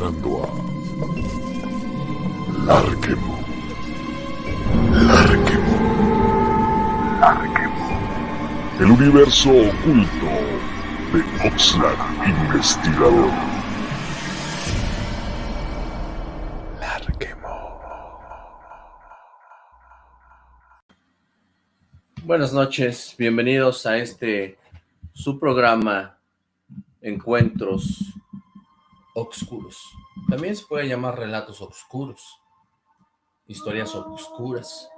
entrando a Larquemo. Larquemo. Larquemo. El universo oculto de Oxlack Investigador. Larquemo. Buenas noches, bienvenidos a este su programa Encuentros Obscuros. También se puede llamar relatos oscuros, historias oscuras.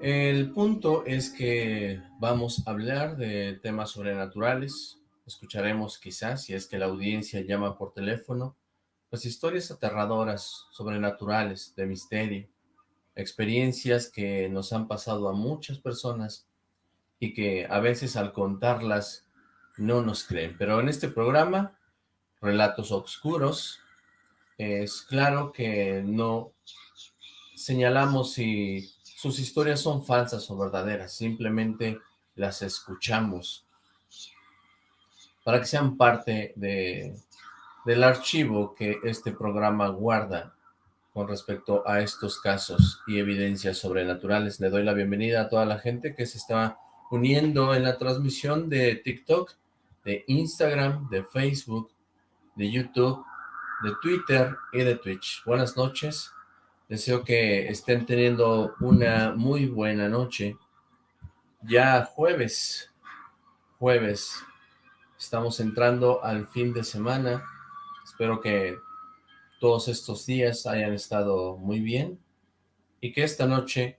El punto es que vamos a hablar de temas sobrenaturales, escucharemos quizás, si es que la audiencia llama por teléfono, pues historias aterradoras, sobrenaturales, de misterio, experiencias que nos han pasado a muchas personas y que a veces al contarlas no nos creen. Pero en este programa, Relatos Oscuros, es claro que no señalamos si sus historias son falsas o verdaderas, simplemente las escuchamos para que sean parte de, del archivo que este programa guarda con respecto a estos casos y evidencias sobrenaturales. Le doy la bienvenida a toda la gente que se está uniendo en la transmisión de TikTok, de Instagram, de Facebook, de YouTube, de Twitter y de Twitch. Buenas noches, deseo que estén teniendo una muy buena noche. Ya jueves, jueves, estamos entrando al fin de semana, espero que todos estos días hayan estado muy bien y que esta noche,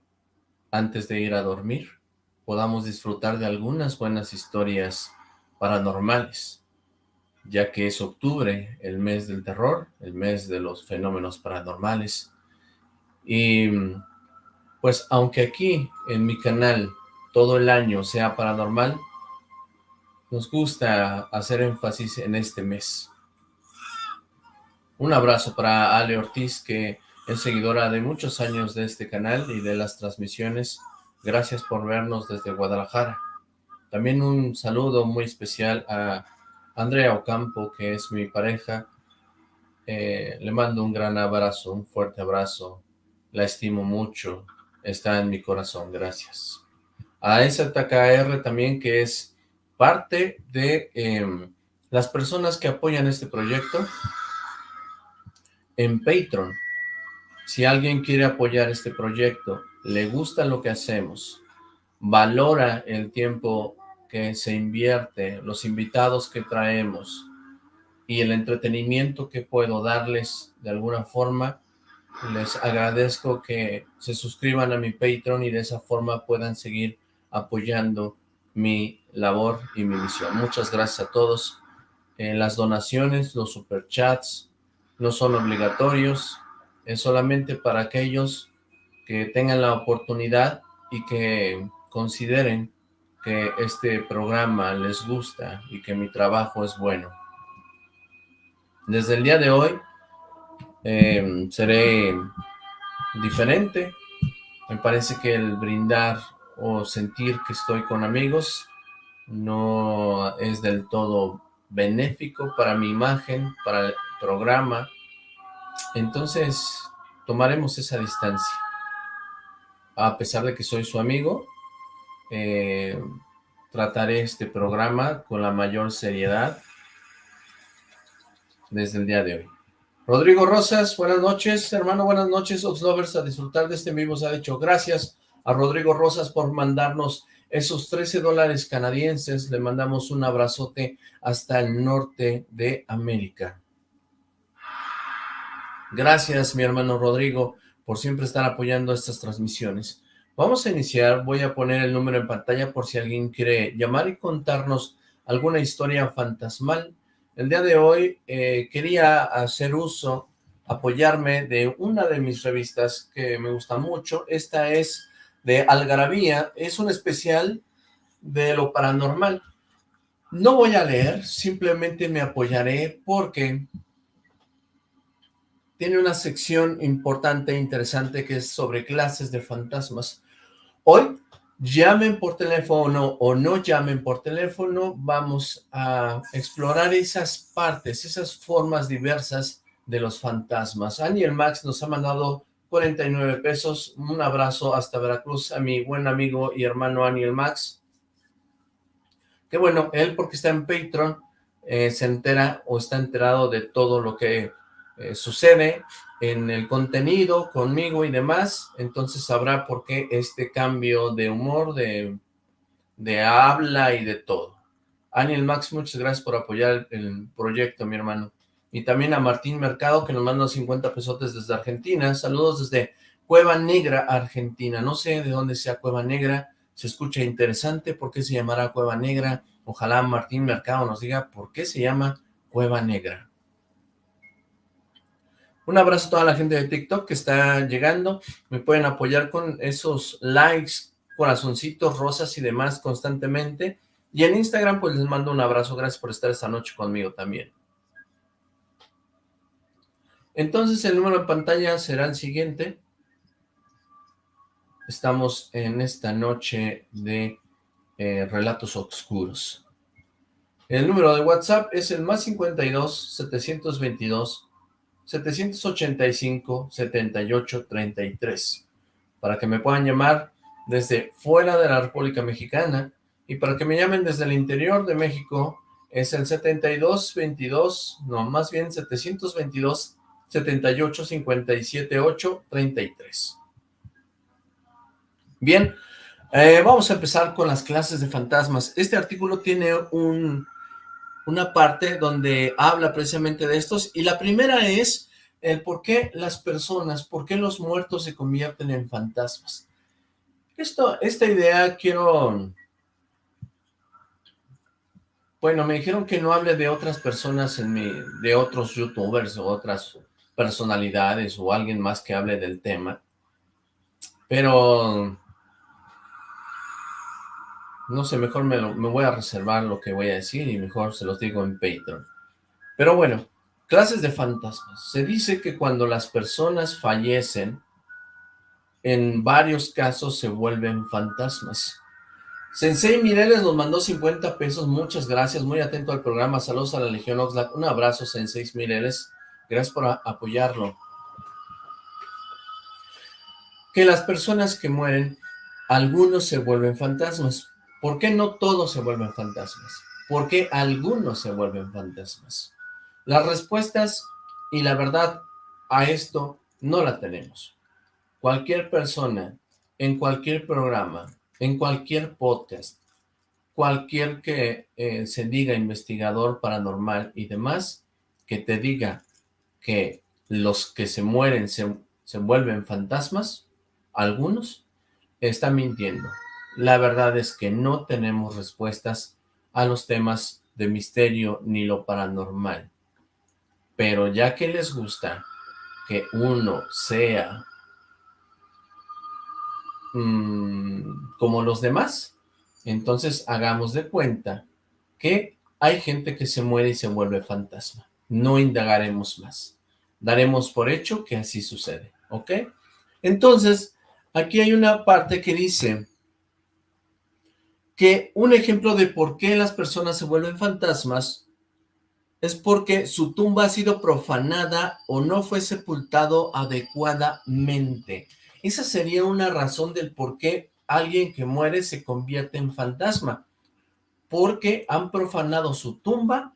antes de ir a dormir, podamos disfrutar de algunas buenas historias paranormales, ya que es octubre, el mes del terror, el mes de los fenómenos paranormales. Y pues aunque aquí en mi canal todo el año sea paranormal, nos gusta hacer énfasis en este mes. Un abrazo para Ale Ortiz, que es seguidora de muchos años de este canal y de las transmisiones Gracias por vernos desde Guadalajara. También un saludo muy especial a Andrea Ocampo, que es mi pareja. Eh, le mando un gran abrazo, un fuerte abrazo. La estimo mucho. Está en mi corazón. Gracias. A STKR también, que es parte de em, las personas que apoyan este proyecto en Patreon. Si alguien quiere apoyar este proyecto le gusta lo que hacemos, valora el tiempo que se invierte, los invitados que traemos y el entretenimiento que puedo darles de alguna forma, les agradezco que se suscriban a mi Patreon y de esa forma puedan seguir apoyando mi labor y mi misión. Muchas gracias a todos. Eh, las donaciones, los superchats, no son obligatorios, es solamente para aquellos que tengan la oportunidad y que consideren que este programa les gusta y que mi trabajo es bueno. Desde el día de hoy em, seré diferente. Me parece que el brindar o sentir que estoy con amigos no es del todo benéfico para mi imagen, para el programa. Entonces tomaremos esa distancia a pesar de que soy su amigo, eh, trataré este programa con la mayor seriedad desde el día de hoy. Rodrigo Rosas, buenas noches, hermano, buenas noches, Oxlovers, a disfrutar de este vivo se ha dicho gracias a Rodrigo Rosas por mandarnos esos 13 dólares canadienses, le mandamos un abrazote hasta el norte de América. Gracias, mi hermano Rodrigo por siempre estar apoyando estas transmisiones. Vamos a iniciar, voy a poner el número en pantalla por si alguien quiere llamar y contarnos alguna historia fantasmal. El día de hoy eh, quería hacer uso, apoyarme de una de mis revistas que me gusta mucho. Esta es de Algarabía, es un especial de lo paranormal. No voy a leer, simplemente me apoyaré porque tiene una sección importante e interesante que es sobre clases de fantasmas. Hoy llamen por teléfono o no llamen por teléfono, vamos a explorar esas partes, esas formas diversas de los fantasmas. Aniel Max nos ha mandado 49 pesos, un abrazo hasta Veracruz a mi buen amigo y hermano Aniel Max. Que bueno, él porque está en Patreon eh, se entera o está enterado de todo lo que eh, sucede en el contenido, conmigo y demás, entonces sabrá por qué este cambio de humor, de, de habla y de todo. Aniel Max, muchas gracias por apoyar el, proyecto, mi hermano. Y también a Martín Mercado, que nos manda 50 pesotes desde Argentina. Saludos desde Cueva Negra, Argentina. No sé de dónde sea Cueva Negra, se escucha interesante. ¿Por qué se llamará Cueva Negra? Ojalá Martín Mercado nos diga por qué se llama Cueva Negra. Un abrazo a toda la gente de TikTok que está llegando. Me pueden apoyar con esos likes, corazoncitos, rosas y demás constantemente. Y en Instagram pues les mando un abrazo. Gracias por estar esta noche conmigo también. Entonces el número en pantalla será el siguiente. Estamos en esta noche de eh, relatos oscuros. El número de WhatsApp es el más 52 722 785-7833, para que me puedan llamar desde fuera de la República Mexicana, y para que me llamen desde el interior de México, es el 7222, no, más bien 722 78 57 8 33. Bien, eh, vamos a empezar con las clases de fantasmas. Este artículo tiene un una parte donde habla precisamente de estos, y la primera es el por qué las personas, por qué los muertos se convierten en fantasmas. Esto, esta idea quiero... Bueno, me dijeron que no hable de otras personas, en mi, de otros youtubers o otras personalidades o alguien más que hable del tema, pero no sé, mejor me, voy a reservar lo que voy a decir y mejor se los digo en Patreon. Pero bueno, clases de fantasmas. Se dice que cuando las personas fallecen, en varios casos se vuelven fantasmas. Sensei Mireles nos mandó 50 pesos, muchas gracias, muy atento al programa, saludos a la Legión Oxlack, un abrazo Sensei Mireles, gracias por apoyarlo. Que las personas que mueren, algunos se vuelven fantasmas, ¿Por qué no todos se vuelven fantasmas? ¿Por qué algunos se vuelven fantasmas? Las respuestas y la verdad a esto no la tenemos. Cualquier persona, en cualquier programa, en cualquier podcast, cualquier que eh, se diga investigador paranormal y demás, que te diga que los que se mueren se, se vuelven fantasmas, algunos, está mintiendo. La verdad es que no tenemos respuestas a los temas de misterio ni lo paranormal. Pero ya que les gusta que uno sea mm, como los demás, entonces hagamos de cuenta que hay gente que se muere y se vuelve fantasma. No indagaremos más. Daremos por hecho que así sucede, ¿ok? Entonces, aquí hay una parte que dice que un ejemplo de por qué las personas se vuelven fantasmas es porque su tumba ha sido profanada o no fue sepultado adecuadamente. Esa sería una razón del por qué alguien que muere se convierte en fantasma. Porque han profanado su tumba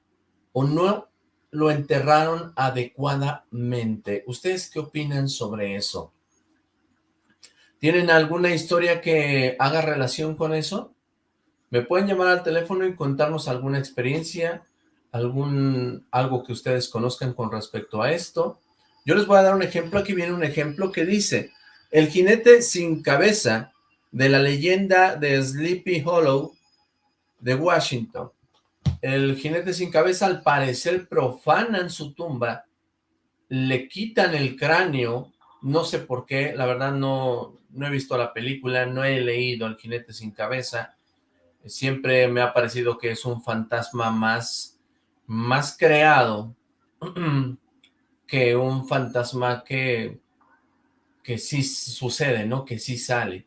o no lo enterraron adecuadamente. ¿Ustedes qué opinan sobre eso? ¿Tienen alguna historia que haga relación con eso? Me pueden llamar al teléfono y contarnos alguna experiencia, algún algo que ustedes conozcan con respecto a esto. Yo les voy a dar un ejemplo, aquí viene un ejemplo que dice, el jinete sin cabeza de la leyenda de Sleepy Hollow de Washington. El jinete sin cabeza al parecer profanan su tumba, le quitan el cráneo, no sé por qué, la verdad no, no he visto la película, no he leído El jinete sin cabeza, siempre me ha parecido que es un fantasma más, más creado que un fantasma que, que sí sucede, ¿no? Que sí sale.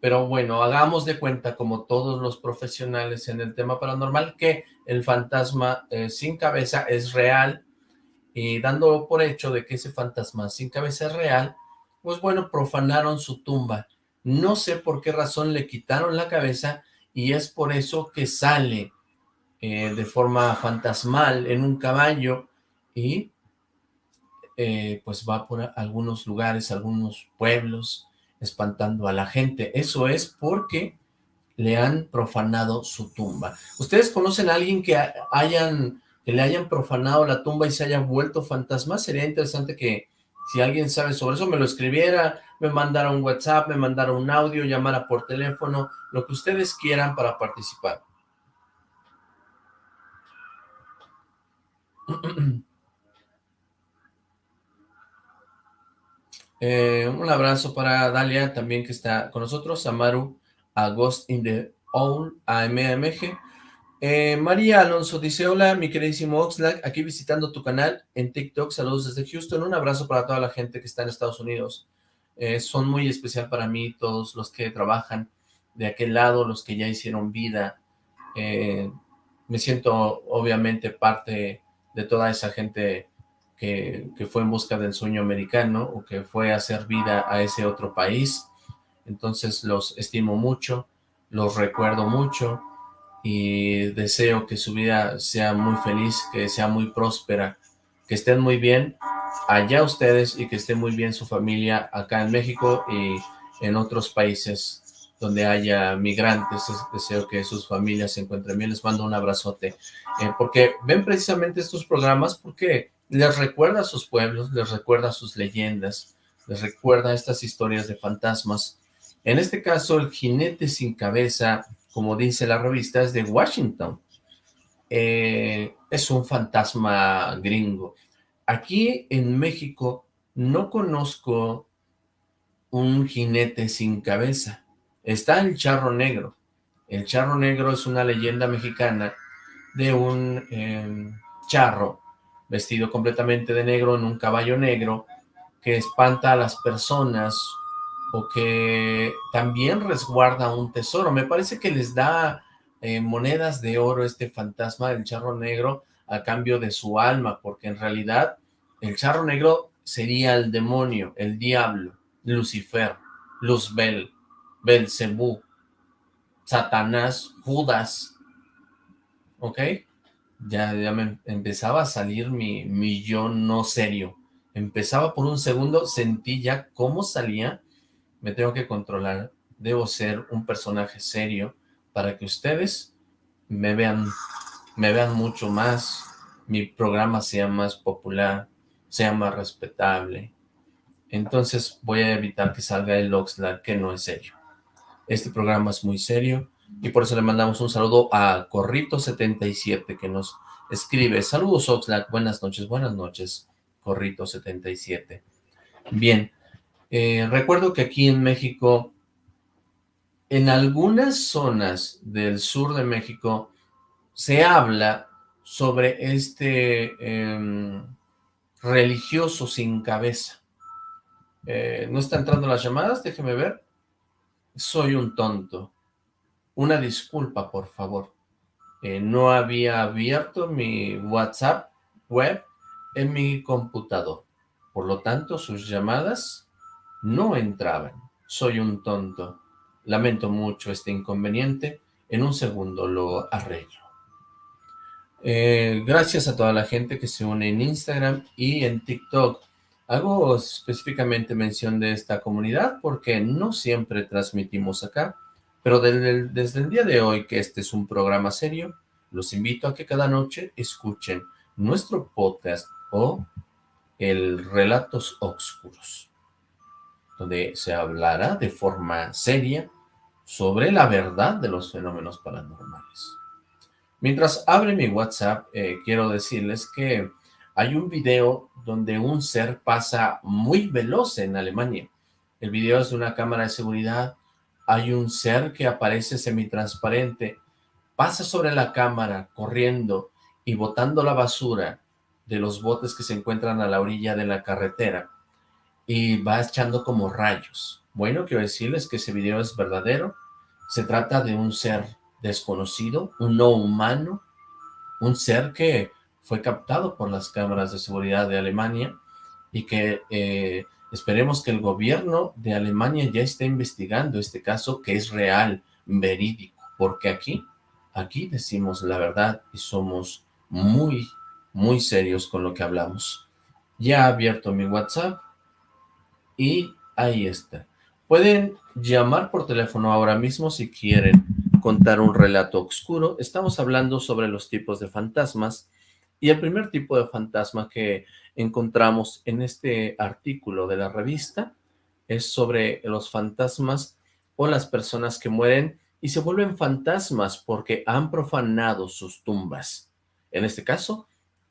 Pero bueno, hagamos de cuenta, como todos los profesionales en el tema paranormal, que el fantasma eh, sin cabeza es real, y dando por hecho de que ese fantasma sin cabeza es real, pues bueno, profanaron su tumba. No sé por qué razón le quitaron la cabeza, y es por eso que sale eh, de forma fantasmal en un caballo, y eh, pues va por algunos lugares, algunos pueblos, espantando a la gente. Eso es porque le han profanado su tumba. ¿Ustedes conocen a alguien que hayan que le hayan profanado la tumba y se haya vuelto fantasma? Sería interesante que si alguien sabe sobre eso me lo escribiera, me mandara un WhatsApp, me mandara un audio, llamara por teléfono, lo que ustedes quieran para participar. Eh, un abrazo para Dalia, también que está con nosotros, Amaru, a Ghost in the Owl, a MMG. Eh, María Alonso dice, hola, mi queridísimo Oxlack, aquí visitando tu canal en TikTok, saludos desde Houston, un abrazo para toda la gente que está en Estados Unidos. Eh, son muy especial para mí todos los que trabajan de aquel lado, los que ya hicieron vida. me siento obviamente parte de toda esa gente que, fue en busca del sueño americano o que fue a hacer vida a ese otro país. Entonces los estimo mucho, los recuerdo mucho y deseo que su vida sea muy feliz, que sea muy próspera, que estén muy bien allá ustedes y que esté muy bien su familia acá en México y en otros países donde haya migrantes, deseo que sus familias se encuentren bien, les mando un abrazote, eh, porque ven precisamente estos programas porque les recuerda a sus pueblos, les recuerda sus leyendas, les recuerda estas historias de fantasmas. En este caso, el jinete sin cabeza, como dice la revista, es de Washington. Eh, es un fantasma gringo. Aquí en México no conozco un jinete sin cabeza. Está el charro negro. El charro negro es una leyenda mexicana de un eh, charro vestido completamente de negro en un caballo negro que espanta a las personas o que también resguarda un tesoro. Me parece que les da eh, monedas de oro este fantasma del charro negro a cambio de su alma, porque en realidad el charro negro sería el demonio, el diablo, Lucifer, Luzbel, Belcebú, Satanás, Judas, ¿ok? ya, ya me empezaba a salir mi, mi yo no serio. Empezaba por un segundo, sentí ya cómo salía, me tengo que controlar, debo ser un personaje serio para que ustedes me vean, me vean mucho más, mi programa sea más popular, sea más respetable. Entonces voy a evitar que salga el Oxlack que no es serio. Este programa es muy serio, y por eso le mandamos un saludo a Corrito77 que nos escribe, saludos Oxlack, buenas noches, buenas noches, Corrito77. Bien, eh, recuerdo que aquí en México, en algunas zonas del sur de México, se habla sobre este em, religioso sin cabeza. Eh, ¿No está entrando las llamadas? Déjeme ver. Soy un tonto. Una disculpa, por favor. Eh, no había abierto mi WhatsApp web en mi computador. Por lo tanto, sus llamadas no entraban. Soy un tonto. Lamento mucho este inconveniente. En un segundo lo arreglo. Eh, gracias a toda la gente que se une en Instagram y en TikTok. Hago específicamente mención de esta comunidad porque no siempre transmitimos acá pero desde el, día de hoy, que este es un programa serio, los invito a que cada noche escuchen nuestro podcast o el Relatos Oscuros, donde se hablará de forma seria sobre la verdad de los fenómenos paranormales. Mientras abre mi WhatsApp, eh, quiero decirles que hay un video donde un ser pasa muy veloz en Alemania. El video es de una cámara de seguridad hay un ser que aparece semitransparente, pasa sobre la cámara corriendo y botando la basura de los botes que se encuentran a la orilla de la carretera. Y va echando como rayos. Bueno, quiero decirles que ese video es verdadero. Se trata de un ser desconocido, un no humano, un ser que fue captado por las cámaras de seguridad de Alemania y que eh, esperemos que el gobierno de Alemania ya esté investigando este caso que es real, verídico, porque aquí, aquí decimos la verdad y somos muy, muy serios con lo que hablamos. Ya he abierto mi WhatsApp y ahí está. Pueden llamar por teléfono ahora mismo si quieren contar un relato oscuro. Estamos hablando sobre los tipos de fantasmas y el primer tipo de fantasma que encontramos en este artículo de la revista es sobre los fantasmas o las personas que mueren y se vuelven fantasmas porque han profanado sus tumbas. En este caso,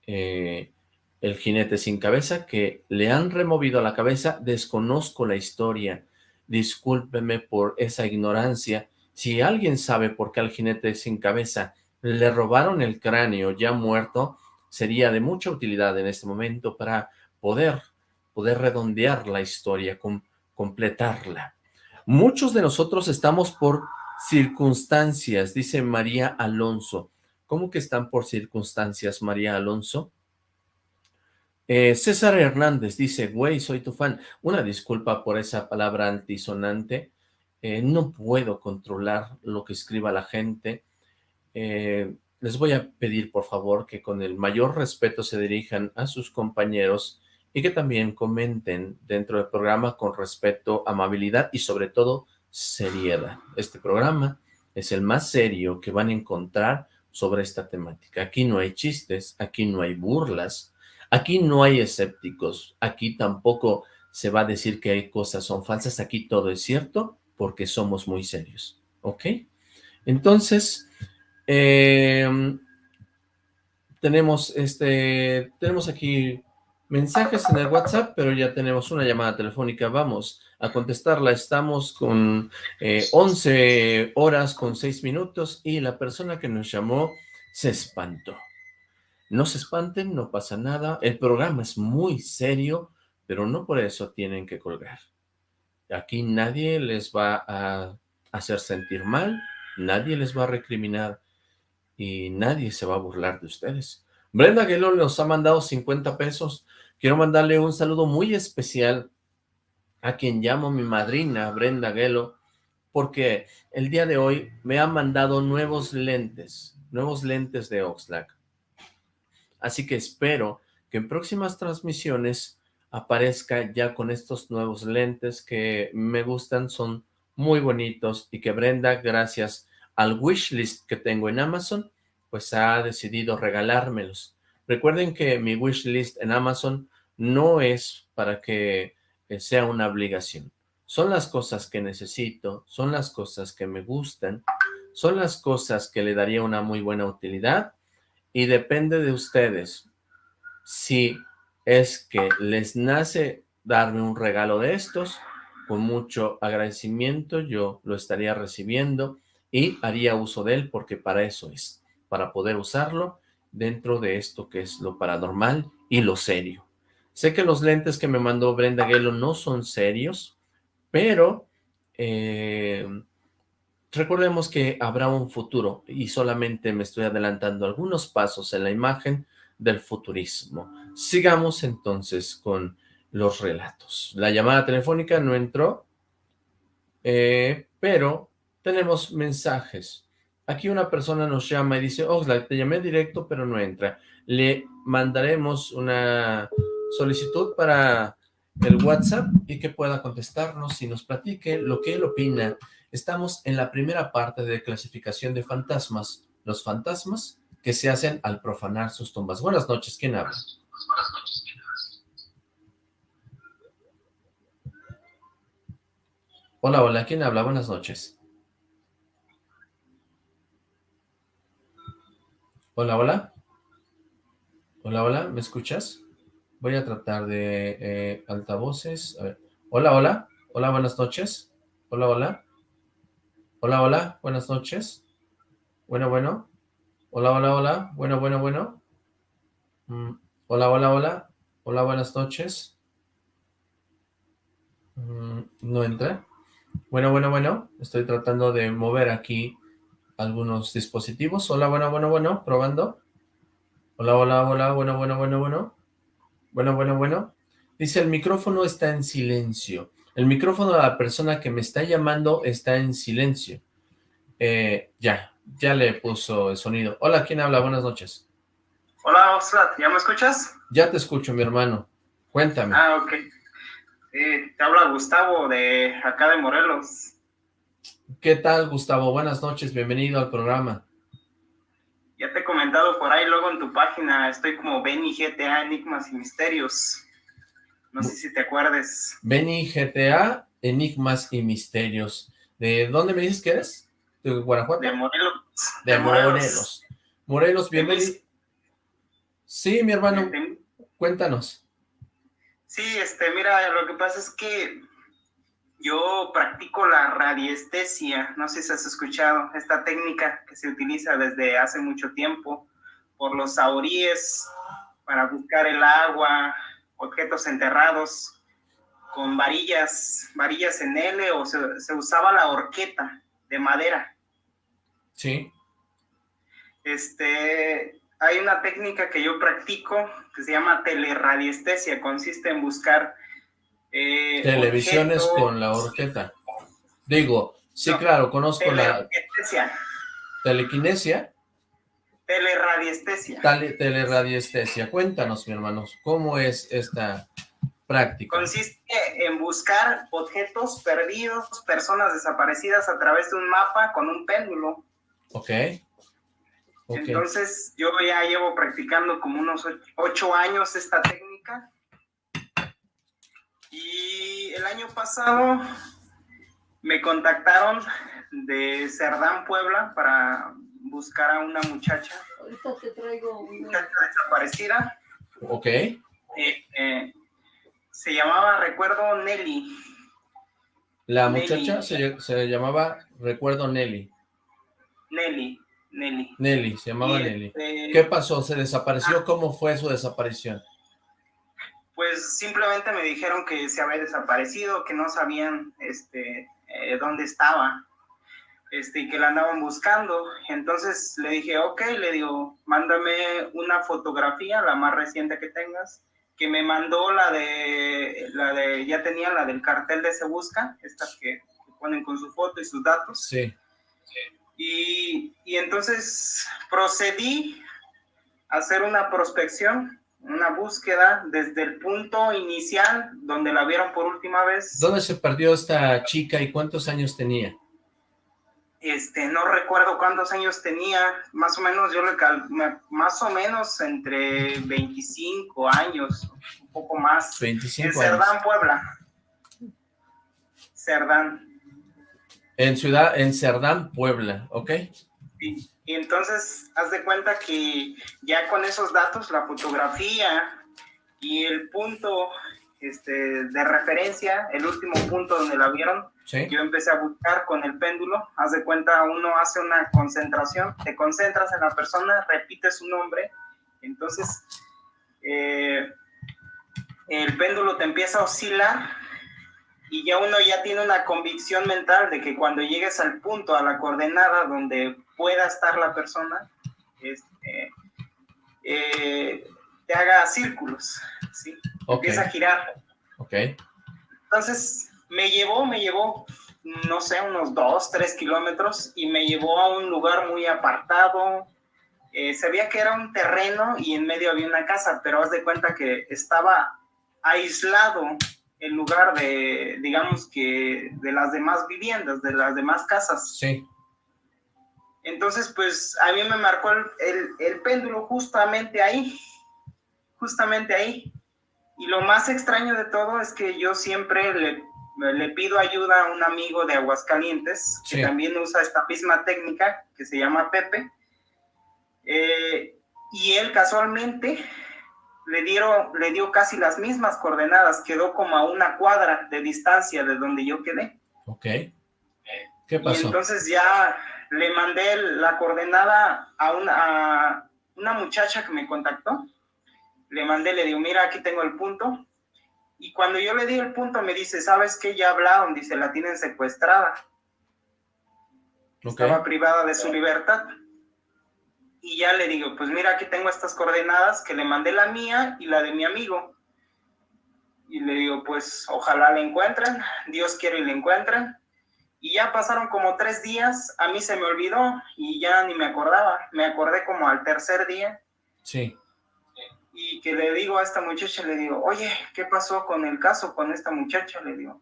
eh, el jinete sin cabeza que le han removido la cabeza, desconozco la historia, discúlpeme por esa ignorancia, si alguien sabe por qué al jinete sin cabeza le robaron el cráneo ya muerto, sería de mucha utilidad en este momento para poder, poder redondear la historia, completarla. Muchos de nosotros estamos por circunstancias, dice María Alonso. ¿Cómo que están por circunstancias, María Alonso? Eh, César Hernández dice, güey, soy tu fan. Una disculpa por esa palabra antisonante. Eh, no puedo controlar lo que escriba la gente. Eh, les voy a pedir, por favor, que con el mayor respeto se dirijan a sus compañeros y que también comenten dentro del programa con respeto, amabilidad y sobre todo seriedad. Este programa es el más serio que van a encontrar sobre esta temática. Aquí no hay chistes, aquí no hay burlas, aquí no hay escépticos, aquí tampoco se va a decir que hay cosas son falsas, aquí todo es cierto porque somos muy serios, ¿ok? Entonces, eh, tenemos este, tenemos aquí mensajes en el WhatsApp, pero ya tenemos una llamada telefónica. Vamos a contestarla. Estamos con 11 eh, horas con 6 minutos y la persona que nos llamó se espantó. No se espanten, no pasa nada. El programa es muy serio, pero no por eso tienen que colgar. Aquí nadie les va a hacer sentir mal, nadie les va a recriminar y nadie se va a burlar de ustedes. Brenda Gelo nos ha mandado 50 pesos. Quiero mandarle un saludo muy especial a quien llamo mi madrina, Brenda Gelo, porque el día de hoy me ha mandado nuevos lentes, nuevos lentes de Oxlack. Así que espero que en próximas transmisiones aparezca ya con estos nuevos lentes que me gustan, son muy bonitos y que Brenda, gracias al wishlist que tengo en Amazon, pues ha decidido regalármelos. Recuerden que mi wishlist en Amazon no es para que eh, sea una obligación. Son las cosas que necesito, son las cosas que me gustan, son las cosas que le daría una muy buena utilidad y depende de ustedes si es que les nace darme un regalo de estos, con mucho agradecimiento yo lo estaría recibiendo y haría uso de él porque para eso es, para poder usarlo dentro de esto que es lo paranormal y lo serio. Sé que los lentes que me mandó Brenda Gelo no son serios, pero eh, recordemos que habrá un futuro y solamente me estoy adelantando algunos pasos en la imagen del futurismo. Sigamos entonces con los relatos. La llamada telefónica no entró, eh, pero tenemos mensajes. Aquí una persona nos llama y dice, Oxlack, te llamé directo pero no entra. Le mandaremos una solicitud para el WhatsApp y que pueda contestarnos y nos platique lo que él opina. Estamos en la primera parte de clasificación de fantasmas. Los fantasmas que se hacen al profanar sus tumbas. Buenas noches, ¿quién habla? Hola, hola, ¿quién habla? Buenas noches. Hola, hola. Hola, hola, ¿me escuchas? Voy a tratar de eh, altavoces. Hola, hola. Hola, buenas noches. Hola, hola. Hola, hola, buenas noches. Bueno, bueno. Hola, hola, hola. Bueno, bueno, bueno. Mm, hola, hola, hola. Hola, buenas noches. Mm, no entra. Bueno, bueno, bueno. Estoy tratando de mover aquí algunos dispositivos. Hola, bueno, bueno, bueno. Probando. Hola, hola, hola. Bueno, bueno, bueno, bueno. Bueno, bueno, bueno. Dice, el micrófono está en silencio. El micrófono de la persona que me está llamando está en silencio. Eh, ya, ya le puso el sonido. Hola, ¿quién habla? Buenas noches. Hola, Oslat, ¿ya me escuchas? Ya te escucho, mi hermano. Cuéntame. Ah, ok. te habla Gustavo de acá de Morelos. ¿Qué tal, Gustavo? Buenas noches, bienvenido al programa. Ya te he comentado por ahí, luego en tu página, estoy como Benny GTA, Enigmas y Misterios. No sé si te acuerdes. Benny GTA, Enigmas y Misterios. ¿De dónde me dices que eres? ¿De Guanajuato? De Morelos. De, Morelos. Morelos, bienvenido. Sí, mi hermano, cuéntanos. Sí, este, mira, lo que pasa es que yo practico la radiestesia, no sé si has escuchado esta técnica que se utiliza desde hace mucho tiempo por los sauríes para buscar el agua, objetos enterrados con varillas, varillas en L o se, usaba la horqueta de madera. Sí. Este, hay una técnica que yo practico que se llama teleradiestesia, consiste en buscar eh, televisiones con la horqueta. Digo, sí, claro, conozco la telequinesia. Teleradiestesia. teleradiestesia. Cuéntanos, mi hermanos, ¿cómo es esta práctica? Consiste en buscar objetos perdidos, personas desaparecidas a través de un mapa con un péndulo. Ok. Entonces, yo ya llevo practicando como unos ocho años esta técnica. Y el año pasado me contactaron de Cerdán, Puebla, para buscar a una muchacha. Ahorita te traigo una... Muchacha desaparecida. Ok. Eh, eh, se llamaba, recuerdo, Nelly. La muchacha Se, se, llamaba, recuerdo, Nelly. Nelly, Nelly. Nelly, se llamaba Nelly. Este, ¿Qué pasó? ¿Se desapareció? ¿Cómo fue su desaparición? Pues simplemente me dijeron que se había desaparecido, que no sabían este, eh, dónde estaba este, y que la andaban buscando. Entonces le dije, ok, le digo, mándame una fotografía, la más reciente que tengas, que me mandó la de, la de, ya tenía la del cartel de Se Busca, estas que, ponen con su foto y sus datos. Sí. Y, y entonces procedí a hacer una prospección, una búsqueda desde el punto inicial donde la vieron por última vez. ¿Dónde se perdió esta chica y cuántos años tenía? Este, no recuerdo cuántos años tenía, más o menos yo le más o menos entre 25 años, un poco más. 25 en Cerdán, Puebla. Cerdán. En ciudad, en Cerdán, Puebla, ¿ok? Sí, y entonces haz de cuenta que ya con esos datos, la fotografía y el punto este, de referencia, el último punto donde la vieron, yo empecé a buscar con el péndulo, haz de cuenta, uno hace una concentración, te concentras en la persona, repites su nombre, entonces eh, el péndulo te empieza a oscilar y ya uno ya tiene una convicción mental de que cuando llegues al punto, a la coordenada donde pueda estar la persona, este, eh, te haga círculos, ¿sí? Empieza a girar. Ok. Entonces, me llevó, me llevó, no sé, unos dos, tres kilómetros y me llevó a un lugar muy apartado. Eh, se veía que era un terreno y en medio había una casa, pero haz de cuenta que estaba aislado el lugar de, digamos que, de las demás viviendas, de las demás casas. Sí. Entonces, pues a mí me marcó el, el péndulo justamente ahí, justamente ahí. Y lo más extraño de todo es que yo siempre le le pido ayuda a un amigo de Aguascalientes que también usa esta misma técnica que se llama Pepe. Eh, y él casualmente le, dieron, le dio casi las mismas coordenadas, quedó como a una cuadra de distancia de donde yo quedé. Ok. ¿Qué pasó? Y entonces ya le mandé la coordenada a una, a una muchacha que me contactó. Le mandé, le digo, mira, aquí tengo el punto Y cuando yo le di el punto, me dice, ¿sabes qué? Ya hablaron, dice, la tienen secuestrada. Estaba privada de su libertad. Y ya le digo, pues mira, aquí tengo estas coordenadas que le mandé la mía y la de mi amigo. Y le digo, pues ojalá la encuentren, Dios quiere y la encuentren. Y ya pasaron como tres días, a mí se me olvidó y ya ni me acordaba. Me acordé como al tercer día. Sí. Y que le digo a esta muchacha, le digo, oye, ¿qué pasó con el caso con esta muchacha? Le digo,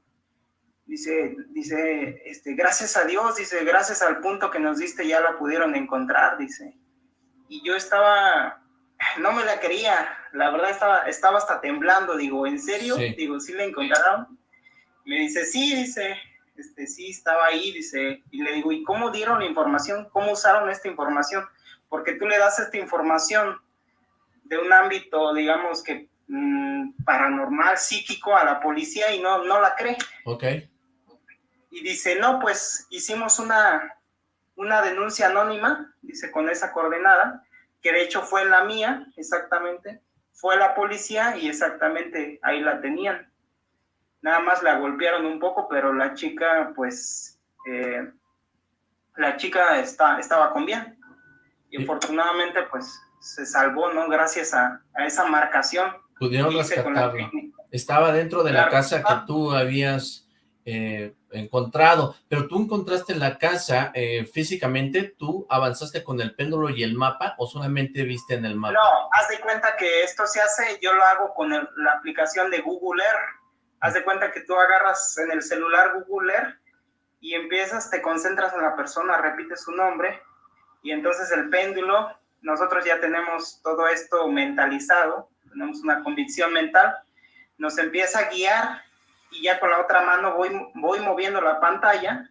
dice, dice, este, gracias a Dios, dice, gracias al punto que nos diste ya la pudieron encontrar, dice. Y yo estaba, no me la quería, la verdad estaba, estaba hasta temblando, digo, ¿en serio? Digo, ¿sí la encontraron? Me dice, sí, dice, este, sí, estaba ahí, dice, y le digo, ¿y cómo dieron la información? ¿Cómo usaron esta información? Porque tú le das esta información de un ámbito, digamos que mm, paranormal, psíquico a la policía y no, no la cree. Ok y dice, no, pues hicimos una, una denuncia anónima, dice, con esa coordenada, que de hecho fue la mía, exactamente, fue la policía y exactamente ahí la tenían. Nada más la golpearon un poco, pero la chica, pues, eh, la chica está, estaba con bien. Y afortunadamente, pues, se salvó, ¿no? Gracias a, esa marcación. Pudieron rescatarla. Estaba dentro de la casa que tú habías eh, encontrado, pero tú encontraste la casa eh, físicamente, ¿tú avanzaste con el péndulo y el mapa o solamente viste en el mapa? No, haz de cuenta que esto se hace, yo lo hago con la aplicación de Google Earth, haz de cuenta que tú agarras en el celular Google Earth y empiezas, te concentras en la persona, repites su nombre y entonces el péndulo, nosotros ya tenemos todo esto mentalizado, tenemos una convicción mental, nos empieza a guiar y ya con la otra mano voy, voy moviendo la pantalla,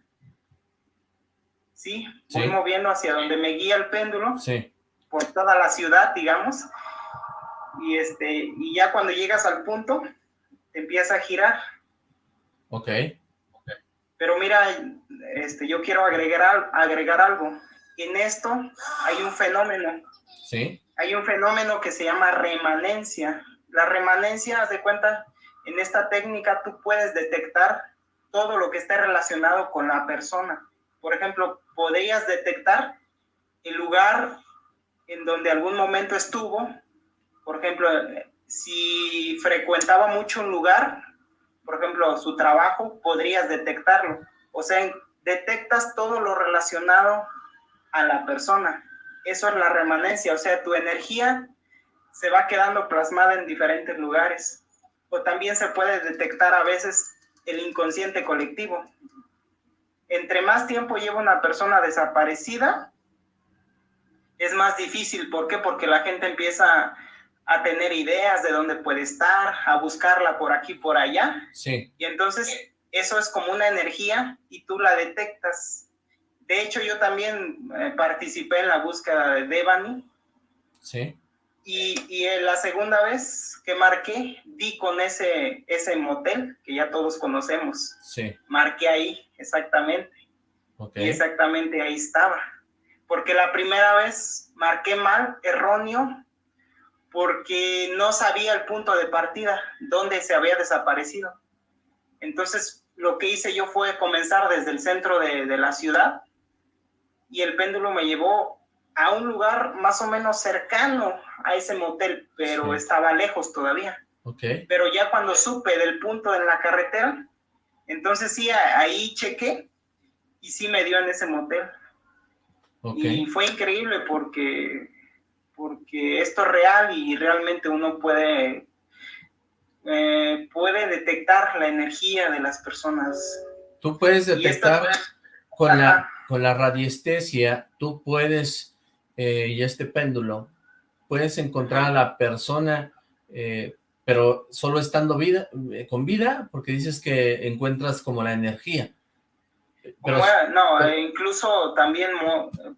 ¿sí? Voy moviendo hacia donde me guía el péndulo, sí. por toda la ciudad, digamos, y, este, y ya cuando llegas al punto, empieza a girar. Ok. Pero mira, este, yo quiero agregar, agregar algo. En esto hay un fenómeno. Sí. Hay un fenómeno que se llama remanencia. La remanencia, haz de cuenta, en esta técnica tú puedes detectar todo lo que esté relacionado con la persona. Por ejemplo, podrías detectar el lugar en donde algún momento estuvo. Por ejemplo, si frecuentaba mucho un lugar, por ejemplo, su trabajo, podrías detectarlo. O sea, detectas todo lo relacionado a la persona. Eso es la remanencia, o sea, tu energía se va quedando plasmada en diferentes lugares o también se puede detectar a veces el inconsciente colectivo. Entre más tiempo lleva una persona desaparecida, es más difícil. ¿Por qué? Porque la gente empieza a tener ideas de dónde puede estar, a buscarla por aquí, por allá. Sí. Y entonces eso es como una energía y tú la detectas. De hecho, yo también eh, participé en la búsqueda de Devani. Sí. Y, y la segunda vez que marqué, di con ese, ese motel que ya todos conocemos. Sí. Marqué ahí, exactamente. Okay. Y exactamente ahí estaba. Porque la primera vez marqué mal, erróneo, porque no sabía el punto de partida, dónde se había desaparecido. Entonces, lo que hice yo fue comenzar desde el centro de, de la ciudad y el péndulo me llevó a un lugar más o menos cercano a ese motel, pero estaba lejos todavía. Okay. Pero ya cuando supe del punto en la carretera, entonces sí, ahí chequé y sí me dio en ese motel. Okay. Y fue increíble porque, porque esto es real y realmente uno puede, eh, puede detectar la energía de las personas. Tú puedes detectar con la, con la radiestesia, tú puedes eh, y este péndulo, puedes encontrar a la persona, eh, pero solo estando vida, eh, con vida, porque dices que encuentras como la energía. Pero, no, incluso también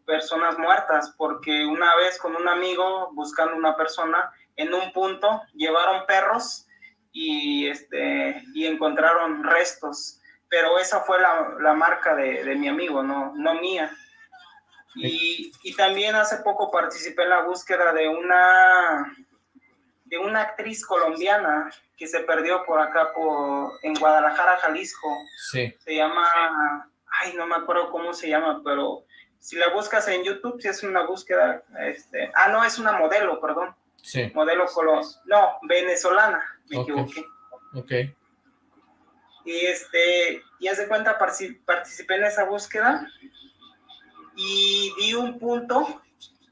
personas muertas, porque una vez con un amigo buscando una persona en un punto llevaron perros y este y encontraron restos, pero esa fue la, la marca de, de, mi amigo, no, no mía. Y, y, también hace poco participé en la búsqueda de una de una actriz colombiana que se perdió por acá, por, en Guadalajara, Jalisco. Sí. Se llama, ay, no me acuerdo cómo se llama, pero si la buscas en YouTube, si es una búsqueda, este, ah, no, es una modelo, perdón. Sí. Modelo colón, no, venezolana, me equivoqué. Ok. Y este, y de cuenta, participé en esa búsqueda y di un punto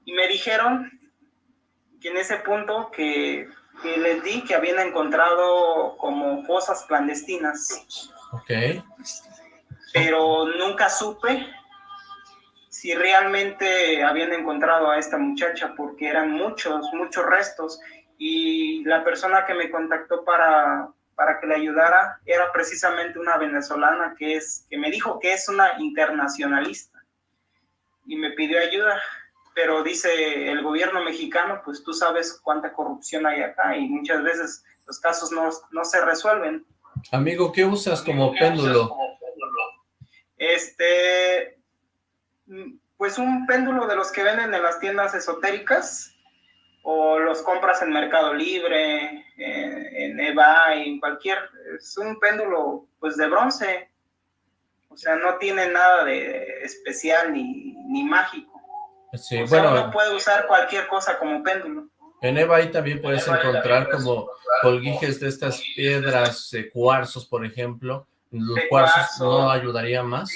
y me dijeron que en ese punto que, les di que habían encontrado como fosas clandestinas. Ok. Pero nunca supe si realmente habían encontrado a esta muchacha porque eran muchos, muchos restos y la persona que me contactó para, para que le ayudara era precisamente una venezolana que es que me dijo que es una internacionalista y me pidió ayuda pero dice el gobierno mexicano, pues tú sabes cuánta corrupción hay acá y muchas veces los casos no, no se resuelven. Amigo, ¿qué usas como péndulo? Este, pues un péndulo de los que venden en las tiendas esotéricas o los compras en Mercado Libre, en, en eBay, en cualquier, es un péndulo pues de bronce, o sea, no tiene nada de especial ni, ni mágico. Sí, bueno, uno puede usar cualquier cosa como péndulo. En eBay también puedes encontrar como colguijes de estas piedras, eh, cuarzos, por ejemplo. ¿Los cuarzos no ayudarían más?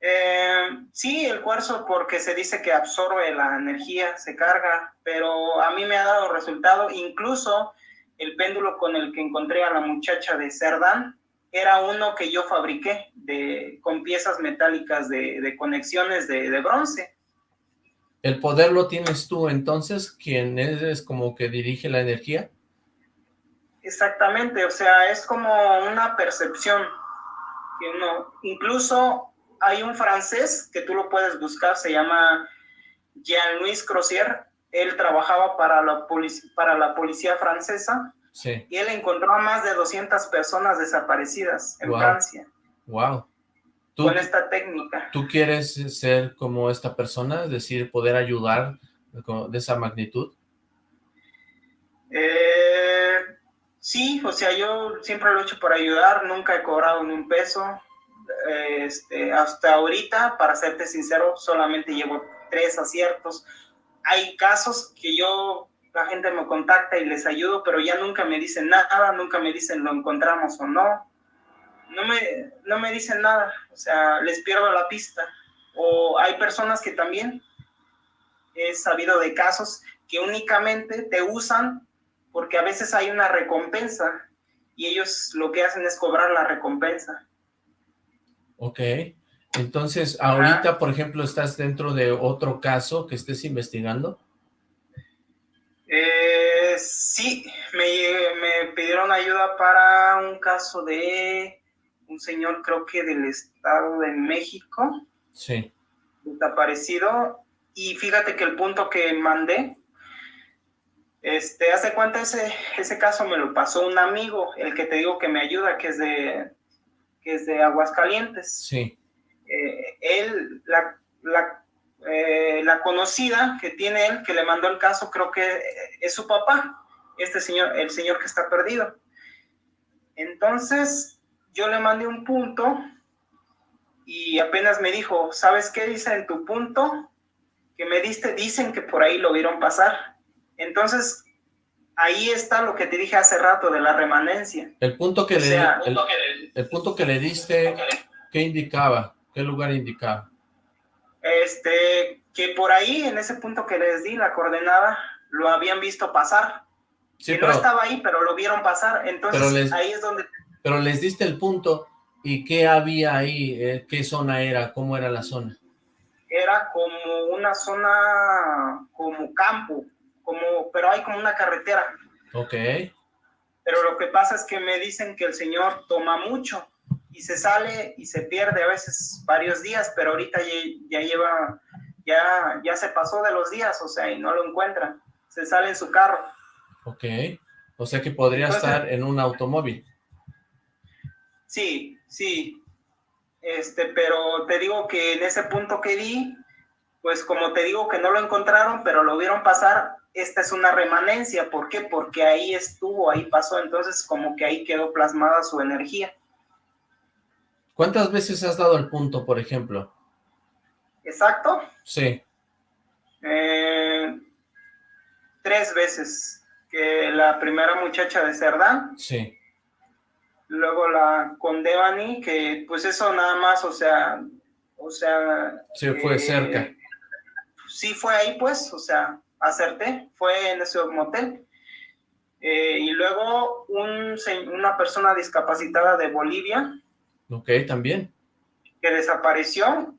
Eh, sí, el cuarzo porque se dice que absorbe la energía, se carga, pero a mí me ha dado resultado, incluso el péndulo con el que encontré a la muchacha de Cerdán, era uno que yo fabriqué de, con piezas metálicas de, conexiones de, bronce. ¿El poder lo tienes tú entonces, quien es como que dirige la energía? Exactamente, o sea, es como una percepción. Que uno, incluso hay un francés que tú lo puedes buscar, se llama Jean-Louis Crozier, él trabajaba para la, para la policía francesa y él encontró a más de 200 personas desaparecidas en Francia. Wow. con esta técnica. ¿Tú quieres ser como esta persona? Es decir, poder ayudar de esa magnitud. Eh, sí, o sea, yo siempre lo he hecho por ayudar, nunca he cobrado ni un peso. Este, hasta ahorita, para serte sincero, solamente llevo tres aciertos. Hay casos que yo la gente me contacta y les ayudo, pero ya nunca me dicen nada, nunca me dicen lo encontramos o no. No me, no me dicen nada, o sea, les pierdo la pista. O hay personas que también he sabido de casos que únicamente te usan porque a veces hay una recompensa y ellos lo que hacen es cobrar la recompensa. Ok, entonces ahorita, por ejemplo, estás dentro de otro caso que estés investigando. Eh, sí, me, pidieron ayuda para un caso de un señor, creo que del Estado de México. Sí. Desaparecido. Y fíjate que el punto que mandé, este, hace cuenta ese, ese caso me lo pasó un amigo, el que te digo que me ayuda, que es de, que es de Aguascalientes. Sí. Eh, él, la, la eh, la conocida que tiene él, que le mandó el caso, creo que es su papá, este señor, el señor que está perdido. Entonces, yo le mandé un punto y apenas me dijo, ¿sabes qué dice en tu punto? Que me diste, dicen que por ahí lo vieron pasar. Entonces, ahí está lo que te dije hace rato de la remanencia. El punto que, le, el punto que le diste, ¿qué indicaba? ¿Qué lugar indicaba? este, que por ahí, en ese punto que les di, la coordenada, lo habían visto pasar. Sí, no estaba ahí, pero lo vieron pasar, entonces ahí es donde... Pero les diste el punto, ¿y qué había ahí? Eh, ¿Qué zona era? ¿Cómo era la zona? Era como una zona, como campo, como, pero hay como una carretera. Ok. Pero lo que pasa es que me dicen que el señor toma mucho, y se sale y se pierde a veces varios días, pero ahorita ya, lleva, ya, ya se pasó de los días, o sea, y no lo encuentran. Se sale en su carro. Ok, o sea que podría estar en un automóvil. Sí, sí, este, pero te digo que en ese punto que di, pues como te digo que no lo encontraron, pero lo vieron pasar, esta es una remanencia. ¿Por qué? Porque ahí estuvo, ahí pasó, entonces como que ahí quedó plasmada su energía. ¿Cuántas veces has dado el punto, por ejemplo? ¿Exacto? Sí. Eh, tres veces. Que la primera muchacha de Cerdán. Sí. Luego la con Devani, que pues eso nada más, o sea, o sea... Sí, fue eh, cerca. Sí fue ahí pues, o sea, acerté, fue en ese motel. Eh, y luego un, una persona discapacitada de Bolivia. Ok, también. Que desapareció,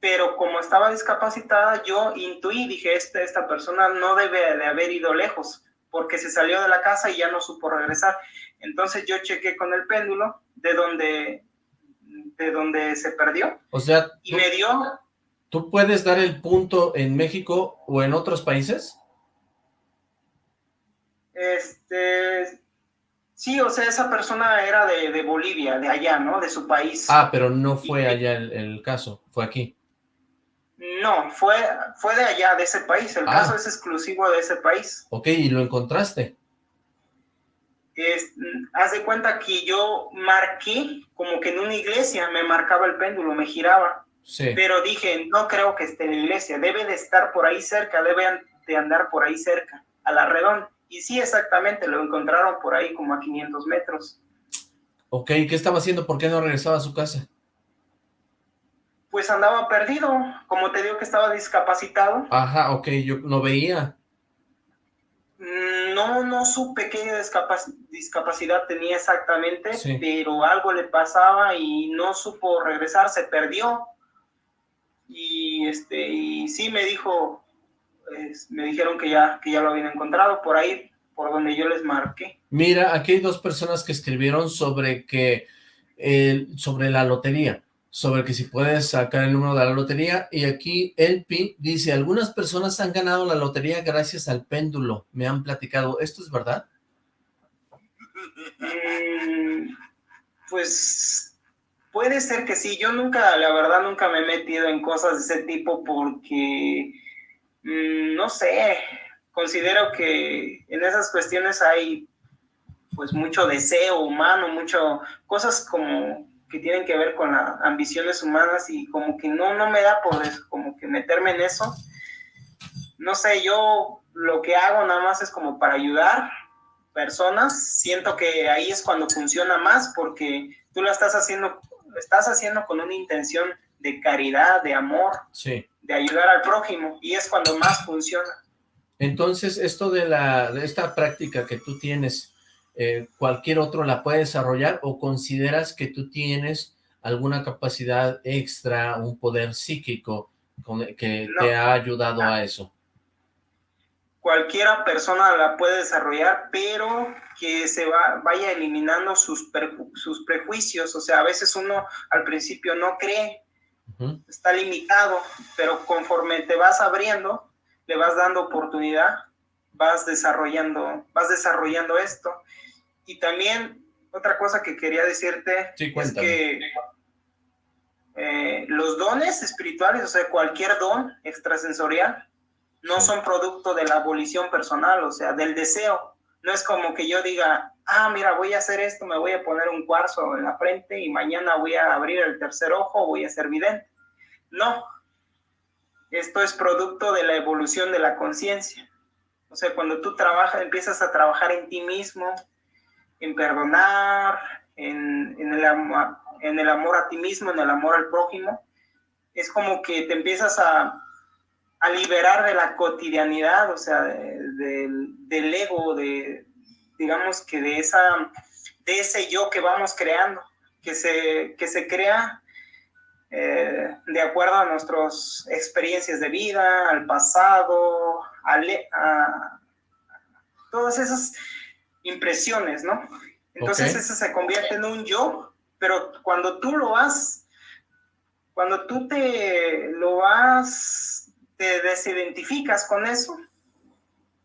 pero como estaba discapacitada, yo intuí, dije, este, esta persona no debe de haber ido lejos, porque se salió de la casa y ya no supo regresar. Entonces yo chequé con el péndulo de donde, de donde se perdió. O sea, y me dio ¿Tú puedes dar el punto en México o en otros países? Este, sí, o sea, esa persona era de, Bolivia, de allá, ¿no? De su país. Ah, pero no fue allá el, caso, fue aquí. No, fue, fue de allá, de ese país, el ah. caso es exclusivo de ese país. Ok, ¿y lo encontraste? Es, haz de cuenta que yo marqué, como que en una iglesia me marcaba el péndulo, me giraba. Pero dije, no creo que esté en la iglesia, debe de estar por ahí cerca, debe de andar por ahí cerca, a la redonda. Y sí, exactamente, lo encontraron por ahí como a 500 metros. Ok, ¿qué estaba haciendo? ¿Por qué no regresaba a su casa? Pues andaba perdido, como te digo que estaba discapacitado. Ajá, ok, yo no veía. Mm, no, no supe qué discapacidad tenía exactamente, pero algo le pasaba y no supo regresar, se perdió y este y sí me dijo me dijeron que ya que ya lo habían encontrado por ahí por donde yo les marqué. Mira aquí hay dos personas que escribieron sobre que sobre la lotería sobre que si puedes sacar el número de la lotería y aquí el Pi dice algunas personas han ganado la lotería gracias al péndulo me han platicado. Esto es verdad mm, pues Puede ser que sí, yo nunca, la verdad, nunca me he metido en cosas de ese tipo porque, mm, no sé, considero que en esas cuestiones hay pues mucho deseo humano, mucho, cosas como que tienen que ver con las ambiciones humanas y como que no, no me da por como que meterme en eso. No sé, yo lo que hago nada más es como para ayudar personas, siento que ahí es cuando funciona más porque tú lo estás haciendo estás haciendo con una intención de caridad, de amor, de ayudar al prójimo, y es cuando más funciona. Entonces, esto de, la, de esta práctica que tú tienes, eh, ¿cualquier otro la puede desarrollar o consideras que tú tienes alguna capacidad extra, un poder psíquico que te ha ayudado a eso? Cualquiera persona la puede desarrollar, pero que se va, vaya eliminando sus, sus prejuicios, o sea, a veces uno al principio no cree, está limitado, pero conforme te vas abriendo, le vas dando oportunidad, vas desarrollando, vas desarrollando esto. Y también otra cosa que quería decirte es que eh, los dones espirituales, o sea, cualquier don extrasensorial, no son producto de la abolición personal, o sea, del deseo, no es como que yo diga, ah, mira, voy a hacer esto, me voy a poner un cuarzo en la frente y mañana voy a abrir el tercer ojo, voy a ser vidente. No. Esto es producto de la evolución de la conciencia. O sea, cuando tú trabajas, empiezas a trabajar en ti mismo, en perdonar, en, el, en el amor a ti mismo, en el amor al prójimo, es como que te empiezas a, a liberar de la cotidianidad, o sea, del ego, de, digamos que de, esa, de ese yo que vamos creando, que se, que se crea eh, de acuerdo a nuestras experiencias de vida, al pasado, a, todas esas impresiones, ¿no? Entonces eso se convierte en un yo, pero cuando tú lo vas, cuando tú te lo vas te desidentificas con eso,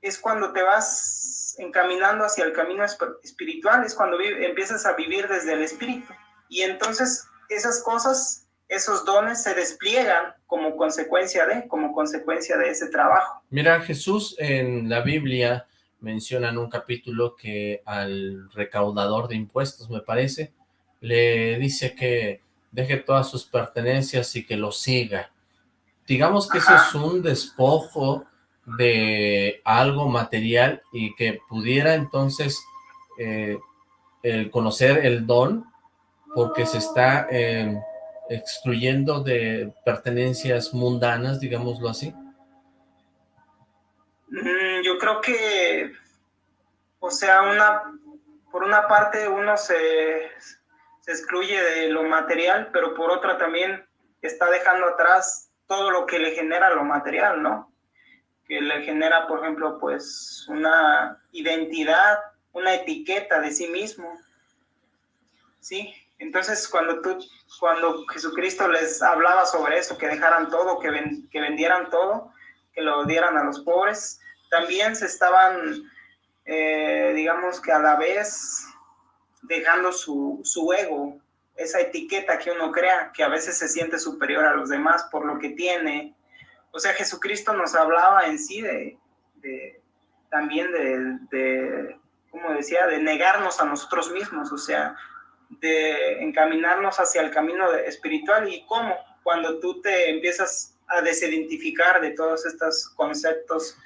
es cuando te vas encaminando hacia el camino espiritual, es cuando empiezas a vivir desde el espíritu. Y entonces esas cosas esos dones se despliegan como consecuencia de, como consecuencia de ese trabajo. Mira, Jesús en la Biblia menciona en un capítulo que al recaudador de impuestos, me parece, le dice que deje todas sus pertenencias y que lo siga. Digamos que eso es un despojo de algo material y que pudiera entonces eh, el conocer el don porque se está eh, excluyendo de pertenencias mundanas, digámoslo así. Mm, yo creo que, o sea, una, por una parte uno se, se excluye de lo material, pero por otra también está dejando atrás todo lo que le genera lo material, ¿no? Que le genera, por ejemplo, pues una identidad, una etiqueta de sí mismo. Sí, entonces cuando tú, cuando Jesucristo les hablaba sobre eso, que dejaran todo, que, que vendieran todo, que lo dieran a los pobres, también se estaban, eh, digamos que a la vez dejando su, su ego, esa etiqueta que uno crea, que a veces se siente superior a los demás por lo que tiene. O sea, Jesucristo nos hablaba en sí de, también de, de, como decía, de negarnos a nosotros mismos, o sea, de encaminarnos hacia el camino espiritual. Y cómo, cuando tú te empiezas a desidentificar de todos estos conceptos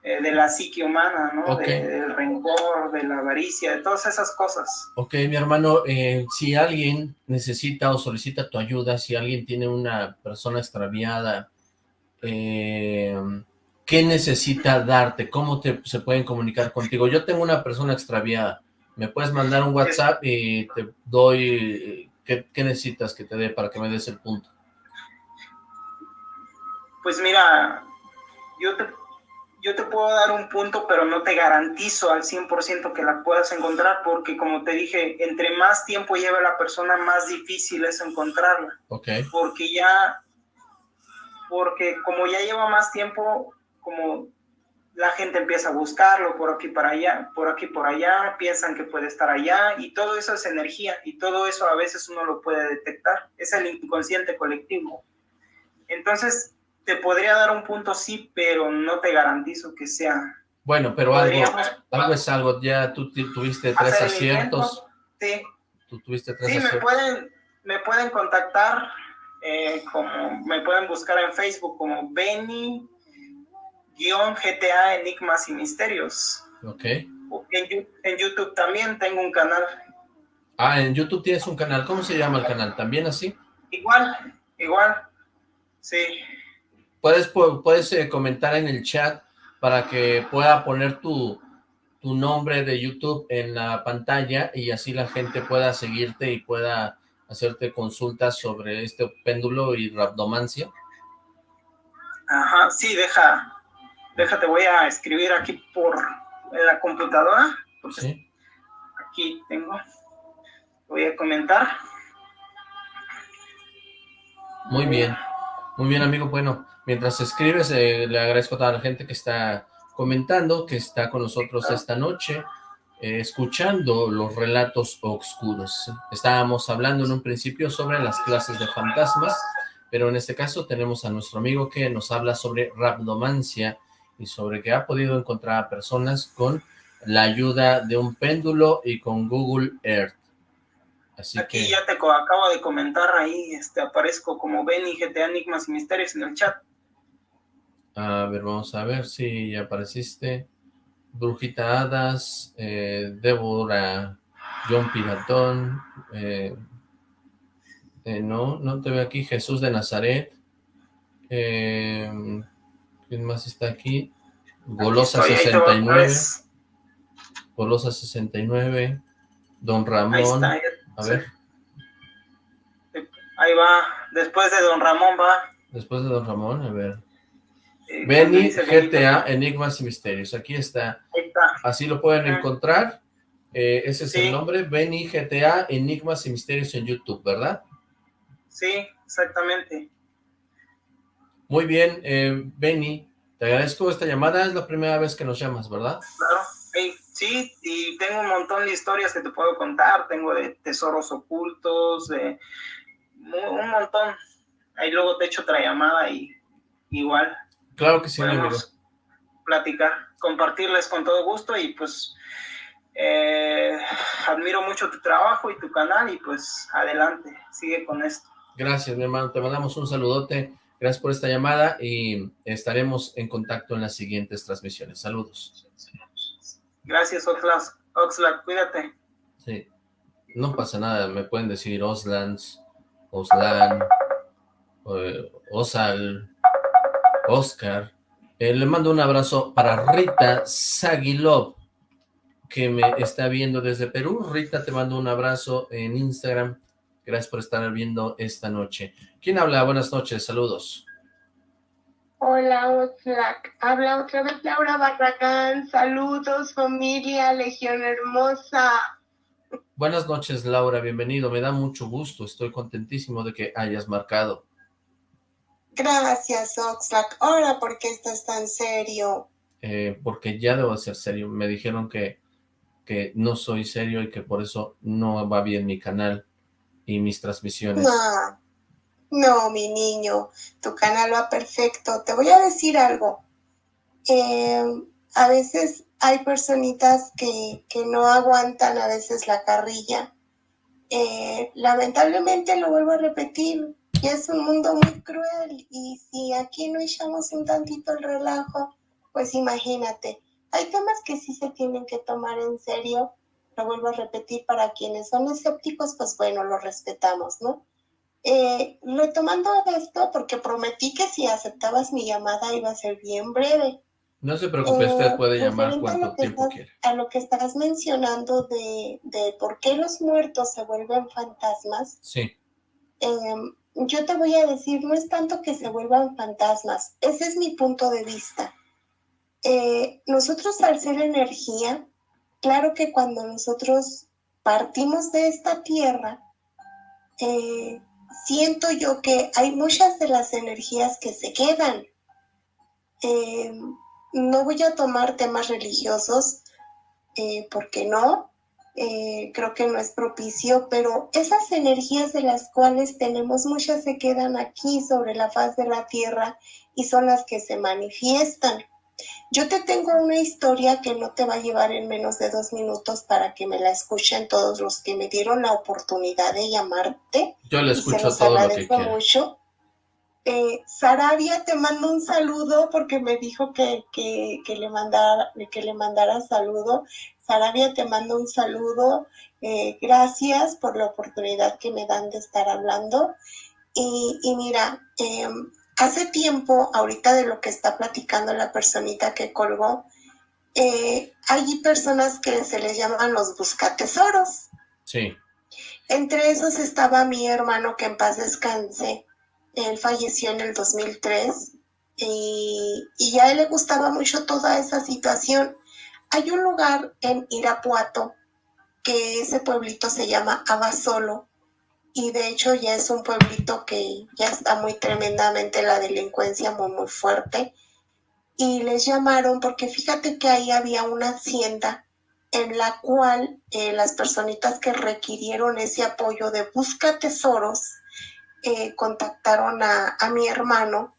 eh, de la psique humana, ¿no? del rencor, de la avaricia, de todas esas cosas. Ok, mi hermano, eh, si alguien necesita o solicita tu ayuda, si alguien tiene una persona extraviada, eh, ¿qué necesita darte? ¿Cómo te, se pueden comunicar contigo? Yo tengo una persona extraviada, me puedes mandar un WhatsApp y te doy, ¿qué, qué necesitas que te dé para que me des el punto? Pues mira, yo te yo te puedo dar un punto, pero no te garantizo al 100% que la puedas encontrar, porque como te dije, entre más tiempo lleva la persona, más difícil es encontrarla. Ok. Porque ya, porque como ya lleva más tiempo, como la gente empieza a buscarlo por aquí para allá, por aquí por allá, piensan que puede estar allá, y todo eso es energía, y todo eso a veces uno lo puede detectar, es el inconsciente colectivo. Entonces, te podría dar un punto sí, pero no te garantizo que sea. Bueno, pero algo, algo es algo, ya tú tuviste tres aciertos. sí. Tú tuviste tres sí, me pueden, me pueden contactar, eh, como, me pueden buscar en Facebook como Benny GTA Enigmas y Misterios. Ok. En, en YouTube también tengo un canal. Ah, en YouTube tienes un canal. ¿Cómo se llama el canal? ¿También así? Igual, igual. Sí. Puedes, puedes eh, comentar en el chat para que pueda poner tu, tu nombre de YouTube en la pantalla y así la gente pueda seguirte y pueda hacerte consultas sobre este péndulo y rabdomancia. Ajá, sí, deja, déjate, voy a escribir aquí por la computadora. Sí. Aquí tengo, voy a comentar. Muy bien, muy bien amigo, bueno, Mientras escribes, eh, le agradezco a toda la gente que está comentando, que está con nosotros esta noche, eh, escuchando los relatos oscuros. Estábamos hablando en un principio sobre las clases de fantasmas, pero en este caso tenemos a nuestro amigo que nos habla sobre rabdomancia y sobre que ha podido encontrar a personas con la ayuda de un péndulo y con Google Earth. Así Aquí ya te acabo de comentar ahí, este, aparezco como Benny, GTA, Enigmas y Misterios en el chat. A ver, vamos a ver si apareciste. Brujita Hadas, eh, Débora, John Piratón, eh, eh, no, no te veo aquí, Jesús de Nazaret, ¿quién más está aquí? Golosa 69, Golosa 69, Don Ramón, a ver. Ahí va, después de Don Ramón va. Después de Don Ramón, a ver. Eh, Benny GTA Enigmas y Misterios. Aquí está. Así lo pueden encontrar. Eh, ese es el nombre, Benny GTA Enigmas y Misterios en YouTube, ¿verdad? Sí, exactamente. Muy bien, eh, Benny, te agradezco esta llamada, es la primera vez que nos llamas, ¿verdad? Claro, sí, y tengo un montón de historias que te puedo contar, tengo de tesoros ocultos, de un montón. Ahí luego te echo otra llamada y igual. Claro que sí, amigo. platicar, compartirles con todo gusto y pues eh, admiro mucho tu trabajo y tu canal y pues adelante, sigue con esto. Gracias, mi hermano, te mandamos un saludote, gracias por esta llamada y estaremos en contacto en las siguientes transmisiones. Saludos. Gracias, Oxlack, cuídate. Sí, no pasa nada, me pueden decir Oslans, Oslan, eh, Osal, Oscar. Eh, le mando un abrazo para Rita Sagilov, que me está viendo desde Perú. Rita, te mando un abrazo en Instagram. Gracias por estar viendo esta noche. ¿Quién habla? Buenas noches, saludos. Hola, Oxlack. Habla otra vez Laura Barragán. Saludos, familia, Legión Hermosa. Buenas noches, Laura. Bienvenido. Me da mucho gusto. Estoy contentísimo de que hayas marcado. Gracias, Oxlack. Ahora, ¿por qué estás tan serio? Eh, porque ya debo ser serio. Me dijeron que, que no soy serio y que por eso no va bien mi canal y mis transmisiones. No, no, mi niño. Tu canal va perfecto. Te voy a decir algo. Eh, a veces hay personitas que, no aguantan a veces la carrilla. Eh, lamentablemente lo vuelvo a repetir, es un mundo muy cruel y si aquí no echamos un tantito el relajo, pues imagínate, hay temas que sí se tienen que tomar en serio, lo vuelvo a repetir, para quienes son escépticos, pues bueno, lo respetamos, ¿no? Eh, retomando esto, porque prometí que si aceptabas mi llamada iba a ser bien breve. No se preocupe, usted puede llamar cuanto tiempo quiera. A lo que estás mencionando de, por qué los muertos se vuelven fantasmas. Sí. Em, yo te voy a decir, no es tanto que se vuelvan fantasmas, ese es mi punto de vista. Eh, nosotros al ser energía, claro que cuando nosotros partimos de esta tierra, eh, siento yo que hay muchas de las energías que se quedan. Em, no voy a tomar temas religiosos, eh, porque no, eh, creo que no es propicio, pero esas energías de las cuales tenemos muchas se quedan aquí sobre la faz de la tierra y son las que se manifiestan. Yo te tengo una historia que no te va a llevar en menos de dos minutos para que me la escuchen todos los que me dieron la oportunidad de llamarte. Yo le escucho todo lo que mucho. Eh, Sarabia, te mando un saludo porque me dijo que, le mandara, que le mandara saludo. Sarabia, te mando un saludo. Eh, gracias por la oportunidad que me dan de estar hablando. Y, mira, em, hace tiempo, ahorita de lo que está platicando la personita que colgó, eh, hay personas que se les llaman los buscatesoros. Sí. Entre esos estaba mi hermano que en paz descanse, él falleció en el 2003 y, y a él le gustaba mucho toda esa situación. Hay un lugar en Irapuato que ese pueblito se llama Abasolo y de hecho ya es un pueblito que ya está muy tremendamente la delincuencia muy muy fuerte y les llamaron porque fíjate que ahí había una hacienda en la cual eh, las personitas que requirieron ese apoyo de busca tesoros eh, contactaron a, mi hermano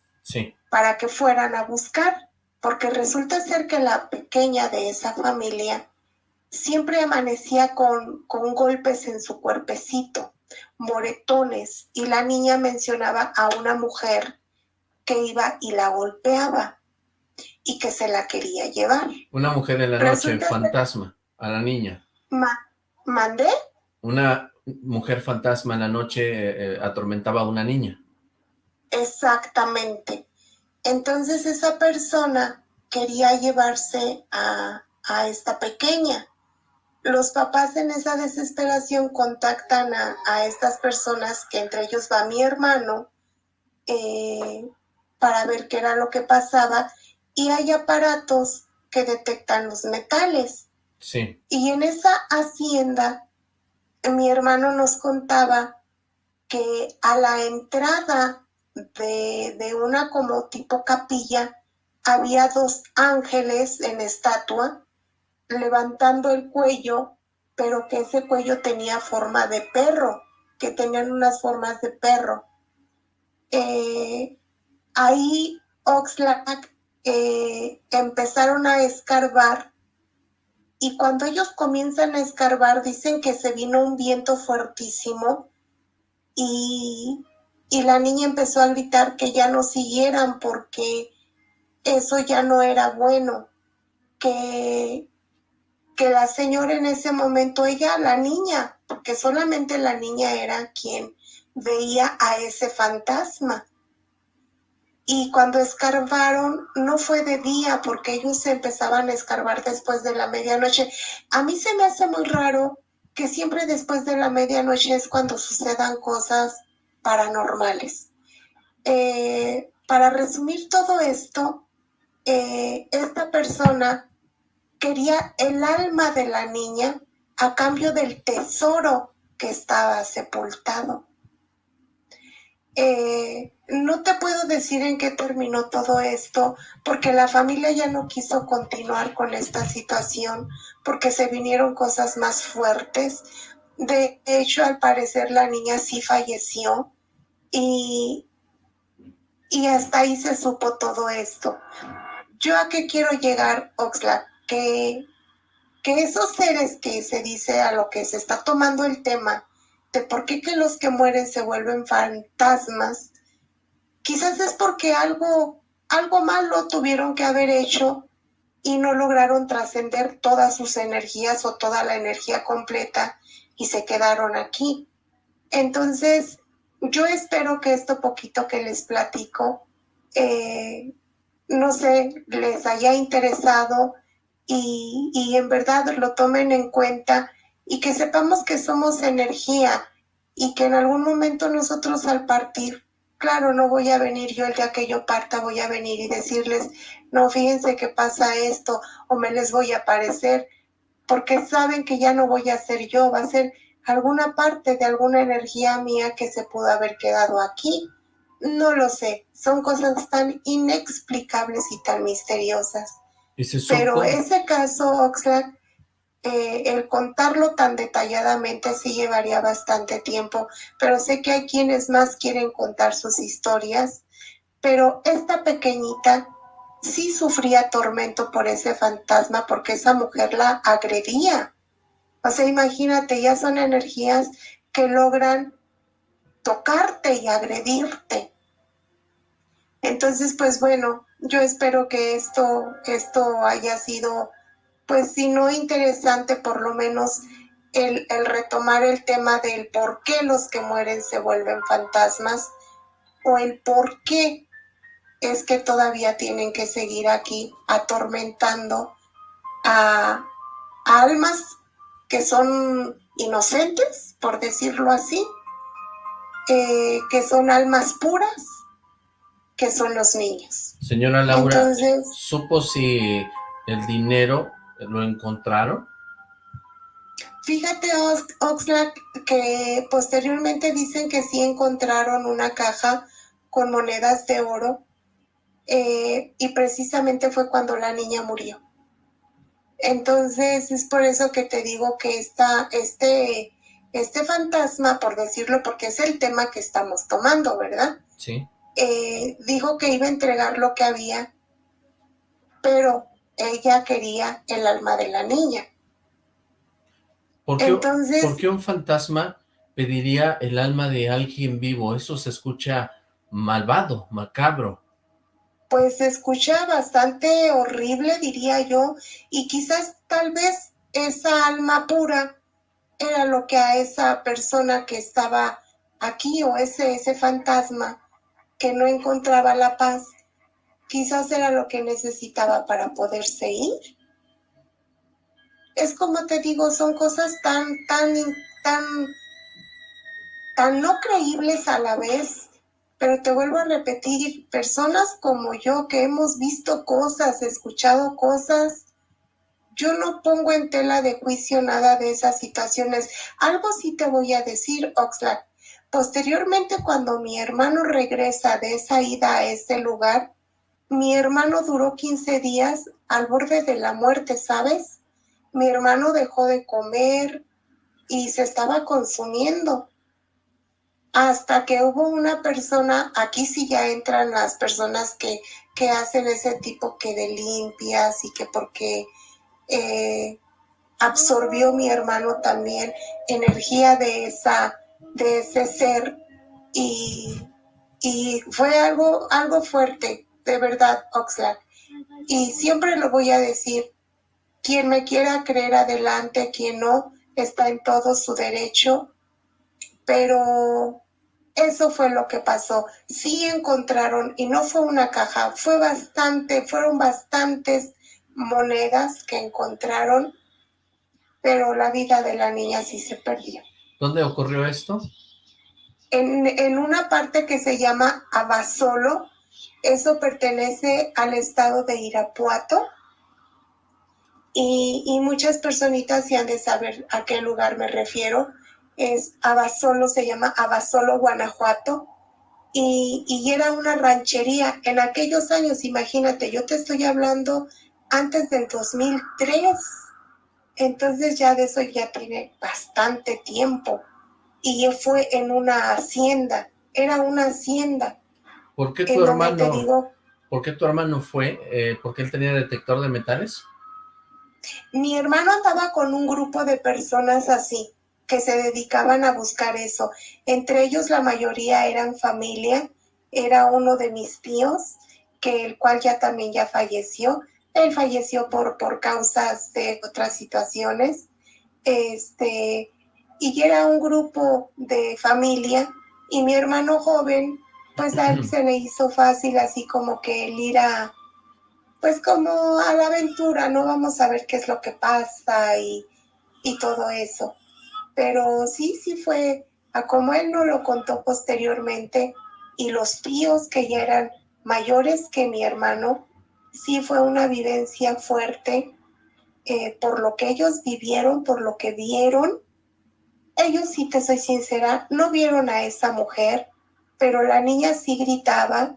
para que fueran a buscar, porque resulta ser que la pequeña de esa familia siempre amanecía con, con golpes en su cuerpecito, moretones, y la niña mencionaba a una mujer que iba y la golpeaba y que se la quería llevar. Una mujer en la noche, fantasma, a la niña. ¿Mandé? Una mujer fantasma en la noche eh, eh, atormentaba a una niña. Exactamente. Entonces esa persona quería llevarse a, esta pequeña. Los papás en esa desesperación contactan a, estas personas, que entre ellos va mi hermano, eh, para ver qué era lo que pasaba, y hay aparatos que detectan los metales. Sí. Y en esa hacienda mi hermano nos contaba que a la entrada de, una como tipo capilla había dos ángeles en estatua levantando el cuello, pero que ese cuello tenía forma de perro. que tenían unas formas de perro. Eh, ahí Oxlack eh, empezaron a escarbar y cuando ellos comienzan a escarbar dicen que se vino un viento fuertísimo y, y la niña empezó a gritar que ya no siguieran porque eso ya no era bueno, que, que la señora en ese momento, ella, la niña, porque solamente la niña era quien veía a ese fantasma. Y cuando escarbaron, no fue de día, porque ellos se empezaban a escarbar después de la medianoche. A mí se me hace muy raro que siempre después de la medianoche es cuando sucedan cosas paranormales. Eh, para resumir todo esto, eh, esta persona quería el alma de la niña a cambio del tesoro que estaba sepultado. Eh, no te puedo decir en qué terminó todo esto, porque la familia ya no quiso continuar con esta situación, porque se vinieron cosas más fuertes. De hecho, al parecer la niña sí falleció y, y hasta ahí se supo todo esto. Yo a qué quiero llegar, Oxlack, que, que esos seres que se dice a lo que se está tomando el tema, de por qué que los que mueren se vuelven fantasmas, quizás es porque algo, algo malo tuvieron que haber hecho y no lograron trascender todas sus energías o toda la energía completa y se quedaron aquí. Entonces, yo espero que esto poquito que les platico, eh, no sé, les haya interesado y, y en verdad lo tomen en cuenta y que sepamos que somos energía y que en algún momento nosotros al partir, claro, no voy a venir yo el día que yo parta, voy a venir y decirles, no, fíjense que pasa esto o me les voy a aparecer, porque saben que ya no voy a ser yo, va a ser alguna parte de alguna energía mía que se pudo haber quedado aquí. No lo sé, son cosas tan inexplicables y tan misteriosas. Pero ese caso, Oxlack, eh, el contarlo tan detalladamente sí llevaría bastante tiempo, pero sé que hay quienes más quieren contar sus historias, pero esta pequeñita sí sufría tormento por ese fantasma porque esa mujer la agredía. O sea, imagínate, ya son energías que logran tocarte y agredirte. Entonces, pues bueno, yo espero que esto, esto haya sido pues si no interesante, por lo menos el, retomar el tema del por qué los que mueren se vuelven fantasmas o el por qué es que todavía tienen que seguir aquí atormentando a, almas que son inocentes, por decirlo así, eh, que son almas puras, que son los niños. Señora Laura, ¿supo si el dinero lo encontraron? Fíjate, Oxlack, que posteriormente dicen que sí encontraron una caja con monedas de oro eh, y precisamente fue cuando la niña murió. Entonces es por eso que te digo que esta, este, este fantasma, por decirlo, porque es el tema que estamos tomando, ¿verdad? Sí. Eh, dijo que iba a entregar lo que había, pero ella quería el alma de la niña. ¿Por qué, Entonces, ¿por qué un fantasma pediría el alma de alguien vivo? Eso se escucha malvado, macabro. Pues se escucha bastante horrible, diría yo, y quizás tal vez esa alma pura era lo que a esa persona que estaba aquí o ese, ese fantasma que no encontraba la paz, quizás era lo que necesitaba para poderse ir. Es como te digo, son cosas tan, tan, tan, tan no creíbles a la vez, pero te vuelvo a repetir, personas como yo que hemos visto cosas, escuchado cosas, yo no pongo en tela de juicio nada de esas situaciones. Algo sí te voy a decir, Oxlack. Posteriormente, cuando mi hermano regresa de esa ida a ese lugar, mi hermano duró 15 días al borde de la muerte, ¿sabes? Mi hermano dejó de comer y se estaba consumiendo. Hasta que hubo una persona, aquí sí ya entran las personas que, que hacen ese tipo que de limpias y que porque eh, absorbió mi hermano también energía de esa, de ese ser y, y fue algo, algo fuerte, de verdad, Oxlack. Y siempre lo voy a decir, quien me quiera creer adelante, quien no, está en todo su derecho, pero eso fue lo que pasó. Sí encontraron, y no fue una caja, fue bastante, fueron bastantes monedas que encontraron, pero la vida de la niña sí se perdió. ¿Dónde ocurrió esto? En, en una parte que se llama Abasolo, eso pertenece al estado de Irapuato, y, muchas personitas se han de saber a qué lugar me refiero. Es Abasolo, se llama Abasolo, Guanajuato, y, y, era una ranchería. En aquellos años, imagínate, yo te estoy hablando antes del 2003, entonces ya de eso ya tiene bastante tiempo. Y fue en una hacienda, era una hacienda. ¿Por qué tu hermano, ¿por qué tu hermano fue? Eh, ¿Porque él tenía detector de metales? Mi hermano andaba con un grupo de personas así, que se dedicaban a buscar eso. Entre ellos la mayoría eran familia, era uno de mis tíos, que el cual ya también ya falleció. Él falleció por, por causas de otras situaciones. Este, y era un grupo de familia, y mi hermano joven, pues a él se le hizo fácil así como que el ir a, pues como a la aventura, ¿no? Vamos a ver qué es lo que pasa y, todo eso. Pero sí, sí fue, a como él no lo contó posteriormente, y los tíos que ya eran mayores que mi hermano, sí fue una vivencia fuerte eh, por lo que ellos vivieron, por lo que vieron. Ellos, sí te soy sincera, no vieron a esa mujer, pero la niña sí gritaba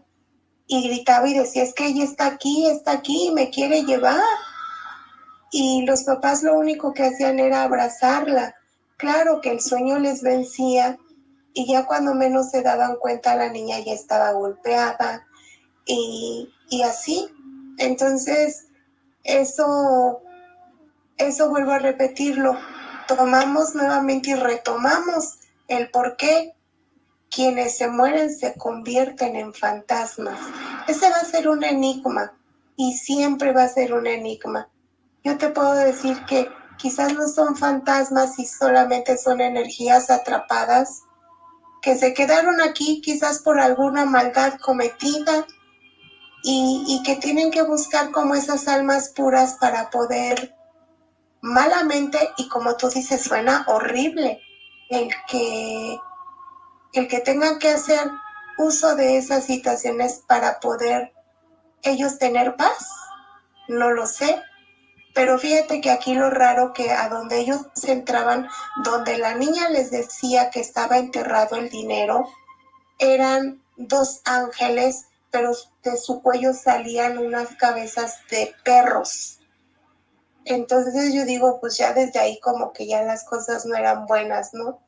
y gritaba y decía, es que ella está aquí, está aquí, me quiere llevar. Y los papás lo único que hacían era abrazarla. Claro que el sueño les vencía y ya cuando menos se daban cuenta la niña ya estaba golpeada y, y así. Entonces, eso, eso vuelvo a repetirlo. Tomamos nuevamente y retomamos el por qué quienes se mueren se convierten en fantasmas. Ese va a ser un enigma y siempre va a ser un enigma. Yo te puedo decir que quizás no son fantasmas y solamente son energías atrapadas que se quedaron aquí quizás por alguna maldad cometida y, que tienen que buscar como esas almas puras para poder malamente y como tú dices suena horrible el que el que tengan que hacer uso de esas situaciones para poder ellos tener paz, no lo sé. Pero fíjate que aquí lo raro que a donde ellos se entraban, donde la niña les decía que estaba enterrado el dinero, eran dos ángeles, pero de su cuello salían unas cabezas de perros. Entonces yo digo, pues ya desde ahí como que ya las cosas no eran buenas, ¿no?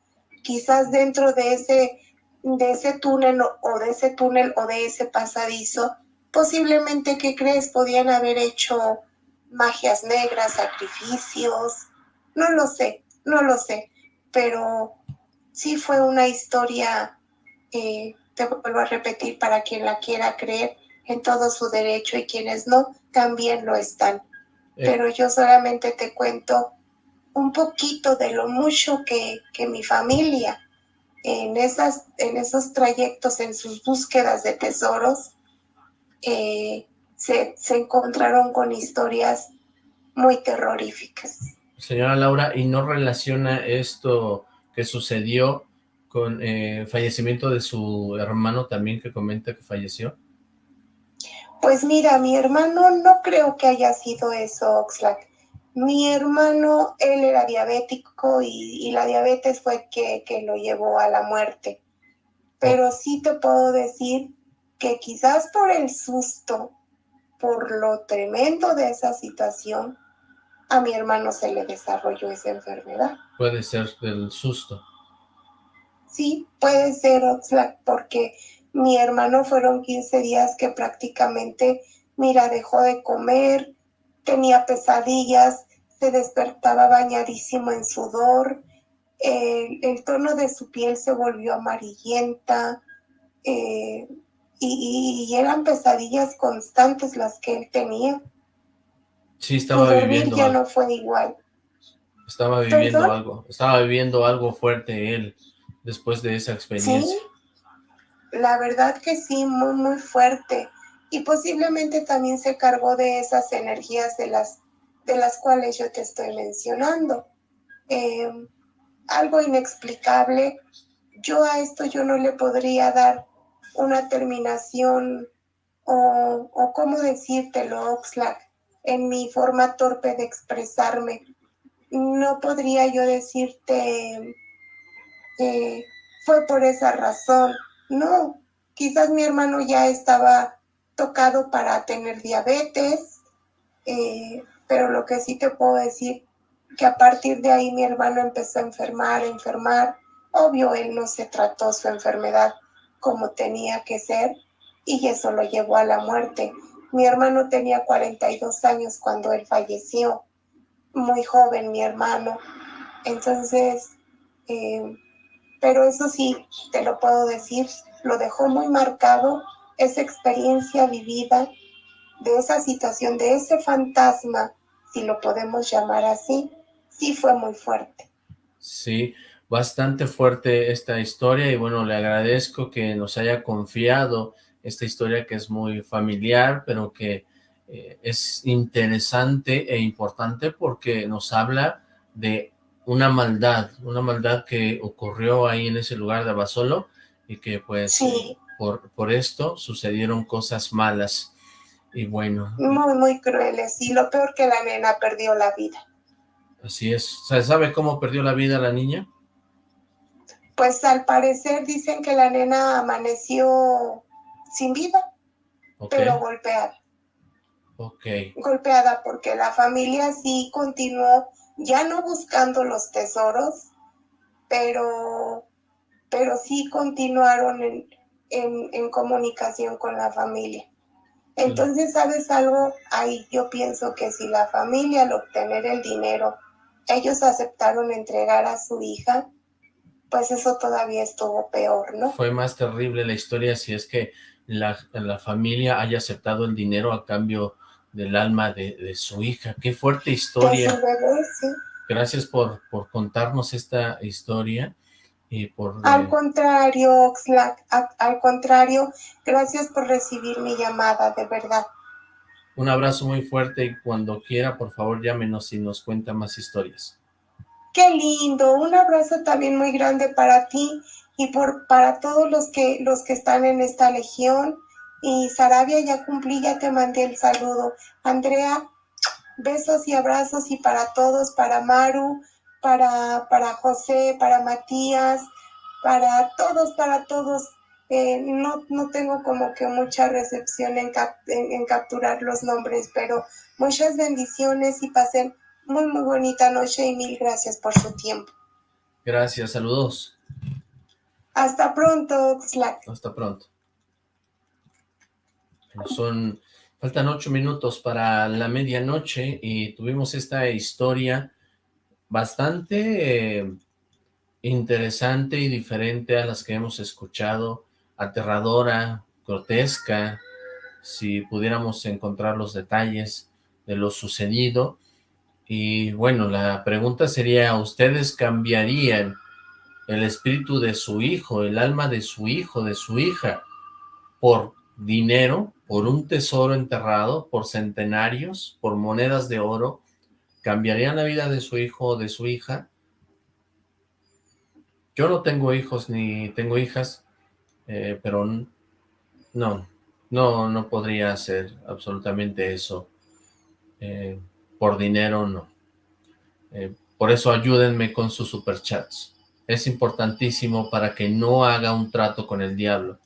quizás dentro de ese, de ese túnel o de ese túnel o de ese pasadizo, posiblemente, ¿qué crees? Podían haber hecho magias negras, sacrificios, no lo sé, no lo sé, pero sí fue una historia, eh, te vuelvo a repetir, para quien la quiera creer en todo su derecho y quienes no, también lo están. Eh. Pero yo solamente te cuento un poquito de lo mucho que, mi familia en, esas, en esos trayectos, en sus búsquedas de tesoros, eh, se, encontraron con historias muy terroríficas. Señora Laura, ¿y no relaciona esto que sucedió con el eh, fallecimiento de su hermano también que comenta que falleció? Pues mira, mi hermano no creo que haya sido eso, Oxlack. Mi hermano, él era diabético y, la diabetes fue que, que lo llevó a la muerte. Pero sí te puedo decir que quizás por el susto, por lo tremendo de esa situación, a mi hermano se le desarrolló esa enfermedad. Puede ser del susto. sí, puede ser Oxlack, porque mi hermano fueron 15 días que prácticamente, mira, dejó de comer, tenía pesadillas, se despertaba bañadísimo en sudor, el, tono de su piel se volvió amarillenta eh, y, eran pesadillas constantes las que él tenía. Sí, estaba viviendo. ya no fue igual. Estaba viviendo algo, estaba viviendo algo fuerte él después de esa experiencia. Sí, la verdad que sí, muy, muy fuerte. Y posiblemente también se cargó de esas energías de las, de las cuales yo te estoy mencionando. Eh, algo inexplicable. Yo a esto yo no le podría dar una terminación o, o cómo decírtelo, Oxlack, en mi forma torpe de expresarme. No podría yo decirte que fue por esa razón. No, quizás mi hermano ya estaba tocado para tener diabetes, eh, pero lo que sí te puedo decir que a partir de ahí mi hermano empezó a enfermar, a enfermar. Obvio, él no se trató su enfermedad como tenía que ser y eso lo llevó a la muerte. Mi hermano tenía 42 años cuando él falleció, muy joven mi hermano. Entonces, eh, pero eso sí, te lo puedo decir, lo dejó muy marcado esa experiencia vivida de esa situación, de ese fantasma, si lo podemos llamar así, sí fue muy fuerte. Sí, bastante fuerte esta historia y bueno, le agradezco que nos haya confiado esta historia que es muy familiar, pero que eh, es interesante e importante porque nos habla de una maldad, una maldad que ocurrió ahí en ese lugar de Abasolo y que pues por, por esto sucedieron cosas malas y bueno. Muy, muy crueles y lo peor que la nena perdió la vida. Así es. ¿Se sabe cómo perdió la vida la niña? Pues al parecer dicen que la nena amaneció sin vida, pero golpeada. Ok. Golpeada porque la familia sí continuó, ya no buscando los tesoros, pero, pero sí continuaron en, en comunicación con la familia. Entonces, ¿sabes algo? Ahí yo pienso que si la familia al obtener el dinero ellos aceptaron entregar a su hija, pues eso todavía estuvo peor, ¿no? Fue más terrible la historia si es que la, la familia haya aceptado el dinero a cambio del alma de, su hija. Qué fuerte historia. Gracias por, por contarnos esta historia. Y por, al eh, contrario, Oxlack, al contrario, gracias por recibir mi llamada, de verdad. Un abrazo muy fuerte y cuando quiera, por favor, llámenos y nos cuenta más historias. Qué lindo, un abrazo también muy grande para ti y por para todos los que los que están en esta legión. Y Sarabia, ya cumplí, ya te mandé el saludo. Andrea, besos y abrazos y para todos, para Maru, para, para José, para Matías, para todos, para todos. Eh, no, no tengo como que mucha recepción en, en, capturar los nombres, pero muchas bendiciones y pasen muy, muy bonita noche y mil gracias por su tiempo. Gracias, saludos. Hasta pronto, Slack. Hasta pronto. Son, faltan ocho minutos para la medianoche y tuvimos esta historia bastante eh, interesante y diferente a las que hemos escuchado aterradora, grotesca, si pudiéramos encontrar los detalles de lo sucedido. Y bueno, la pregunta sería, ¿ustedes cambiarían el espíritu de su hijo, el alma de su hijo, de su hija, por dinero, por un tesoro enterrado, por centenarios, por monedas de oro? ¿Cambiarían la vida de su hijo o de su hija? Yo no tengo hijos ni tengo hijas, eh, pero no, no, no podría hacer absolutamente eso. Eh, por dinero, no. Eh, por eso ayúdenme con sus superchats. Es importantísimo para que no haga un trato con el diablo.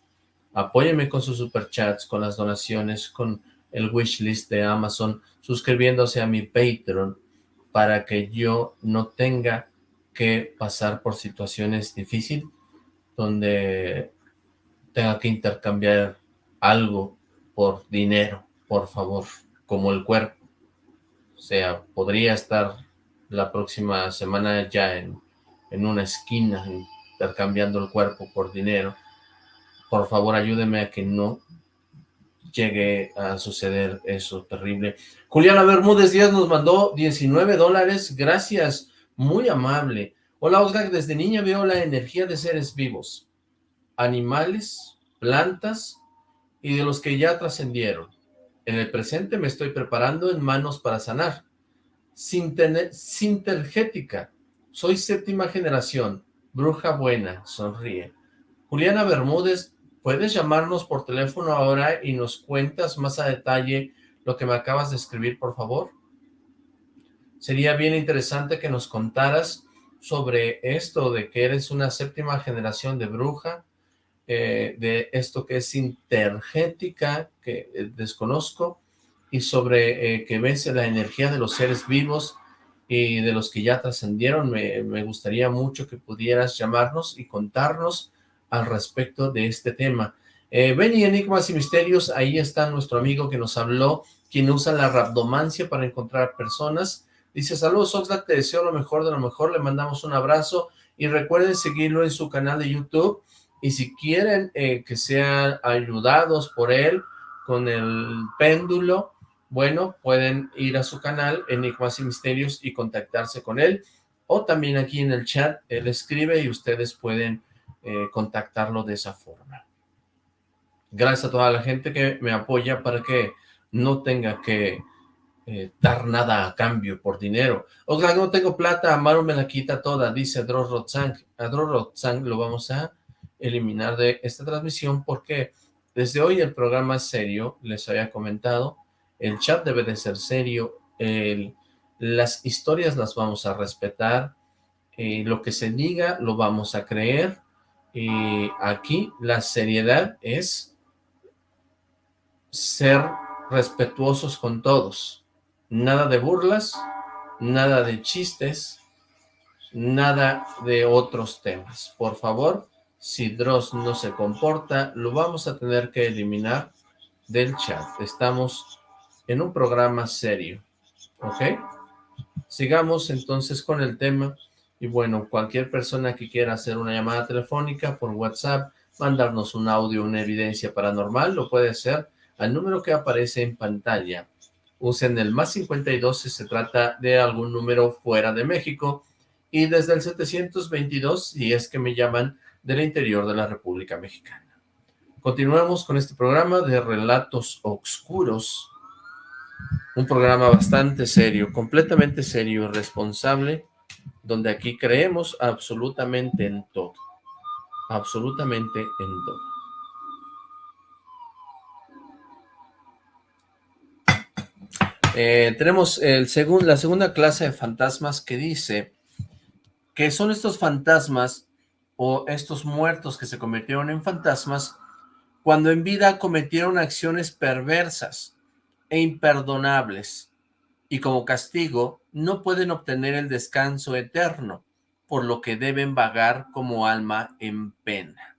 Apóyeme con sus superchats, con las donaciones, con el wishlist de Amazon, suscribiéndose a mi Patreon para que yo no tenga que pasar por situaciones difíciles donde tenga que intercambiar algo por dinero, por favor, como el cuerpo. O sea, podría estar la próxima semana ya en, en una esquina intercambiando el cuerpo por dinero. Por favor, ayúdeme a que no llegue a suceder eso terrible. Juliana Bermúdez Díaz nos mandó 19 dólares, gracias, muy amable. Hola Oscar, desde niña veo la energía de seres vivos, animales, plantas y de los que ya trascendieron. En el presente me estoy preparando en manos para sanar. Sintergética, soy séptima generación, bruja buena, sonríe. Juliana Bermúdez ¿Puedes llamarnos por teléfono ahora y nos cuentas más a detalle lo que me acabas de escribir, por favor? Sería bien interesante que nos contaras sobre esto de que eres una séptima generación de bruja, eh, de esto que es intergética, que eh, desconozco, y sobre eh, que ves la energía de los seres vivos y de los que ya trascendieron. Me, me gustaría mucho que pudieras llamarnos y contarnos al respecto de este tema. Eh, Benny Enigmas y Misterios, ahí está nuestro amigo que nos habló, quien usa la rabdomancia para encontrar personas. Dice, saludos Oxlack, te deseo lo mejor de lo mejor, le mandamos un abrazo y recuerden seguirlo en su canal de YouTube y si quieren eh, que sean ayudados por él con el péndulo, bueno, pueden ir a su canal Enigmas y Misterios y contactarse con él o también aquí en el chat, él escribe y ustedes pueden eh, contactarlo de esa forma. Gracias a toda la gente que me apoya para que no tenga que eh, dar nada a cambio por dinero. O sea, no tengo plata, Amaru me la quita toda, dice Adro Rotzang. Adro Rotzang lo vamos a eliminar de esta transmisión porque desde hoy el programa es serio, les había comentado, el chat debe de ser serio, las historias las vamos a respetar, eh, lo que se diga lo vamos a creer, y aquí la seriedad es ser respetuosos con todos. Nada de burlas, nada de chistes, nada de otros temas. Por favor, si Dross no se comporta, lo vamos a tener que eliminar del chat. Estamos en un programa serio, ¿ok? Sigamos entonces con el tema y bueno, cualquier persona que quiera hacer una llamada telefónica por WhatsApp, mandarnos un audio, una evidencia paranormal, lo puede hacer al número que aparece en pantalla. Usen el más 52 si se trata de algún número fuera de México y desde el 722 si es que me llaman del interior de la República Mexicana. Continuamos con este programa de Relatos Oscuros, un programa bastante serio, completamente serio y responsable, donde aquí creemos absolutamente en todo, absolutamente en todo. Eh, tenemos el la segunda clase de fantasmas que dice que son estos fantasmas o estos muertos que se convirtieron en fantasmas cuando en vida cometieron acciones perversas e imperdonables y como castigo no pueden obtener el descanso eterno, por lo que deben vagar como alma en pena.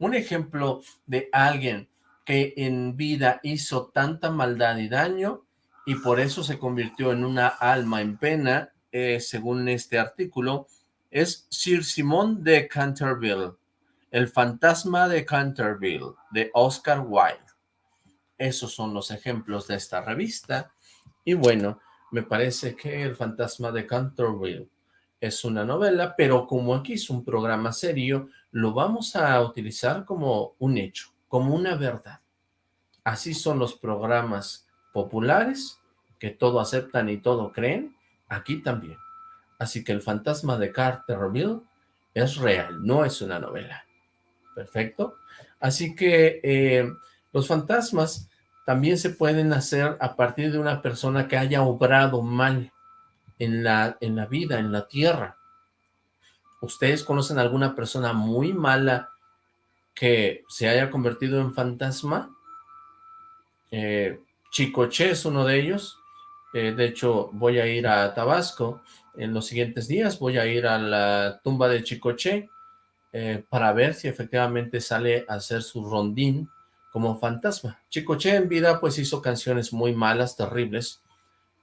Un ejemplo de alguien que en vida hizo tanta maldad y daño y por eso se convirtió en una alma en pena, eh, según este artículo, es Sir Simon de Canterville, el fantasma de Canterville, de Oscar Wilde. Esos son los ejemplos de esta revista. Y bueno, me parece que El fantasma de Canterville es una novela, pero como aquí es un programa serio, lo vamos a utilizar como un hecho, como una verdad. Así son los programas populares, que todo aceptan y todo creen, aquí también. Así que el fantasma de Canterville es real, no es una novela. Perfecto. Así que eh, los fantasmas también se pueden hacer a partir de una persona que haya obrado mal en la, en la vida, en la tierra. ¿Ustedes conocen alguna persona muy mala que se haya convertido en fantasma? Eh, Chicoche es uno de ellos. Eh, de hecho, voy a ir a Tabasco en los siguientes días. Voy a ir a la tumba de Chicoche eh, para ver si efectivamente sale a hacer su rondín como fantasma. Chicoche en vida pues hizo canciones muy malas, terribles,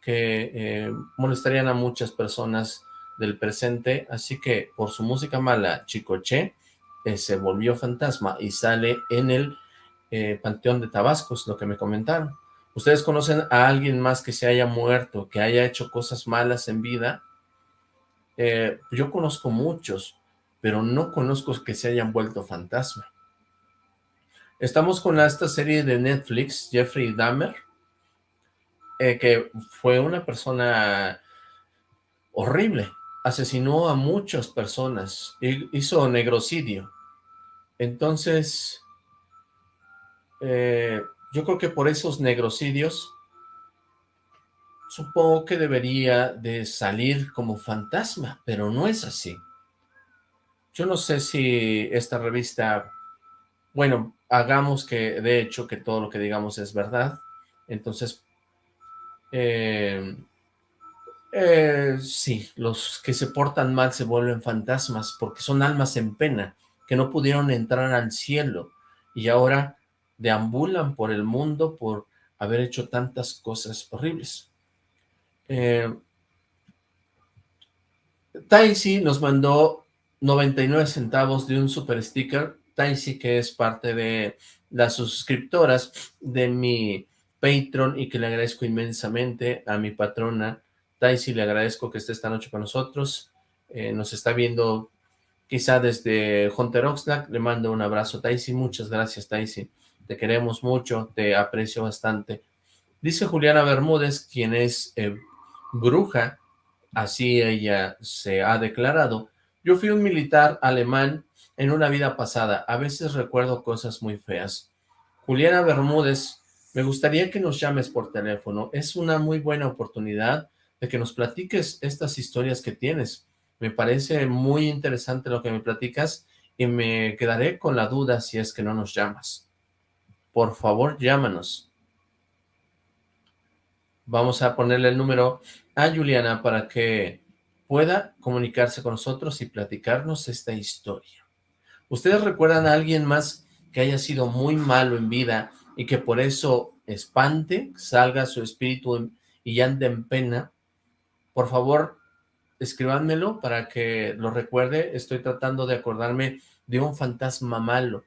que eh, molestarían a muchas personas del presente, así que por su música mala, Chicoche eh, se volvió fantasma y sale en el Panteón de Tabasco, es lo que me comentaron. ¿Ustedes conocen a alguien más que se haya muerto, que haya hecho cosas malas en vida? Yo conozco muchos, pero no conozco que se hayan vuelto fantasma. Estamos con esta serie de Netflix, Jeffrey Dahmer, eh, que fue una persona horrible, asesinó a muchas personas, hizo negrocidio. Entonces, eh, yo creo que por esos negrocidios, supongo que debería de salir como fantasma, pero no es así. Yo no sé si esta revista, bueno, hagamos que de hecho que todo lo que digamos es verdad, entonces, eh, eh, sí, los que se portan mal se vuelven fantasmas porque son almas en pena, que no pudieron entrar al cielo y ahora deambulan por el mundo por haber hecho tantas cosas horribles. Eh, Taisi nos mandó 99 centavos de un super sticker. Taisi, que es parte de las suscriptoras de mi Patreon y que le agradezco inmensamente a mi patrona. Taisi, le agradezco que esté esta noche con nosotros. Eh, nos está viendo quizá desde Hunter Oxlack. Le mando un abrazo, Taisi. Muchas gracias, Taisi. Te queremos mucho, te aprecio bastante. Dice Juliana Bermúdez, quien es eh, bruja, así ella se ha declarado, yo fui un militar alemán en una vida pasada. A veces recuerdo cosas muy feas. Juliana Bermúdez, me gustaría que nos llames por teléfono. Es una muy buena oportunidad de que nos platiques estas historias que tienes. Me parece muy interesante lo que me platicas y me quedaré con la duda si es que no nos llamas. Por favor, llámanos. Vamos a ponerle el número a Juliana para que pueda comunicarse con nosotros y platicarnos esta historia. ¿Ustedes recuerdan a alguien más que haya sido muy malo en vida y que por eso espante, salga su espíritu y ande en pena? Por favor, escríbanmelo para que lo recuerde. Estoy tratando de acordarme de un fantasma malo.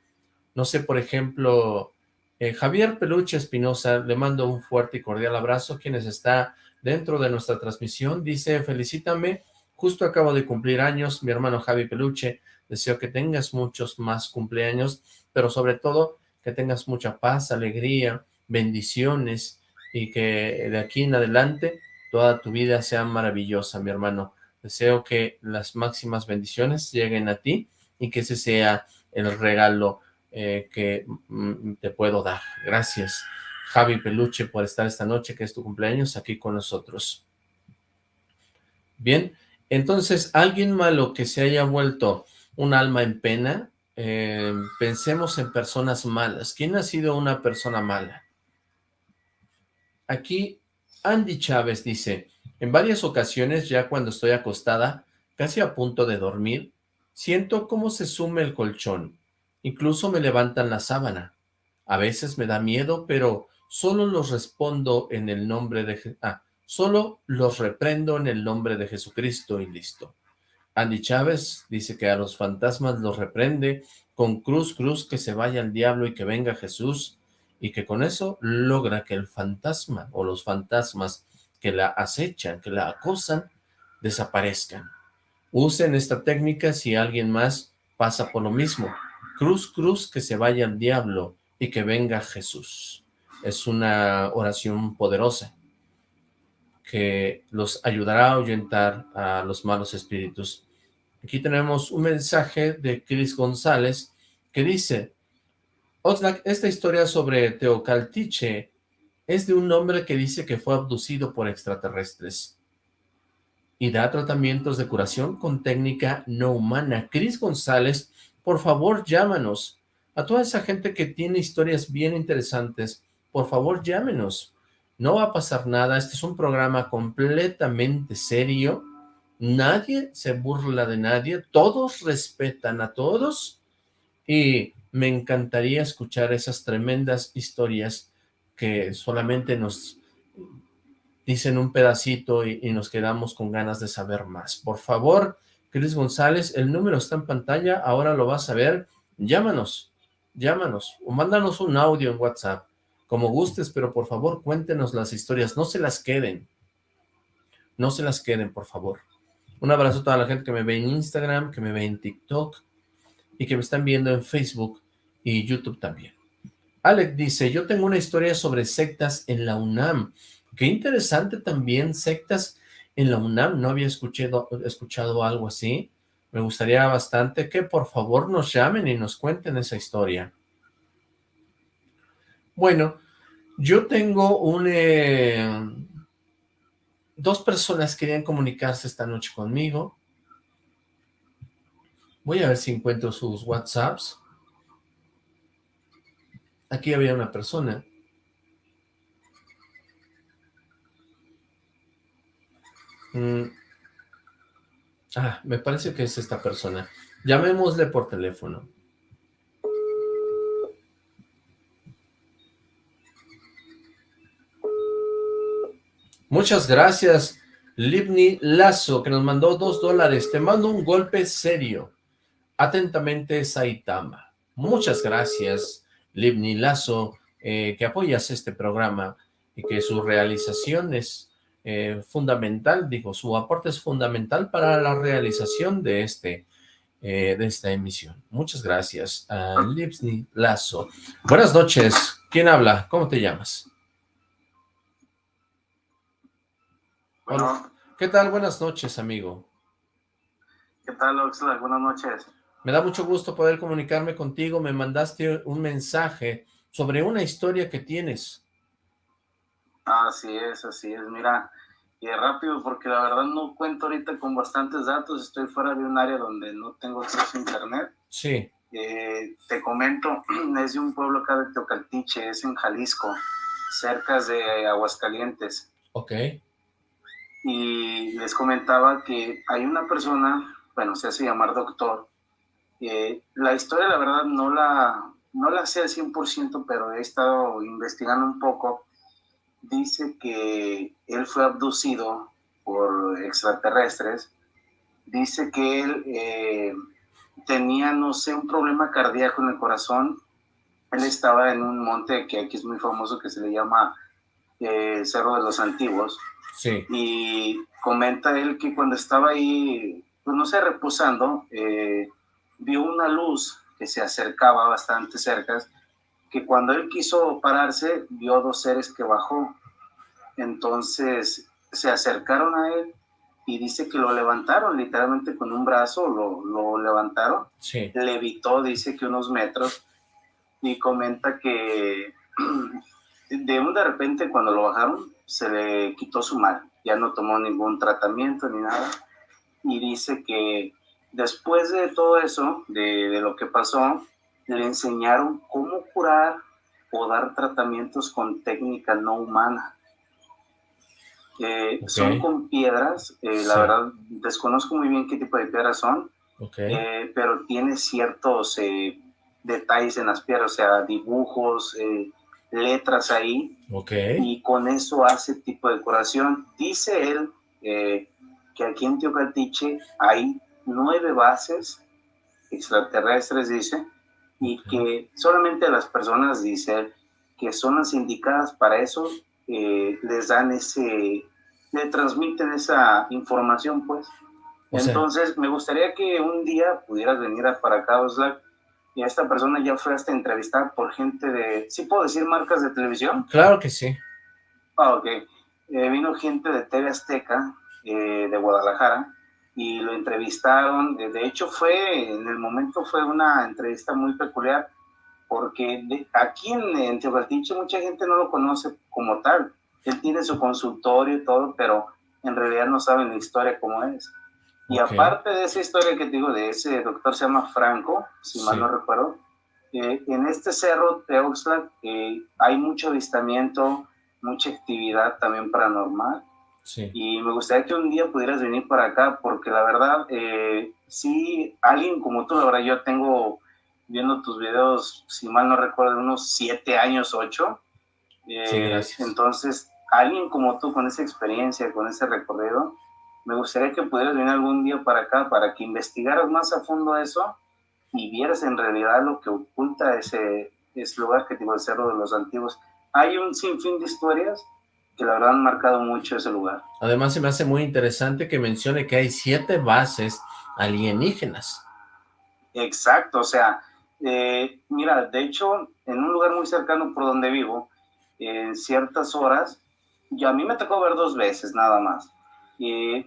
No sé, por ejemplo, eh, Javier Peluche Espinosa, le mando un fuerte y cordial abrazo, quienes está dentro de nuestra transmisión. Dice, felicítame Justo acabo de cumplir años, mi hermano Javi Peluche, deseo que tengas muchos más cumpleaños, pero sobre todo que tengas mucha paz, alegría, bendiciones y que de aquí en adelante toda tu vida sea maravillosa, mi hermano. Deseo que las máximas bendiciones lleguen a ti y que ese sea el regalo eh, que mm, te puedo dar. Gracias, Javi Peluche, por estar esta noche, que es tu cumpleaños, aquí con nosotros. Bien, entonces, alguien malo que se haya vuelto un alma en pena, eh, pensemos en personas malas. ¿Quién ha sido una persona mala? Aquí Andy Chávez dice, en varias ocasiones ya cuando estoy acostada, casi a punto de dormir, siento cómo se sume el colchón, incluso me levantan la sábana. A veces me da miedo, pero solo los respondo en el nombre de... Ah, Solo los reprendo en el nombre de Jesucristo y listo. Andy Chávez dice que a los fantasmas los reprende con cruz, cruz, que se vaya el diablo y que venga Jesús, y que con eso logra que el fantasma o los fantasmas que la acechan, que la acosan, desaparezcan. Usen esta técnica si alguien más pasa por lo mismo. Cruz, cruz, que se vaya el diablo y que venga Jesús. Es una oración poderosa que los ayudará a ahuyentar a los malos espíritus. Aquí tenemos un mensaje de Chris González que dice, Oxlack, esta historia sobre Teocaltiche es de un hombre que dice que fue abducido por extraterrestres y da tratamientos de curación con técnica no humana. Chris González, por favor, llámanos. A toda esa gente que tiene historias bien interesantes, por favor, llámenos. No va a pasar nada, este es un programa completamente serio nadie se burla de nadie, todos respetan a todos y me encantaría escuchar esas tremendas historias que solamente nos dicen un pedacito y, nos quedamos con ganas de saber más. Por favor, Cris González, el número está en pantalla, ahora lo vas a ver, llámanos, llámanos o mándanos un audio en WhatsApp, como gustes, pero por favor cuéntenos las historias, no se las queden, no se las queden, por favor. Un abrazo a toda la gente que me ve en Instagram, que me ve en TikTok y que me están viendo en Facebook y YouTube también. Alec dice, yo tengo una historia sobre sectas en la UNAM. Qué interesante también, sectas en la UNAM. No había escuchado, escuchado algo así. Me gustaría bastante que por favor nos llamen y nos cuenten esa historia. Bueno, yo tengo un... Eh, dos personas querían comunicarse esta noche conmigo. Voy a ver si encuentro sus WhatsApps. Aquí había una persona. Mm. Ah, me parece que es esta persona. Llamémosle por teléfono. Muchas gracias, Livni Lazo, que nos mandó dos dólares. Te mando un golpe serio. Atentamente, Saitama. Muchas gracias, Livni Lazo, eh, que apoyas este programa y que su realización es eh, fundamental, digo, su aporte es fundamental para la realización de este eh, de esta emisión. Muchas gracias a Livni Lazo. Buenas noches. ¿Quién habla? ¿Cómo te llamas? Hola. ¿Qué tal? Buenas noches, amigo. ¿Qué tal, Oxlack? Buenas noches. Me da mucho gusto poder comunicarme contigo. Me mandaste un mensaje sobre una historia que tienes. Así es, así es. Mira, y rápido porque la verdad no cuento ahorita con bastantes datos. Estoy fuera de un área donde no tengo acceso a internet. Sí. Eh, te comento, es de un pueblo acá de Teocaltiche, es en Jalisco, cerca de Aguascalientes. Ok. Y les comentaba que hay una persona, bueno, se hace llamar doctor, la historia, la verdad, no la, no la sé al 100%, pero he estado investigando un poco. Dice que él fue abducido por extraterrestres. Dice que él eh, tenía, no sé, un problema cardíaco en el corazón. Él estaba en un monte que aquí es muy famoso que se le llama eh, Cerro de los Antiguos. Sí. Y comenta él que cuando estaba ahí, pues no sé, reposando, eh, vio una luz que se acercaba bastante cerca, que cuando él quiso pararse, vio dos seres que bajó. Entonces se acercaron a él y dice que lo levantaron literalmente con un brazo, lo, lo levantaron, sí. levitó, dice que unos metros, y comenta que de un de repente cuando lo bajaron se le quitó su mal, ya no tomó ningún tratamiento ni nada, y dice que Después de todo eso, de, lo que pasó, le enseñaron cómo curar o dar tratamientos con técnica no humana. Son con piedras, eh, la verdad desconozco muy bien qué tipo de piedras son, eh, pero tiene ciertos eh, detalles en las piedras, o sea, dibujos, letras ahí, y con eso hace tipo de curación. Dice él que aquí en Teocaltiche hay nueve bases extraterrestres, dice, y que solamente las personas, dice, que son las indicadas para eso, eh, les dan ese, le transmiten esa información, pues. Entonces, me gustaría que un día pudieras venir a para acá, Oslac, y esta persona ya fue hasta entrevistada por gente de, ¿sí puedo decir marcas de televisión? Claro que sí. Ah, ok. Eh, vino gente de TV Azteca, eh, de Guadalajara, y lo entrevistaron. De hecho, fue, en el momento fue una entrevista muy peculiar, porque aquí en, en mucha gente no lo conoce como tal. Él tiene su consultorio y todo, pero en realidad no saben la historia como es. Y aparte de esa historia que te digo, de ese doctor se llama Franco, si mal no recuerdo, eh, en este cerro de Oxlack eh, hay mucho avistamiento, mucha actividad también paranormal. Y me gustaría que un día pudieras venir para acá, porque la verdad, eh, sí, alguien como tú, verdad, yo tengo viendo tus videos, si mal no recuerdo, unos siete años, ocho. Eh, entonces, alguien como tú, con esa experiencia, con ese recorrido, me gustaría que pudieras venir algún día para acá, para que investigaras más a fondo eso y vieras en realidad lo que oculta ese, ese lugar que digo, el Cerro de los Antiguos. Hay un sinfín de historias que la verdad han marcado mucho ese lugar. Además se me hace muy interesante que mencione que hay siete bases alienígenas. Exacto, o sea, eh, mira, de hecho, en un lugar muy cercano por donde vivo, en ciertas horas, yo a mí me tocó ver dos veces nada más. Eh,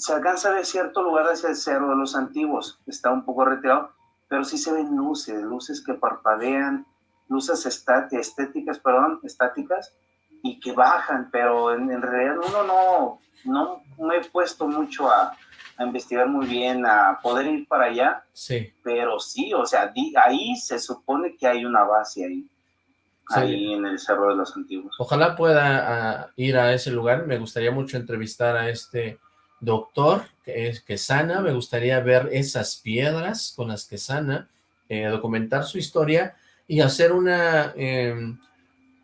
se alcanza de cierto lugar hacia el Cerro de los Antiguos, está un poco retirado, pero sí se ven luces, luces que parpadean, luces estéticas, perdón, estáticas, y que bajan, pero en, realidad uno no, no me he puesto mucho a, a, investigar muy bien, a poder ir para allá. Sí. Pero sí, o sea, ahí se supone que hay una base ahí. Ahí en el Cerro de los Antiguos. Ojalá pueda ir a ese lugar. Me gustaría mucho entrevistar a este doctor que, es, que sana. Me gustaría ver esas piedras con las que sana, eh, documentar su historia y hacer una... Em,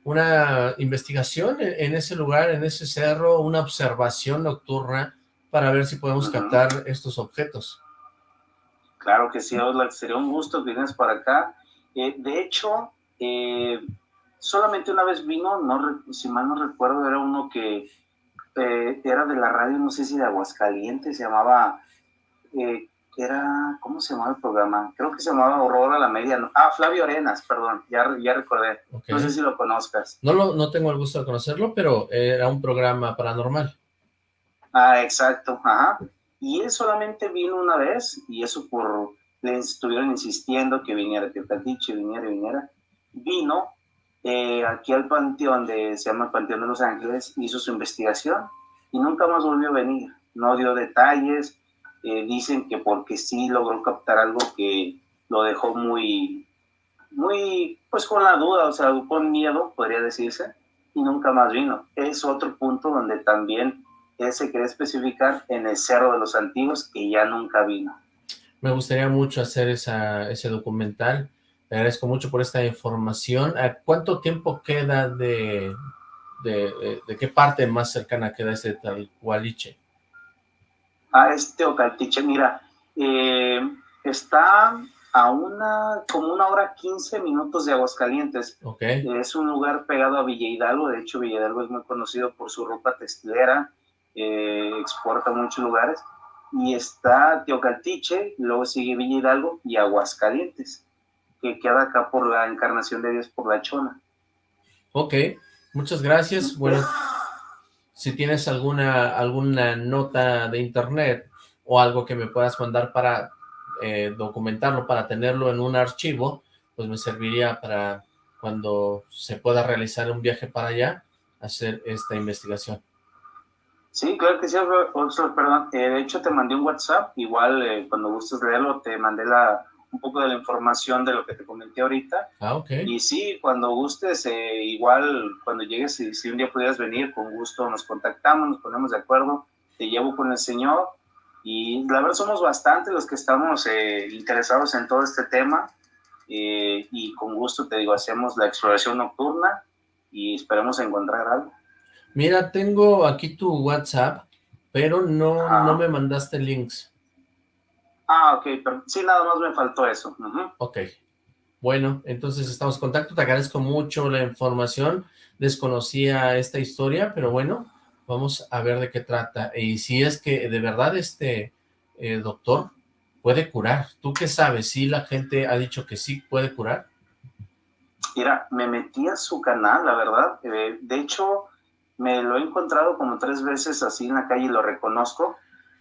una investigación en, ese lugar, en ese cerro, una observación nocturna para ver si podemos captar estos objetos. Claro que sí, sería un gusto que vienes para acá. Eh, de hecho, eh, solamente una vez vino, no, si mal no recuerdo, era uno que eh, era de la radio, no sé si de Aguascalientes, se llamaba era, ¿cómo se llamaba el programa? Creo que se llamaba Aurora la Media. Ah, Flavio Arenas, perdón, ya, ya recordé. No sé si lo conozcas. No, lo, no tengo el gusto de conocerlo, pero era un programa paranormal. Ah, exacto, ajá. Y él solamente vino una vez, y eso por, le estuvieron insistiendo que viniera, que Tatiche viniera, viniera. Vino eh, aquí al panteón de, se llama el Panteón de Los Ángeles, hizo su investigación y nunca más volvió a venir. No dio detalles, eh, dicen que porque sí logró captar algo que lo dejó muy, muy, pues con la duda, o sea, con miedo, podría decirse, y nunca más vino. Es otro punto donde también él se quiere especificar en el Cerro de los Antiguos, que ya nunca vino. Me gustaría mucho hacer esa, ese documental. Le agradezco mucho por esta información. ¿A cuánto tiempo queda de, de, de, qué parte más cercana queda este Talhualiche? a este Ocaltiche, mira, eh, está a una, como una hora 15 minutos de Aguascalientes. Es un lugar pegado a Villa Hidalgo, de hecho Villa Hidalgo es muy conocido por su ropa textilera, eh, exporta a muchos lugares, y está Teocaltiche, luego sigue Villa Hidalgo y Aguascalientes, que queda acá por la encarnación de Dios por la Chona. Ok, muchas gracias, bueno si tienes alguna, alguna nota de internet o algo que me puedas mandar para eh, documentarlo, para tenerlo en un archivo, pues me serviría para cuando se pueda realizar un viaje para allá, hacer esta investigación. Sí, claro que sí, perdón. Eh, de hecho, te mandé un WhatsApp, igual eh, cuando gustes leerlo, te mandé la, un poco de la información de lo que te comenté ahorita. Ah, ok. Y sí, cuando gustes, eh, igual cuando llegues, si, si, un día pudieras venir, con gusto nos contactamos, nos ponemos de acuerdo, te llevo con el Señor. Y la verdad somos bastantes los que estamos eh, interesados en todo este tema. Eh, y con gusto, te digo, hacemos la exploración nocturna y esperemos encontrar algo. Mira, tengo aquí tu WhatsApp, pero no, no me mandaste links. Ah, ok, pero sí, nada más me faltó eso. Ok. Bueno, entonces estamos en contacto. Te agradezco mucho la información. Desconocía esta historia, pero bueno, vamos a ver de qué trata. Y si es que de verdad este eh, doctor puede curar. ¿Tú qué sabes? ¿Sí la gente ha dicho que sí puede curar? Mira, me metí a su canal, la verdad. Eh, de hecho, me lo he encontrado como tres veces así en la calle y lo reconozco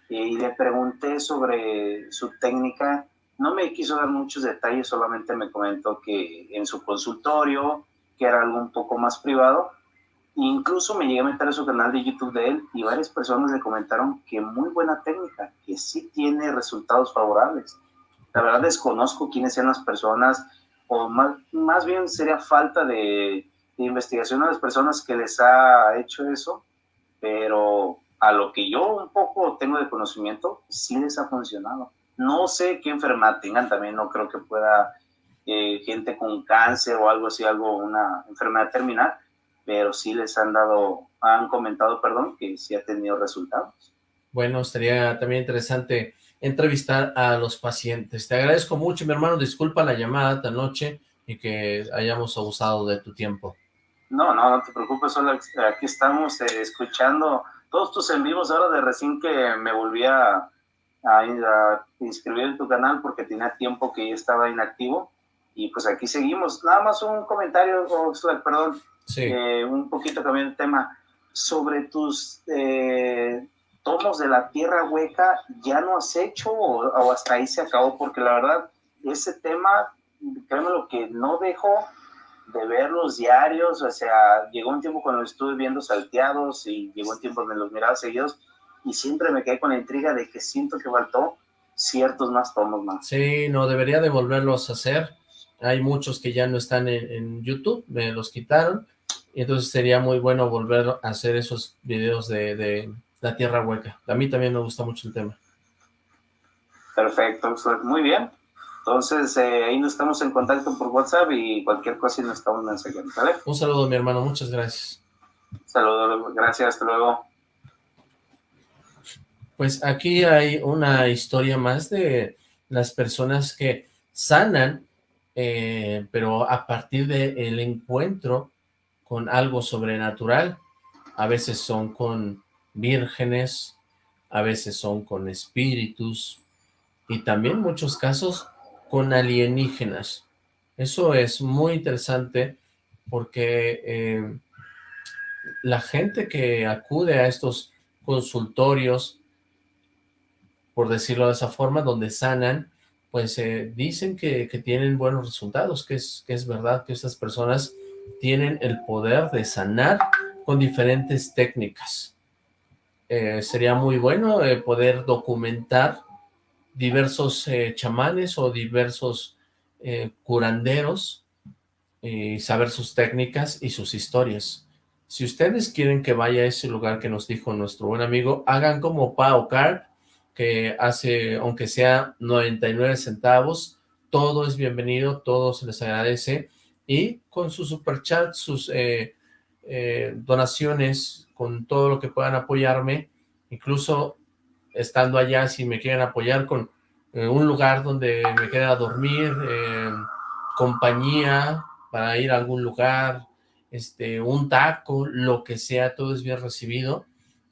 y le pregunté sobre su técnica. No me quiso dar muchos detalles, solamente me comentó que en su consultorio, que era algo un poco más privado. Incluso me llegué a meter a su canal de YouTube de él y varias personas le comentaron que muy buena técnica, que sí tiene resultados favorables. La verdad desconozco quiénes sean las personas, o más, más bien sería falta de, de investigación a las personas que les ha hecho eso, pero a lo que yo un poco tengo de conocimiento, sí les ha funcionado. No sé qué enfermedad tengan también, no creo que pueda eh, gente con cáncer o algo así, algo, una enfermedad terminal, pero sí les han dado, han comentado, perdón, que sí ha tenido resultados. Bueno, estaría también interesante entrevistar a los pacientes. Te agradezco mucho, mi hermano, disculpa la llamada esta noche y que hayamos abusado de tu tiempo. No, no, no te preocupes, solo aquí estamos eh, escuchando todos tus en vivos ahora de recién que me volví a, a, inscribir en tu canal porque tenía tiempo que yo estaba inactivo y pues aquí seguimos. Nada más un comentario, perdón, eh, un poquito cambiando el tema, sobre tus eh, tomos de la tierra hueca, ¿ya no has hecho o, hasta ahí se acabó? Porque la verdad, ese tema, créeme lo que no dejo de ver los diarios, o sea, llegó un tiempo cuando estuve viendo salteados y llegó un tiempo donde los miraba seguidos y siempre me quedé con la intriga de que siento que faltó ciertos más tomos más. Sí, no, debería de volverlos a hacer. Hay muchos que ya no están en, YouTube, me los quitaron, y entonces sería muy bueno volver a hacer esos videos de, la tierra hueca. A mí también me gusta mucho el tema. Perfecto, muy bien. Entonces, eh, ahí nos estamos en contacto por WhatsApp y cualquier cosa nos estamos mensajeando, ¿vale? Un saludo, mi hermano, muchas gracias. Saludos, gracias, hasta luego. Pues aquí hay una historia más de las personas que sanan, eh, pero a partir del encuentro con algo sobrenatural. A veces son con vírgenes, a veces son con espíritus, y también muchos casos con alienígenas. Eso es muy interesante porque eh, la gente que acude a estos consultorios, por decirlo de esa forma, donde sanan, pues eh, dicen que, tienen buenos resultados, que es, verdad que estas personas tienen el poder de sanar con diferentes técnicas. Eh, sería muy bueno poder documentar diversos eh, chamanes o diversos eh, curanderos y saber sus técnicas y sus historias. Si ustedes quieren que vaya a ese lugar que nos dijo nuestro buen amigo, hagan como Pau Card, que hace, aunque sea 99 centavos, todo es bienvenido, todo se les agradece, y con su super chat, sus eh, donaciones, con todo lo que puedan apoyarme, incluso estando allá, si me quieren apoyar con eh, un lugar donde me quede a dormir, eh, compañía para ir a algún lugar, este, un taco, lo que sea, todo es bien recibido.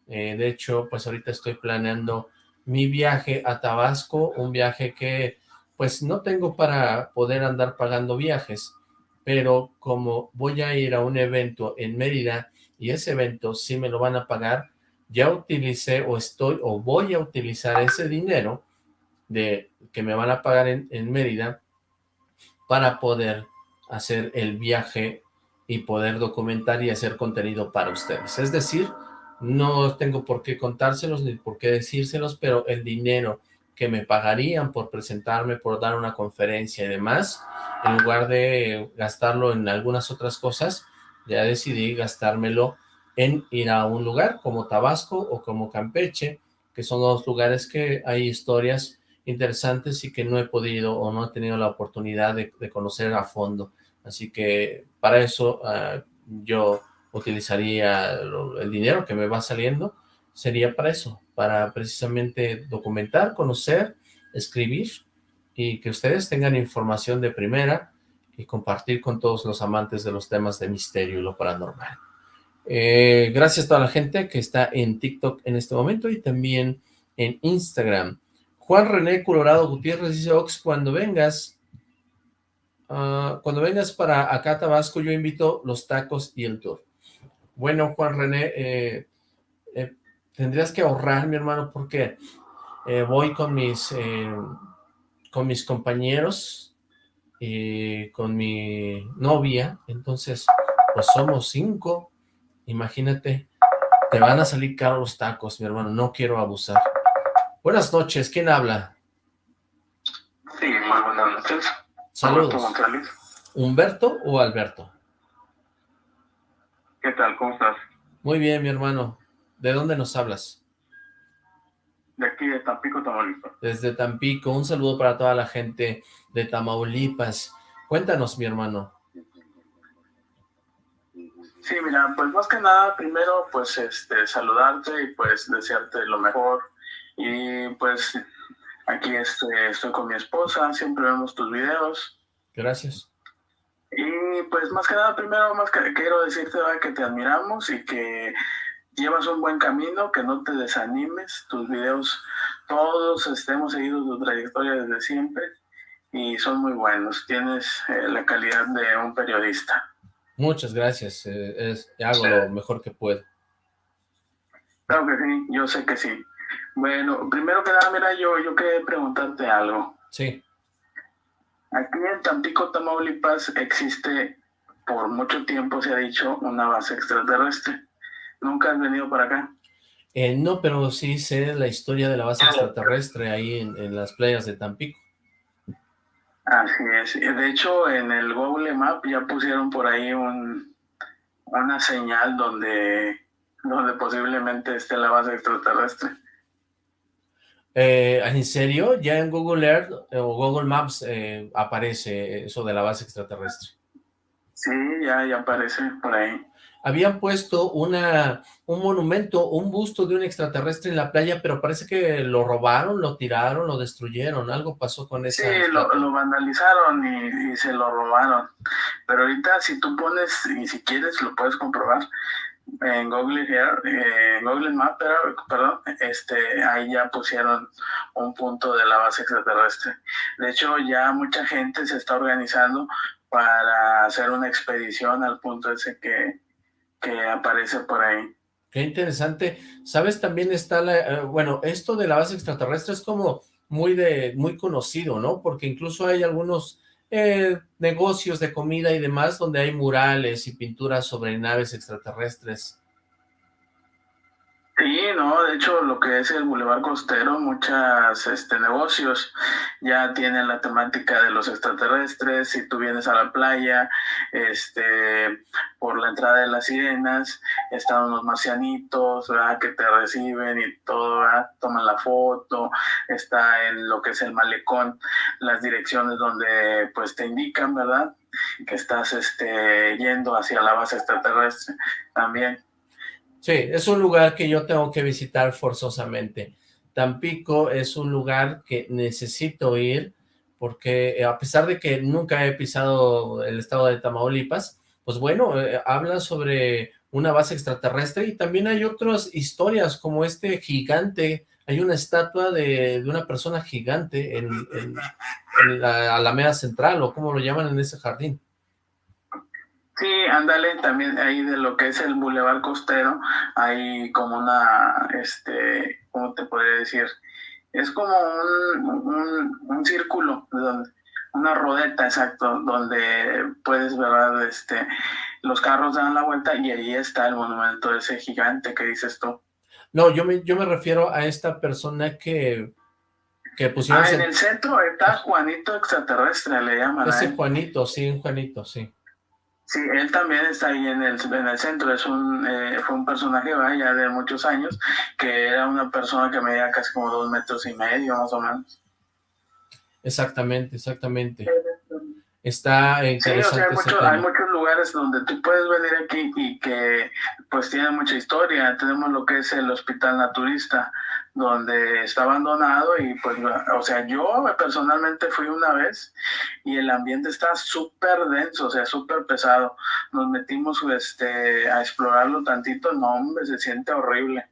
Eh, de hecho, pues ahorita estoy planeando mi viaje a Tabasco, un viaje que pues no tengo para poder andar pagando viajes, pero como voy a ir a un evento en Mérida y ese evento sí me lo van a pagar, ya utilicé o estoy o voy a utilizar ese dinero de que me van a pagar en, en Mérida para poder hacer el viaje y poder documentar y hacer contenido para ustedes. Es decir, no tengo por qué contárselos ni por qué decírselos, pero el dinero que me pagarían por presentarme, por dar una conferencia y demás, en lugar de gastarlo en algunas otras cosas, ya decidí gastármelo en ir a un lugar como Tabasco o como Campeche, que son dos lugares que hay historias interesantes y que no he podido o no he tenido la oportunidad de, conocer a fondo. Así que para eso ah, yo utilizaría el dinero que me va saliendo, sería para eso, para precisamente documentar, conocer, escribir y que ustedes tengan información de primera y compartir con todos los amantes de los temas de misterio y lo paranormal. Eh, gracias a toda la gente que está en TikTok en este momento y también en Instagram. Juan René Colorado Gutiérrez dice, Ox, cuando vengas, ah, cuando vengas para acá Tabasco, yo invito los tacos y el tour. Bueno, Juan René, eh, eh, tendrías que ahorrar, mi hermano, porque voy con mis, con mis compañeros y con mi novia, entonces, pues somos cinco, Imagínate, te van a salir caros los tacos, mi hermano, no quiero abusar. Buenas noches, ¿quién habla? Sí, muy buenas noches. Saludos. ¿Humberto o Alberto? ¿Qué tal? ¿Cómo estás? Muy bien, mi hermano. ¿De dónde nos hablas? De aquí, de Tampico, Tamaulipas. Desde Tampico, un saludo para toda la gente de Tamaulipas. Cuéntanos, mi hermano. Sí, mira, pues más que nada, primero, pues, este, saludarte y pues desearte lo mejor. Y pues aquí este, estoy con mi esposa, siempre vemos tus videos. Gracias. Y pues más que nada, primero más que quiero decirte que te admiramos y que llevas un buen camino, que no te desanimes, tus videos, todos este, hemos seguido tu trayectoria desde siempre y son muy buenos, tienes eh, la calidad de un periodista. Muchas gracias, eh, es, hago lo mejor que puedo. Claro que sí, yo sé que sí. Bueno, primero que nada, mira, yo, yo quería preguntarte algo. Sí. Aquí en Tampico, Tamaulipas, existe, por mucho tiempo se ha dicho, una base extraterrestre. ¿Nunca has venido para acá? Eh, no, pero sí sé la historia de la base extraterrestre ahí en, las playas de Tampico. Así es. De hecho, en el Google Map ya pusieron por ahí un, una señal donde, donde posiblemente esté la base extraterrestre. Eh, ¿En serio? ¿Ya en Google Earth eh, o Google Maps eh, aparece eso de la base extraterrestre? Sí, ya, ya aparece por ahí. Habían puesto una, un monumento, un busto de un extraterrestre en la playa, pero parece que lo robaron, lo tiraron, lo destruyeron, algo pasó con ese. Sí, lo, lo, vandalizaron y, y, se lo robaron. Pero ahorita si tú pones, y si quieres lo puedes comprobar, en Google eh, Google Maps, perdón, este, ahí ya pusieron un punto de la base extraterrestre. De hecho, ya mucha gente se está organizando para hacer una expedición al punto ese que, que aparece por ahí. Qué interesante. ¿Sabes? También está la, eh, bueno, esto de la base extraterrestre es como muy de, muy conocido, ¿no? Porque incluso hay algunos eh, negocios de comida y demás donde hay murales y pinturas sobre naves extraterrestres. Sí, no, de hecho lo que es el Boulevard Costero, muchos este, negocios ya tienen la temática de los extraterrestres, si tú vienes a la playa, este, por la entrada de las sirenas, están unos marcianitos, que te reciben y todo, toman la foto, está en lo que es el malecón, las direcciones donde pues te indican, ¿verdad? Que estás este, yendo hacia la base extraterrestre también. Sí, es un lugar que yo tengo que visitar forzosamente. Tampico es un lugar que necesito ir porque eh, a pesar de que nunca he pisado el estado de Tamaulipas, pues bueno, eh, habla sobre una base extraterrestre y también hay otras historias como este gigante, hay una estatua de, una persona gigante en, en la Alameda Central o como lo llaman en ese jardín. Sí, ándale, también ahí de lo que es el bulevar costero, hay como una, este, ¿cómo te podría decir? Es como un, un, círculo, donde, una rodeta, exacto, donde puedes ver, este, los carros dan la vuelta y ahí está el monumento de ese gigante que dices tú. No, yo me, yo me refiero a esta persona que, que pusieron... Ah, en el centro está Juanito Extraterrestre, le llaman. Ese Juanito, sí, Juanito, sí. Sí, él también está ahí en el, en el centro, es un, eh, fue un personaje ya de muchos años, que era una persona que medía casi como dos metros y medio, más o menos. Exactamente, exactamente. Está interesante. Sí, hay, muchos lugares donde tú puedes venir aquí y que pues tiene mucha historia. Tenemos lo que es el Hospital Naturista, donde está abandonado y pues, o sea, yo personalmente fui una vez y el ambiente está súper denso, o sea, súper pesado. Nos metimos este, a explorarlo tantito, no, hombre, se siente horrible.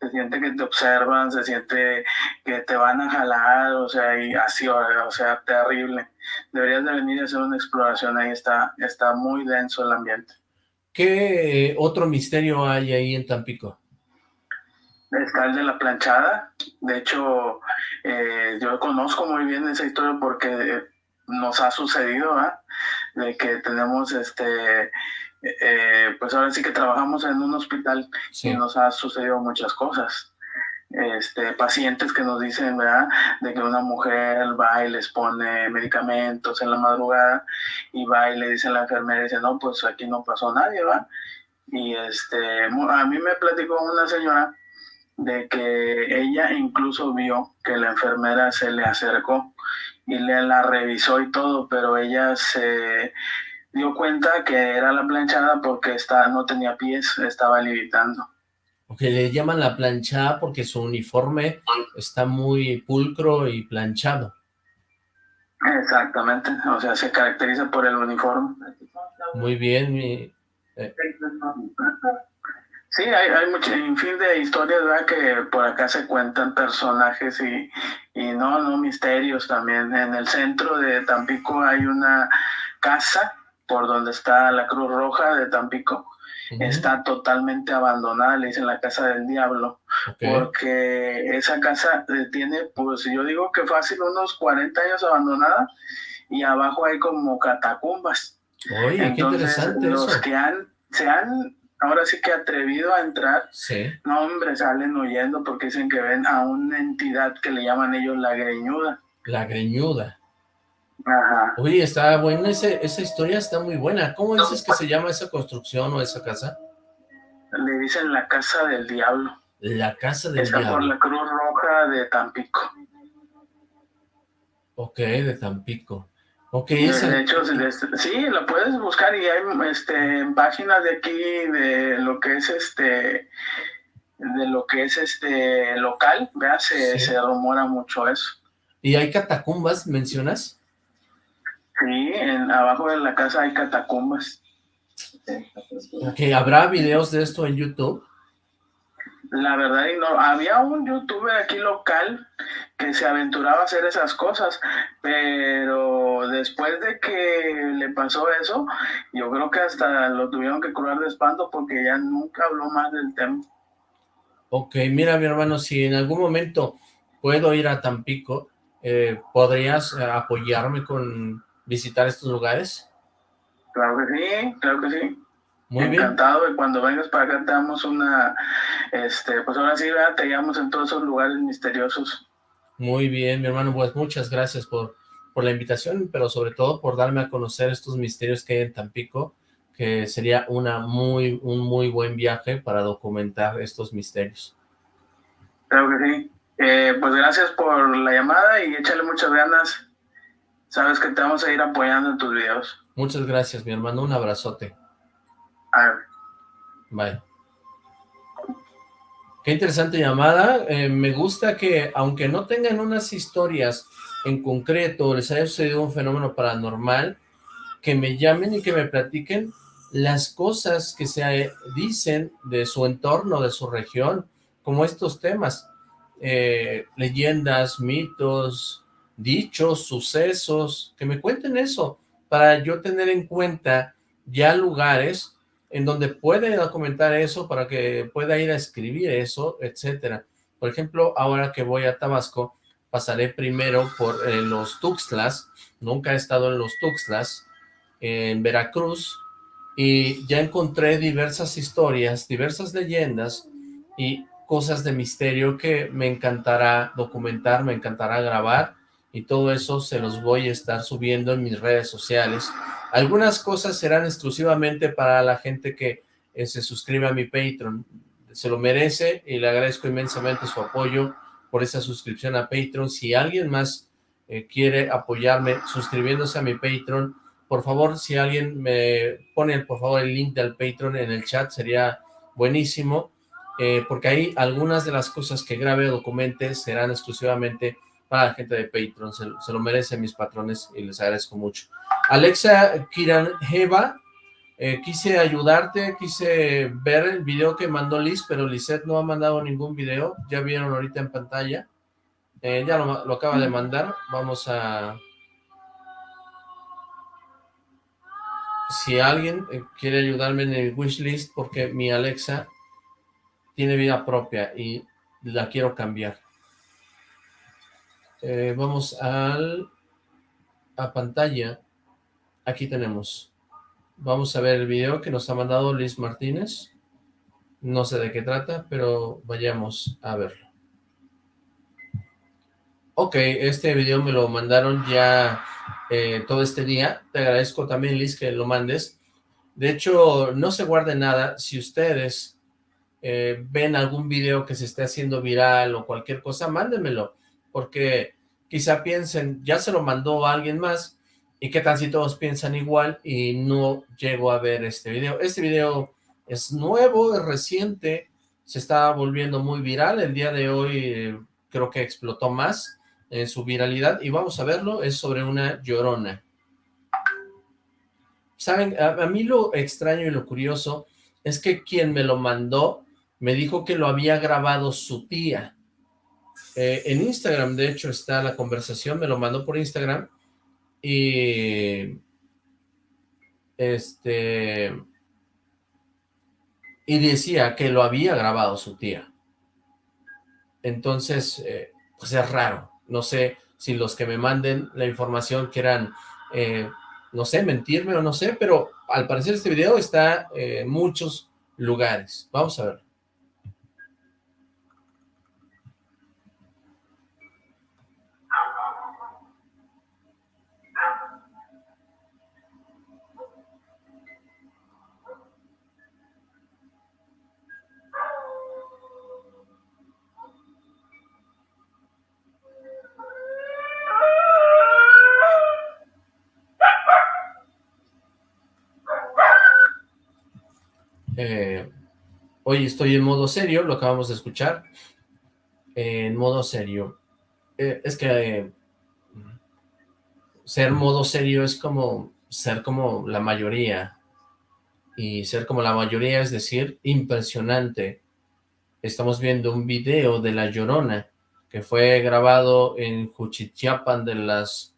Se siente que te observan, se siente que te van a jalar, o sea, y así, o sea, terrible. Deberías de venir a hacer una exploración, ahí está, está muy denso el ambiente. ¿Qué otro misterio hay ahí en Tampico? Está el de la planchada. De hecho, eh, yo conozco muy bien esa historia porque nos ha sucedido, De que tenemos, este, eh, pues ahora sí que trabajamos en un hospital y nos ha sucedido muchas cosas. Este, pacientes que nos dicen, ¿verdad? De que una mujer va y les pone medicamentos en la madrugada y va y le dice a la enfermera y dice, no, pues aquí no pasó nadie, ¿va? Y este, a mí me platicó una señora de que ella incluso vio que la enfermera se le acercó y le la revisó y todo, pero ella se dio cuenta que era la planchada porque está, no tenía pies, estaba levitando. Ok, le llaman la planchada porque su uniforme está muy pulcro y planchado. Exactamente, o sea, se caracteriza por el uniforme. Muy bien, mi... Eh. Sí, hay, hay mucho, fin de historias, ¿verdad? Que por acá se cuentan personajes y, y no, no, misterios también. En el centro de Tampico hay una casa por donde está la Cruz Roja de Tampico. Está totalmente abandonada, le dicen la casa del diablo, porque esa casa eh, tiene, pues yo digo que fácil unos 40 años abandonada y abajo hay como catacumbas. Oye, qué interesante los que han, se han ahora sí que atrevido a entrar, sí. no hombre, salen huyendo porque dicen que ven a una entidad que le llaman ellos la greñuda. La greñuda. Ajá. Oye, está buena, esa historia está muy buena. ¿Cómo dices que se llama esa construcción o esa casa? Le dicen la casa del diablo. La casa del Está diablo. por la Cruz Roja de Tampico. Ok, de Tampico. Ok, esa... De hecho, sí, lo puedes buscar y hay este, páginas de aquí de lo que es este de lo que es este local, vea, se, se rumora mucho eso. ¿Y hay catacumbas, mencionas? Sí, en, abajo de la casa hay catacumbas. Ok, ¿habrá videos de esto en YouTube? La verdad, no. Había un youtuber aquí local que se aventuraba a hacer esas cosas, pero después de que le pasó eso, yo creo que hasta lo tuvieron que curar de espanto porque ya nunca habló más del tema. Ok, mira mi hermano, si en algún momento puedo ir a Tampico, eh, ¿podrías eh, apoyarme con visitar estos lugares? Claro que sí, claro que sí. Muy Encantado y cuando vengas para acá te damos una, este, pues ahora sí, ¿verdad? te llevamos en todos esos lugares misteriosos. Muy bien, mi hermano, pues muchas gracias por, por la invitación, pero sobre todo por darme a conocer estos misterios que hay en Tampico, que sería una muy, un muy buen viaje para documentar estos misterios. Claro que sí. Eh, pues gracias por la llamada y échale muchas ganas. Sabes que te vamos a ir apoyando en tus videos. Muchas gracias, mi hermano. Un abrazote. Bye. Qué interesante llamada. Eh, me gusta que, aunque no tengan unas historias en concreto, les haya sucedido un fenómeno paranormal, que me llamen y que me platiquen las cosas que se dicen de su entorno, de su región, como estos temas. Eh, leyendas, mitos, dichos, sucesos, que me cuenten eso, para yo tener en cuenta ya lugares en donde puede documentar eso para que pueda ir a escribir eso, etcétera. Por ejemplo, ahora que voy a Tabasco, pasaré primero por eh, los Tuxtlas, nunca he estado en los Tuxtlas, en Veracruz, y ya encontré diversas historias, diversas leyendas y cosas de misterio que me encantará documentar, me encantará grabar, y todo eso se los voy a estar subiendo en mis redes sociales, algunas cosas serán exclusivamente para la gente que eh, se suscribe a mi Patreon. Se lo merece y le agradezco inmensamente su apoyo por esa suscripción a Patreon. Si alguien más eh, quiere apoyarme suscribiéndose a mi Patreon, por favor, si alguien me pone, por favor, el link del Patreon en el chat, sería buenísimo, eh, porque ahí algunas de las cosas que grabe o documente serán exclusivamente para la gente de Patreon. Se, lo merecen mis patrones y les agradezco mucho. Alexa Kiranjeva, eh, quise ayudarte, quise ver el video que mandó Liz, pero Lizeth no ha mandado ningún video, ya vieron ahorita en pantalla, eh, ya lo, acaba de mandar, vamos a... Si alguien eh, quiere ayudarme en el wishlist, porque mi Alexa tiene vida propia y la quiero cambiar. Vamos al, a pantalla Aquí tenemos. Vamos a ver el video que nos ha mandado Liz Martínez. No sé de qué trata, pero vayamos a verlo. Ok, este video me lo mandaron ya eh, todo este día. Te agradezco también, Liz, que lo mandes. De hecho, no se guarde nada. Si ustedes eh, ven algún video que se esté haciendo viral o cualquier cosa, mándenmelo, porque quizá piensen, ya se lo mandó alguien más, y qué tal si todos piensan igual y no llego a ver este video. Este video es nuevo, es reciente, se está volviendo muy viral, el día de hoy creo que explotó más en su viralidad, y vamos a verlo, es sobre una llorona. Saben, a mí lo extraño y lo curioso es que quien me lo mandó me dijo que lo había grabado su tía. Eh, en Instagram, de hecho, está la conversación, me lo mandó por Instagram, y este y decía que lo había grabado su tía. Entonces, eh, pues es raro. No sé si los que me manden la información quieran, eh, no sé, mentirme o no sé, pero al parecer este video está en muchos lugares. Vamos a ver. Eh, hoy estoy en modo serio, lo acabamos de escuchar. en modo serio. Eh, es que eh, ser modo serio es como ser como la mayoría. Y ser como la mayoría es decir, impresionante. Estamos viendo un video de La Llorona que fue grabado en Juchichiapan de las,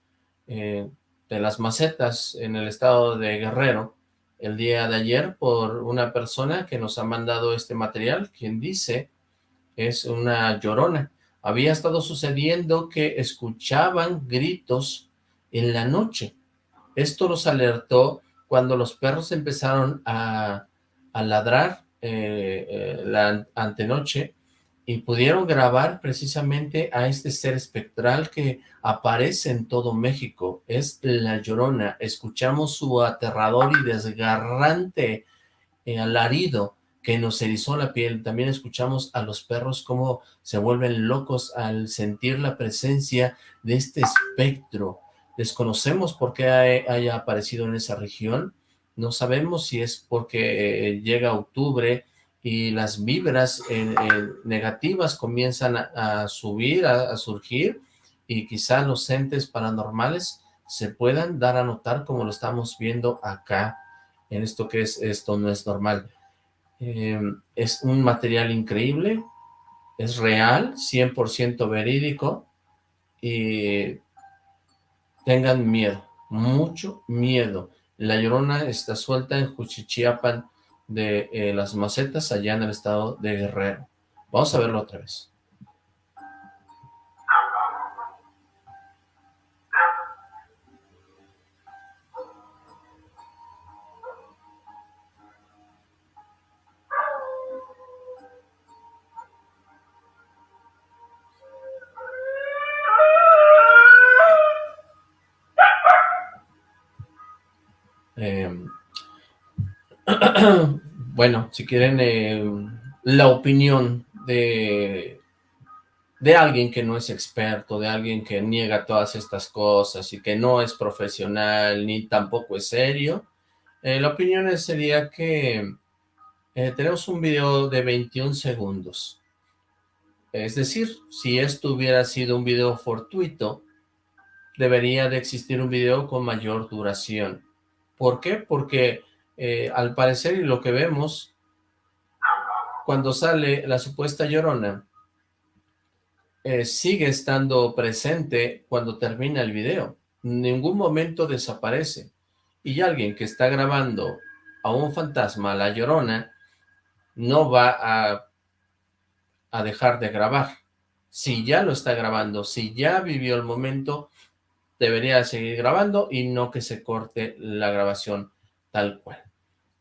de las macetas en el estado de Guerrero el día de ayer por una persona que nos ha mandado este material, quien dice es una llorona. Había estado sucediendo que escuchaban gritos en la noche. Esto los alertó cuando los perros empezaron a, ladrar eh, eh, la antenoche y pudieron grabar precisamente a este ser espectral que aparece en todo México. Es La Llorona. Escuchamos su aterrador y desgarrante eh, alarido que nos erizó la piel. También escuchamos a los perros cómo se vuelven locos al sentir la presencia de este espectro. Desconocemos por qué haya aparecido en esa región. No sabemos si es porque eh, llega octubre y las vibras negativas comienzan a, subir, a, surgir, y quizá los entes paranormales se puedan dar a notar como lo estamos viendo acá, en esto que es Esto No Es Normal. Eh, es un material increíble, es real, 100% verídico, y tengan miedo, mucho miedo. La Llorona está suelta en Juchichiapan, de eh, las macetas allá en el estado de Guerrero. Vamos a verlo otra vez. Bueno, si quieren eh, la opinión de, de alguien que no es experto, de alguien que niega todas estas cosas y que no es profesional ni tampoco es serio, eh, la opinión sería que eh, tenemos un video de 21 segundos. Es decir, si esto hubiera sido un video fortuito, debería de existir un video con mayor duración. ¿Por qué? Porque eh, al parecer, y lo que vemos, cuando sale la supuesta Llorona, eh, sigue estando presente cuando termina el video. En ningún momento desaparece. Y alguien que está grabando a un fantasma, la Llorona, no va a, a dejar de grabar. Si ya lo está grabando, si ya vivió el momento, debería seguir grabando y no que se corte la grabación tal cual.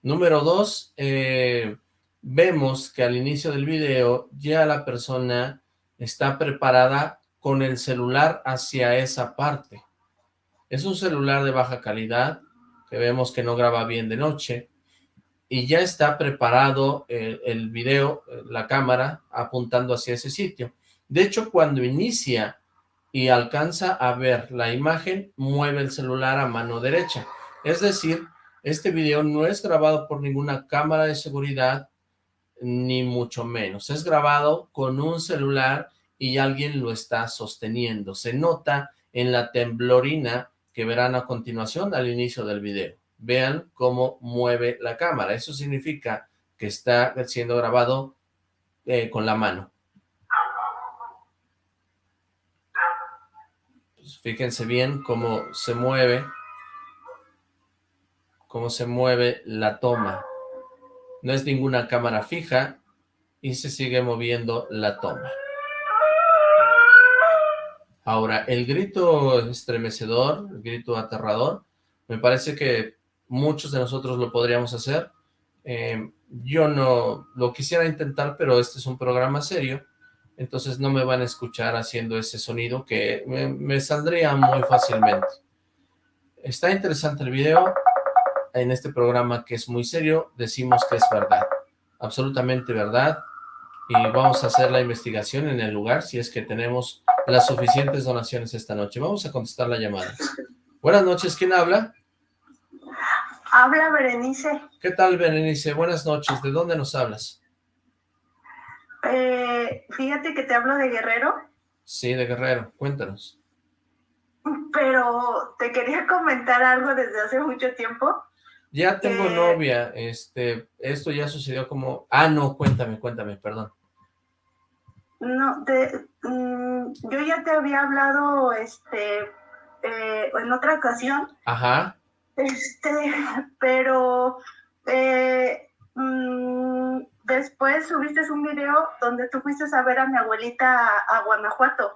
Número dos, eh, vemos que al inicio del video ya la persona está preparada con el celular hacia esa parte. Es un celular de baja calidad, que vemos que no graba bien de noche, y ya está preparado el, el video, la cámara, apuntando hacia ese sitio. De hecho, cuando inicia y alcanza a ver la imagen, mueve el celular a mano derecha. Es decir, este video no es grabado por ninguna cámara de seguridad, ni mucho menos. Es grabado con un celular y alguien lo está sosteniendo. Se nota en la temblorina que verán a continuación al inicio del video. Vean cómo mueve la cámara. Eso significa que está siendo grabado eh, con la mano. Pues fíjense bien cómo se mueve, cómo se mueve la toma. No es ninguna cámara fija y se sigue moviendo la toma. Ahora, el grito estremecedor, el grito aterrador, me parece que muchos de nosotros lo podríamos hacer. Eh, yo no lo quisiera intentar, pero este es un programa serio, entonces no me van a escuchar haciendo ese sonido que me saldría muy fácilmente. Está interesante el video, en este programa que es muy serio, decimos que es verdad, absolutamente verdad, y vamos a hacer la investigación en el lugar si es que tenemos las suficientes donaciones esta noche. Vamos a contestar la llamada. Buenas noches, ¿quién habla? Habla Berenice. ¿Qué tal, Berenice? Buenas noches, ¿de dónde nos hablas? Eh, fíjate que te hablo de Guerrero. Sí, de Guerrero, cuéntanos. Pero te quería comentar algo desde hace mucho tiempo. Ya tengo eh, novia, este, esto ya sucedió como... Ah, no, cuéntame, cuéntame, perdón. No, te, mm, yo ya te había hablado, este, eh, en otra ocasión. Ajá. Este, pero eh, mm, después subiste un video donde tú fuiste a ver a mi abuelita a, Guanajuato.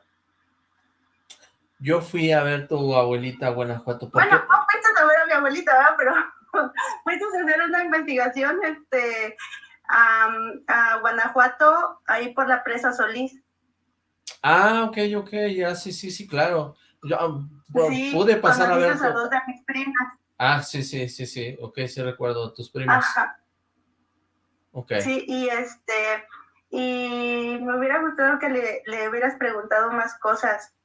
Yo fui a ver tu abuelita a Guanajuato. Bueno, no fuiste a ver a mi abuelita, ¿verdad? Pero fuiste a hacer una investigación este, a, Guanajuato, ahí por la presa Solís. Ah, ok, ok, ya, sí, sí, sí, claro. Yo, pude pasar a ver... A dos de mis primas. Ah, sí, sí, sí, sí, ok, sí recuerdo tus primas. Ajá. Ok. Sí, y este, y me hubiera gustado que le, le hubieras preguntado más cosas,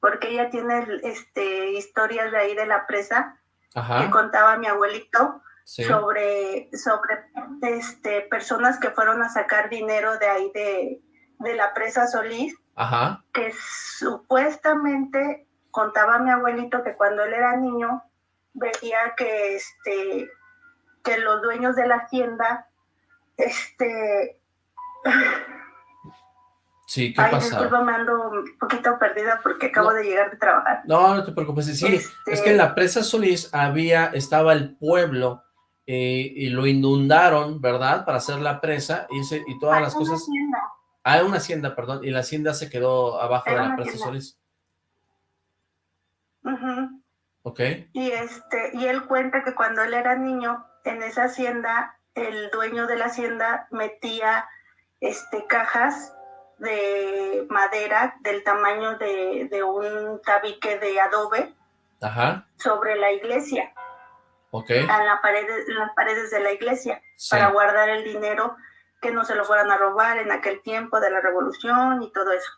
porque ella tiene, este, historias de ahí de la presa, que contaba mi abuelito sobre, sobre este, personas que fueron a sacar dinero de ahí de, la presa Solís, que supuestamente contaba mi abuelito que cuando él era niño veía que este que los dueños de la hacienda este Sí, ¿qué pasa? me ando un poquito perdida porque acabo de llegar de trabajar. No, no te preocupes, sí, es que en la este presa Solís había, estaba el pueblo eh, y lo inundaron, ¿verdad? Para hacer la presa y, y todas las cosas... Hacienda. Ah, una hacienda, perdón, y la hacienda se quedó abajo de la presa Solís. Ok. Y, este, y él cuenta que cuando él era niño, en esa hacienda, el dueño de la hacienda metía este, cajas de madera del tamaño de, un tabique de adobe sobre la iglesia. Okay. La pared, las paredes de la iglesia para guardar el dinero que no se lo fueran a robar en aquel tiempo de la revolución y todo eso.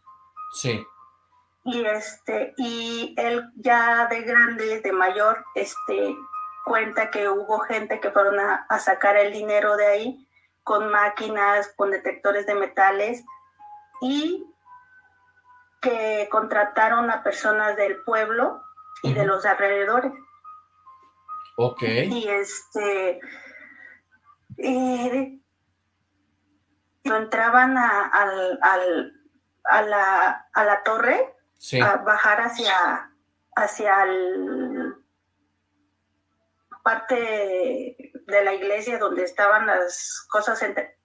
Sí. Y este, y él ya de grande, de mayor, este, cuenta que hubo gente que fueron a, a sacar el dinero de ahí con máquinas, con detectores de metales, y que contrataron a personas del pueblo y de los alrededores. Ok. Y este, y entraban a, a, la, a la torre, a bajar hacia, hacia el parte de la iglesia donde estaban las cosas entre...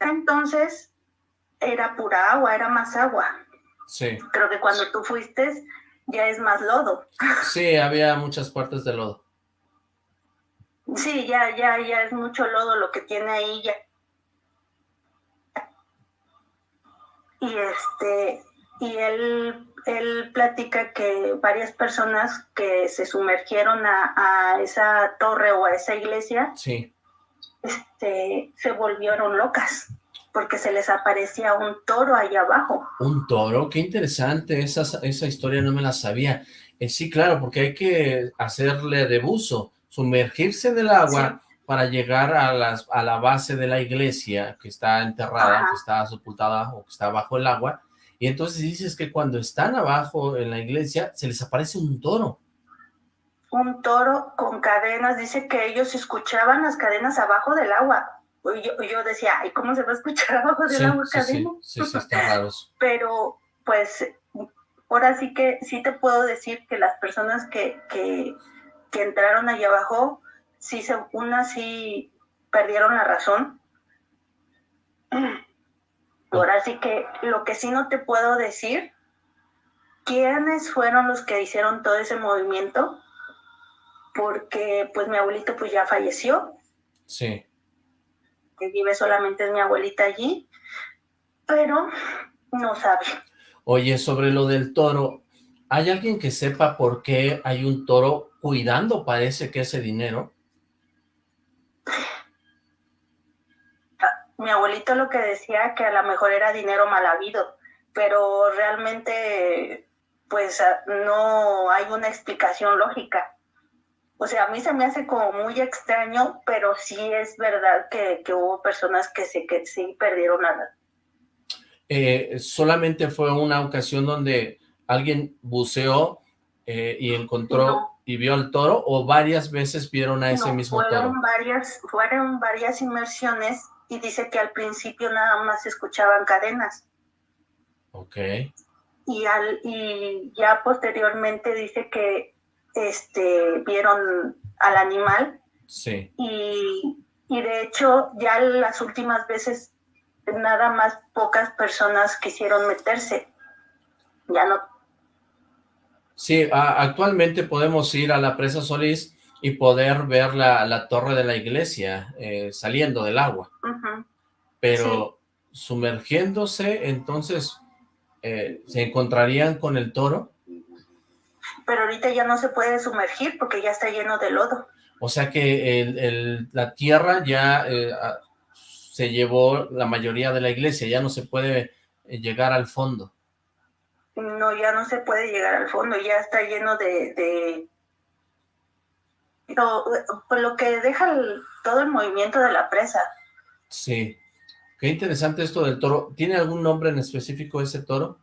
Entonces, era pura agua, era más agua. Sí. Creo que cuando tú fuiste ya es más lodo. Sí, había muchas partes de lodo. Sí, ya, ya, ya es mucho lodo lo que tiene ahí ya. Y este, y él, él platica que varias personas que se sumergieron a, esa torre o a esa iglesia, sí. este, se volvieron locas porque se les aparecía un toro ahí abajo. Un toro, qué interesante, esa, esa historia no me la sabía. Eh, sí, claro, porque hay que hacerle de buzo, sumergirse en el agua para llegar a, las, a la base de la iglesia que está enterrada, que está sepultada o que está bajo el agua, y entonces dices que cuando están abajo en la iglesia se les aparece un toro. Un toro con cadenas, dice que ellos escuchaban las cadenas abajo del agua. Yo, yo decía, ay, ¿cómo se va a escuchar abajo agua sí, cadena? Sí, sí, sí, está raros. Pero, pues, ahora sí que sí te puedo decir que las personas que, que, que entraron allá abajo, sí, se, una sí perdieron la razón. Ahora sí que lo que sí no te puedo decir, quiénes fueron los que hicieron todo ese movimiento, porque pues mi abuelito pues ya falleció. Sí. Que vive solamente es mi abuelita allí, pero no sabe. Oye, sobre lo del toro, ¿hay alguien que sepa por qué hay un toro cuidando, parece que ese dinero? mi abuelito lo que decía que a lo mejor era dinero mal habido, pero realmente pues ah, no hay una explicación lógica. O sea, a mí se me hace como muy extraño, pero sí es verdad que, hubo personas que, se, que sí perdieron nada. Eh, solamente fue una ocasión donde alguien buceó eh, y encontró y vio al toro, o varias veces vieron a ese mismo fueron toro? Varias, fueron varias inmersiones y dice que al principio nada más se escuchaban cadenas. Ok. Y, al, y ya posteriormente dice que este, vieron al animal. Sí. Y, y de hecho ya las últimas veces nada más pocas personas quisieron meterse. Ya no. Sí, actualmente podemos ir a la presa Solís y poder ver la, torre de la iglesia eh, saliendo del agua. Pero sumergiéndose, entonces, eh, ¿se encontrarían con el toro? Pero ahorita ya no se puede sumergir porque ya está lleno de lodo. O sea que la tierra ya eh, se llevó la mayoría de la iglesia, ya no se puede llegar al fondo. No, ya no se puede llegar al fondo, ya está lleno de lo, por lo que deja todo el movimiento de la presa. Sí. Qué interesante esto del toro. ¿Tiene algún nombre en específico ese toro?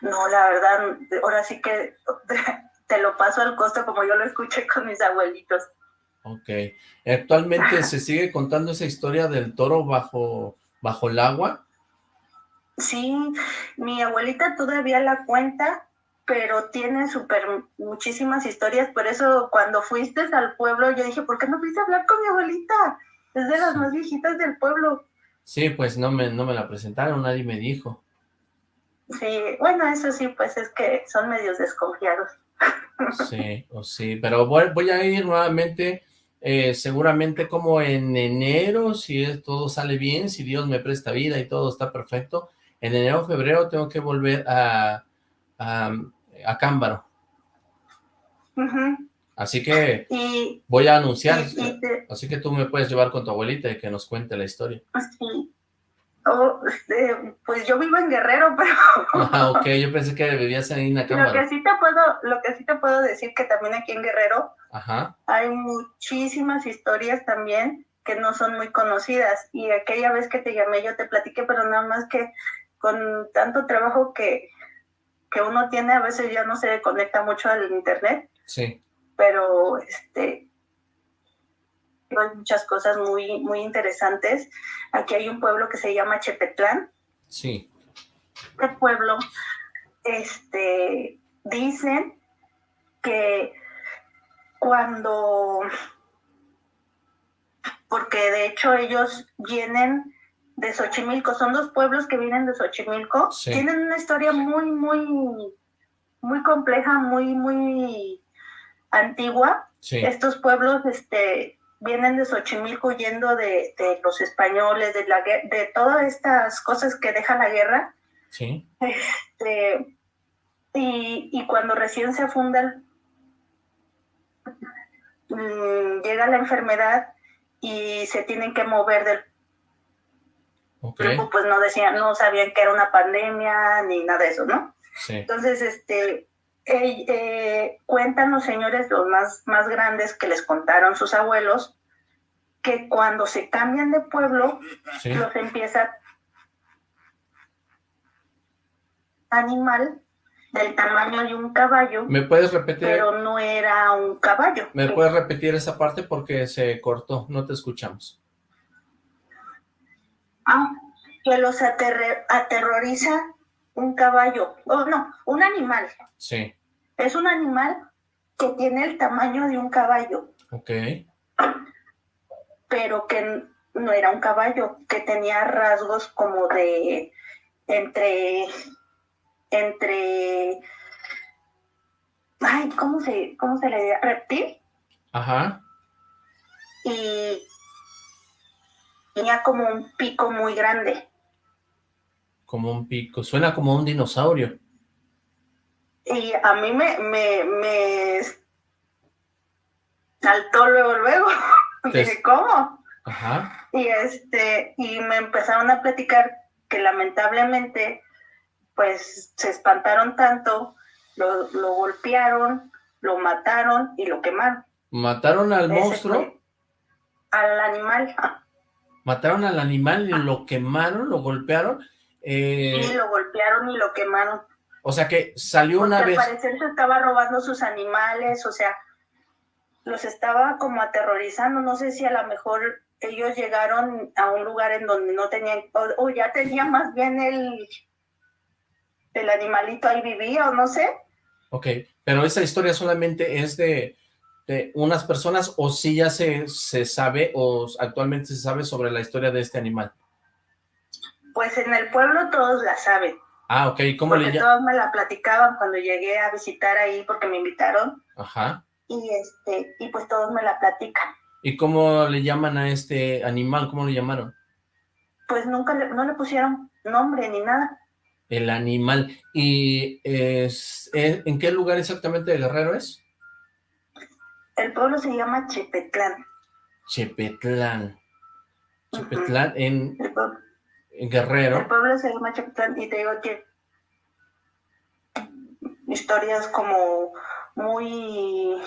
No, la verdad, ahora sí que te lo paso al costo como yo lo escuché con mis abuelitos. Ok. ¿Actualmente se sigue contando esa historia del toro bajo, bajo el agua? Sí, mi abuelita todavía la cuenta pero tiene súper muchísimas historias, por eso cuando fuiste al pueblo yo dije, ¿por qué no fuiste a hablar con mi abuelita? Es de las más viejitas del pueblo. Sí, pues no me, no me la presentaron, nadie me dijo. Sí, bueno, eso sí, pues es que son medios desconfiados. Sí, o sí, pero voy, voy a ir nuevamente, eh, seguramente como en enero, si todo sale bien, si Dios me presta vida y todo está perfecto, en enero o febrero tengo que volver a a, Cámbaro. Así que voy a anunciar, así que tú me puedes llevar con tu abuelita y que nos cuente la historia. Sí. Oh, este, pues yo vivo en Guerrero, pero... Ah, ok, yo pensé que vivías en Cámbaro. Lo que sí te puedo, lo que sí te puedo decir que también aquí en Guerrero hay muchísimas historias también que no son muy conocidas. Y aquella vez que te llamé yo te platiqué, pero nada más que con tanto trabajo que que uno tiene, a veces ya no se conecta mucho al internet. Sí. Pero este hay muchas cosas muy, muy interesantes. Aquí hay un pueblo que se llama Chepetlán. Sí. Este pueblo, este, dicen que cuando, porque de hecho ellos vienen de Xochimilco, son dos pueblos que vienen de Xochimilco, tienen una historia muy, muy, muy compleja, muy, muy antigua. Estos pueblos este, vienen de Xochimilco huyendo de, los españoles, de, la, de todas estas cosas que deja la guerra. Sí. Este, y, y cuando recién se funda mm, llega la enfermedad y se tienen que mover del grupo, pues no decían, no sabían que era una pandemia ni nada de eso, ¿no? Entonces, este, eh, cuentan los señores, los más, más grandes que les contaron sus abuelos, que cuando se cambian de pueblo, los empieza animal del tamaño de un caballo. ¿Me puedes repetir? Pero no era un caballo. ¿Me puedes repetir esa parte porque se cortó? No te escuchamos. Ah, que los aterroriza un caballo, o no, un animal. Sí. Es un animal que tiene el tamaño de un caballo. Ok. Pero que no era un caballo, que tenía rasgos como de entre entre ay, ¿cómo se, cómo se le diría? reptil. Ajá. Y tenía como un pico muy grande como un pico, suena como un dinosaurio. Y a mí me, me, me saltó luego, luego. Dije, ¿cómo? Ajá. Y este, y me empezaron a platicar que lamentablemente, pues, se espantaron tanto, lo, golpearon, lo mataron y lo quemaron. ¿Mataron al monstruo? al animal. ¿Mataron al animal y lo quemaron, lo golpearon? Eh, y lo golpearon y lo quemaron. O sea que salió una vez... al parecer se estaba robando sus animales, o sea, los estaba como aterrorizando, no sé si a lo mejor ellos llegaron a un lugar en donde no tenían, o, ya tenía más bien el, el animalito ahí vivía, o no sé. Ok, pero esa historia solamente es de, de unas personas, o si ya se, se sabe, o actualmente se sabe sobre la historia de este animal. Pues en el pueblo todos la saben. Ah, ok. ¿Cómo porque todos me la platicaban cuando llegué a visitar ahí porque me invitaron. Ajá. Y este, y pues todos me la platican. ¿Y cómo le llaman a este animal? ¿Cómo le llamaron? Pues nunca le, no le pusieron nombre ni nada. El animal. ¿Y es, en qué lugar exactamente de Guerrero es? El pueblo se llama Chepetlán. Chepetlán. Chepetlán en... Guerrero. El pueblo se llama y te digo que historias como muy...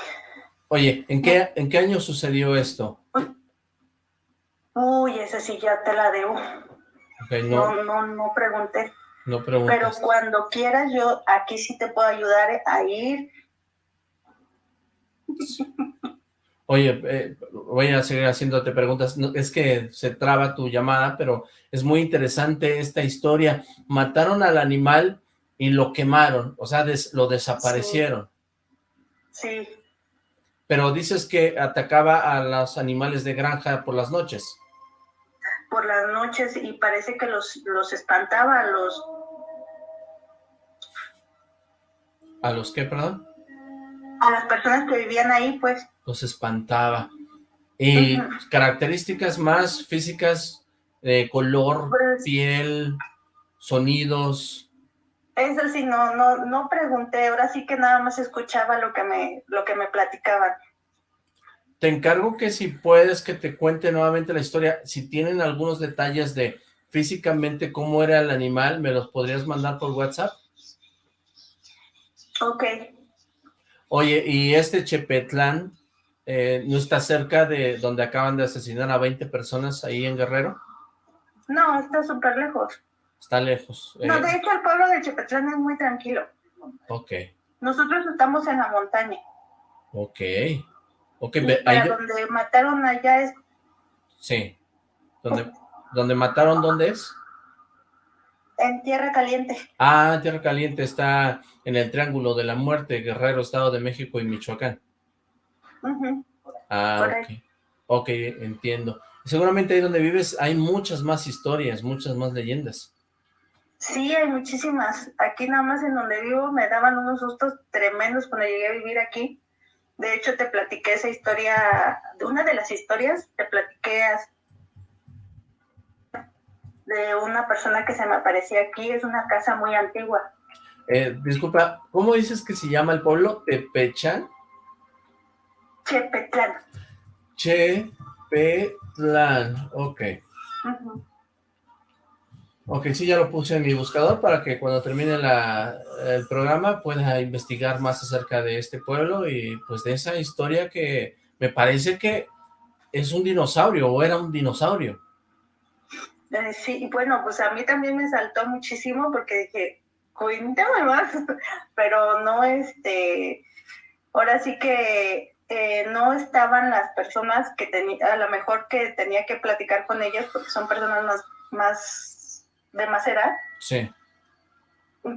Oye, ¿en qué, ¿en qué año sucedió esto? Uy, esa sí ya te la debo. no, no, no, pregunté. No pregunté. Pero cuando quieras, yo aquí sí te puedo ayudar a ir. Oye, eh, voy a seguir haciéndote preguntas. es que se traba tu llamada, pero es muy interesante esta historia. Mataron al animal y lo quemaron, o sea, lo desaparecieron. Sí. Pero dices que atacaba a los animales de granja por las noches. Por las noches y parece que los, los espantaba a los... ¿A los qué, perdón? A las personas que vivían ahí, pues los espantaba. Y características más físicas, de color, pues piel, sonidos. Eso sí, no, no, no pregunté, ahora sí que nada más escuchaba lo que me, lo que me platicaban. Te encargo que si puedes que te cuente nuevamente la historia, si tienen algunos detalles de físicamente cómo era el animal, ¿me los podrías mandar por WhatsApp? Ok. Oye, ¿y este Chepetlán eh, ¿No está cerca de donde acaban de asesinar a 20 personas ahí en Guerrero? No, está súper lejos. Está lejos. No, de eh. hecho el pueblo de Chepetlán es muy tranquilo. Ok. Nosotros estamos en la montaña. Ok. okay. Ahí... donde mataron allá es... Sí. ¿Donde, donde mataron dónde es? En Tierra Caliente. Ah, Tierra Caliente está en el Triángulo de la Muerte, Guerrero, Estado de México y Michoacán. Ah, ok. Ok, entiendo. Seguramente ahí donde vives hay muchas más historias, muchas más leyendas. Sí, hay muchísimas. Aquí nada más en donde vivo me daban unos sustos tremendos cuando llegué a vivir aquí. De hecho, te platiqué esa historia, una de las historias, te platiqué de una persona que se me aparecía aquí. Es una casa muy antigua. Eh, disculpa, ¿cómo dices que se llama el pueblo? ¿Tepechan? Chepetlán. Chepetlán, ok. Ok, sí, ya lo puse en mi buscador para que cuando termine el programa pueda investigar más acerca de este pueblo y pues de esa historia que me parece que es un dinosaurio o era un dinosaurio. Eh, sí, bueno, pues a mí también me saltó muchísimo porque dije, cuéntame más, pero no, este, ahora sí que eh, no estaban las personas que tenía, a lo mejor que tenía que platicar con ellas porque son personas más, más de más edad. Sí.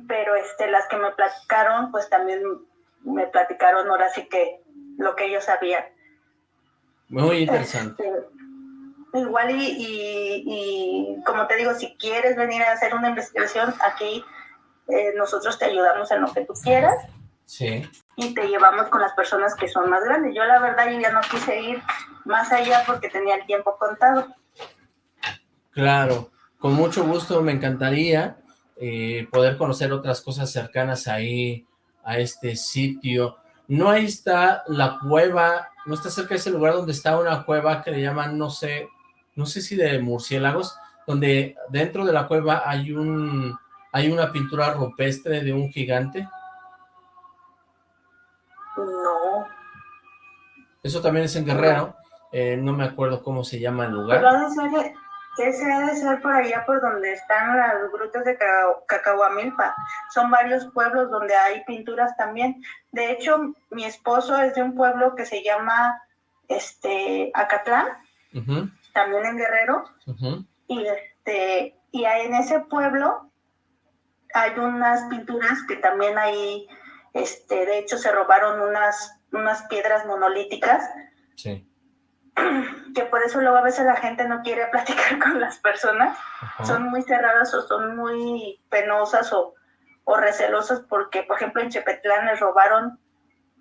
Pero este, las que me platicaron, pues también me platicaron ahora sí que lo que ellos sabían. Muy interesante. Este, igual y, y, como te digo, si quieres venir a hacer una investigación, aquí eh, nosotros te ayudamos en lo que tú quieras. Sí. Y te llevamos con las personas que son más grandes. Yo la verdad yo ya no quise ir más allá porque tenía el tiempo contado. Claro, con mucho gusto me encantaría eh, poder conocer otras cosas cercanas ahí a este sitio. No ahí está la cueva, no está cerca de ese lugar donde está una cueva que le llaman, no sé, no sé si de murciélagos, donde dentro de la cueva hay un hay una pintura rupestre de un gigante. No. Eso también es en Guerrero, eh, no me acuerdo cómo se llama el lugar. ese ha de ser por allá por donde están las grutas de Cacahuamilpa. Son varios pueblos donde hay pinturas también. De hecho, mi esposo es de un pueblo que se llama este Acatlán también en Guerrero, y, este, y en ese pueblo hay unas pinturas que también hay, este, de hecho se robaron unas, unas piedras monolíticas, que por eso luego a veces la gente no quiere platicar con las personas, son muy cerradas o son muy penosas o, o recelosas porque, por ejemplo, en Chepetlán les robaron,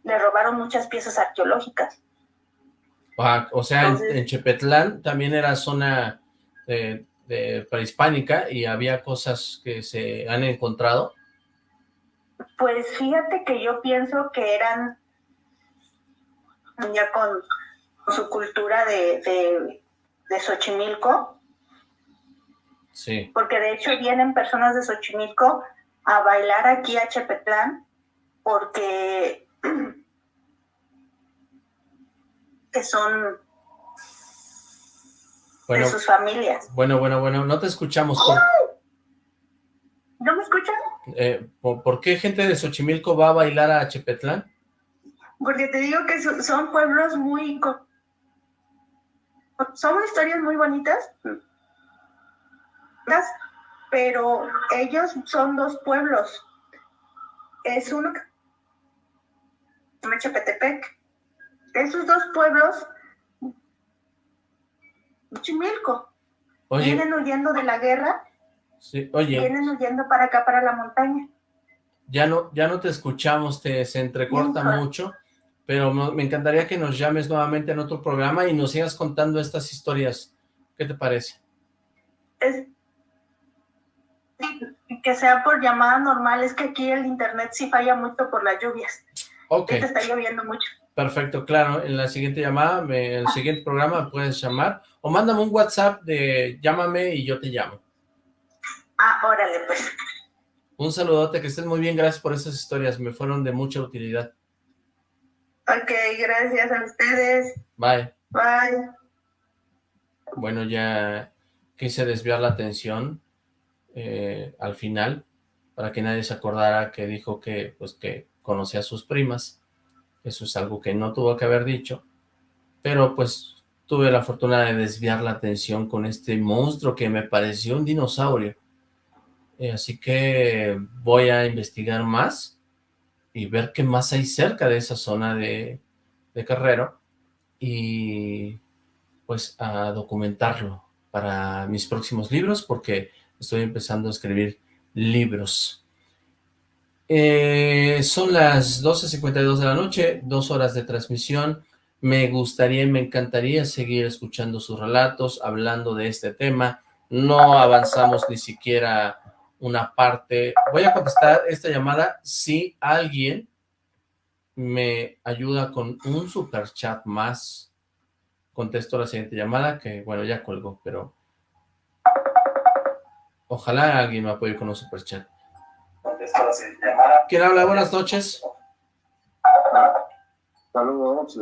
le robaron muchas piezas arqueológicas. O sea, en, Chepetlán también era zona de, prehispánica y había cosas que se han encontrado. Pues fíjate que yo pienso que eran ya con, su cultura de, de, Xochimilco. Sí. Porque de hecho vienen personas de Xochimilco a bailar aquí a Chepetlán porque que son de sus familias. Bueno, bueno, bueno, no te escuchamos. ¿No me escuchan? Eh, ¿por, qué gente de Xochimilco va a bailar a Chepetlán? Porque te digo que son, pueblos muy... Son historias muy bonitas, pero ellos son dos pueblos. Es uno que se llama Chepetepec esos dos pueblos, Chimilco, vienen huyendo de la guerra, sí, oye, vienen huyendo para acá, para la montaña. Ya no, ya no te escuchamos, te, se entrecorta mucho, pero me encantaría que nos llames nuevamente en otro programa y nos sigas contando estas historias. ¿Qué te parece? Es, que sea por llamada normal, es que aquí el internet sí falla mucho por las lluvias. Ok. está lloviendo mucho. Perfecto, claro. En la siguiente llamada, en el siguiente programa puedes llamar o mándame un WhatsApp de llámame y yo te llamo. Ah, órale, pues. Un saludote, que estés muy bien. Gracias por esas historias, me fueron de mucha utilidad. Ok, gracias a ustedes. Bye. Bye. Bueno, ya quise desviar la atención eh, al final, para que nadie se acordara que dijo que, pues, que conocía a sus primas. Eso es algo que no tuvo que haber dicho, pero pues tuve la fortuna de desviar la atención con este monstruo que me pareció un dinosaurio. Eh, así que voy a investigar más y ver qué más hay cerca de esa zona de, de Carrero y pues a documentarlo para mis próximos libros porque estoy empezando a escribir libros. Eh, son las 12.52 de la noche, dos horas de transmisión. Me gustaría y me encantaría seguir escuchando sus relatos, hablando de este tema. No avanzamos ni siquiera una parte. Voy a contestar esta llamada si alguien me ayuda con un super chat más. Contesto la siguiente llamada, que bueno, ya colgó, pero ojalá alguien me apoye con un super chat. ¿Quién habla? Buenas noches. Saludos,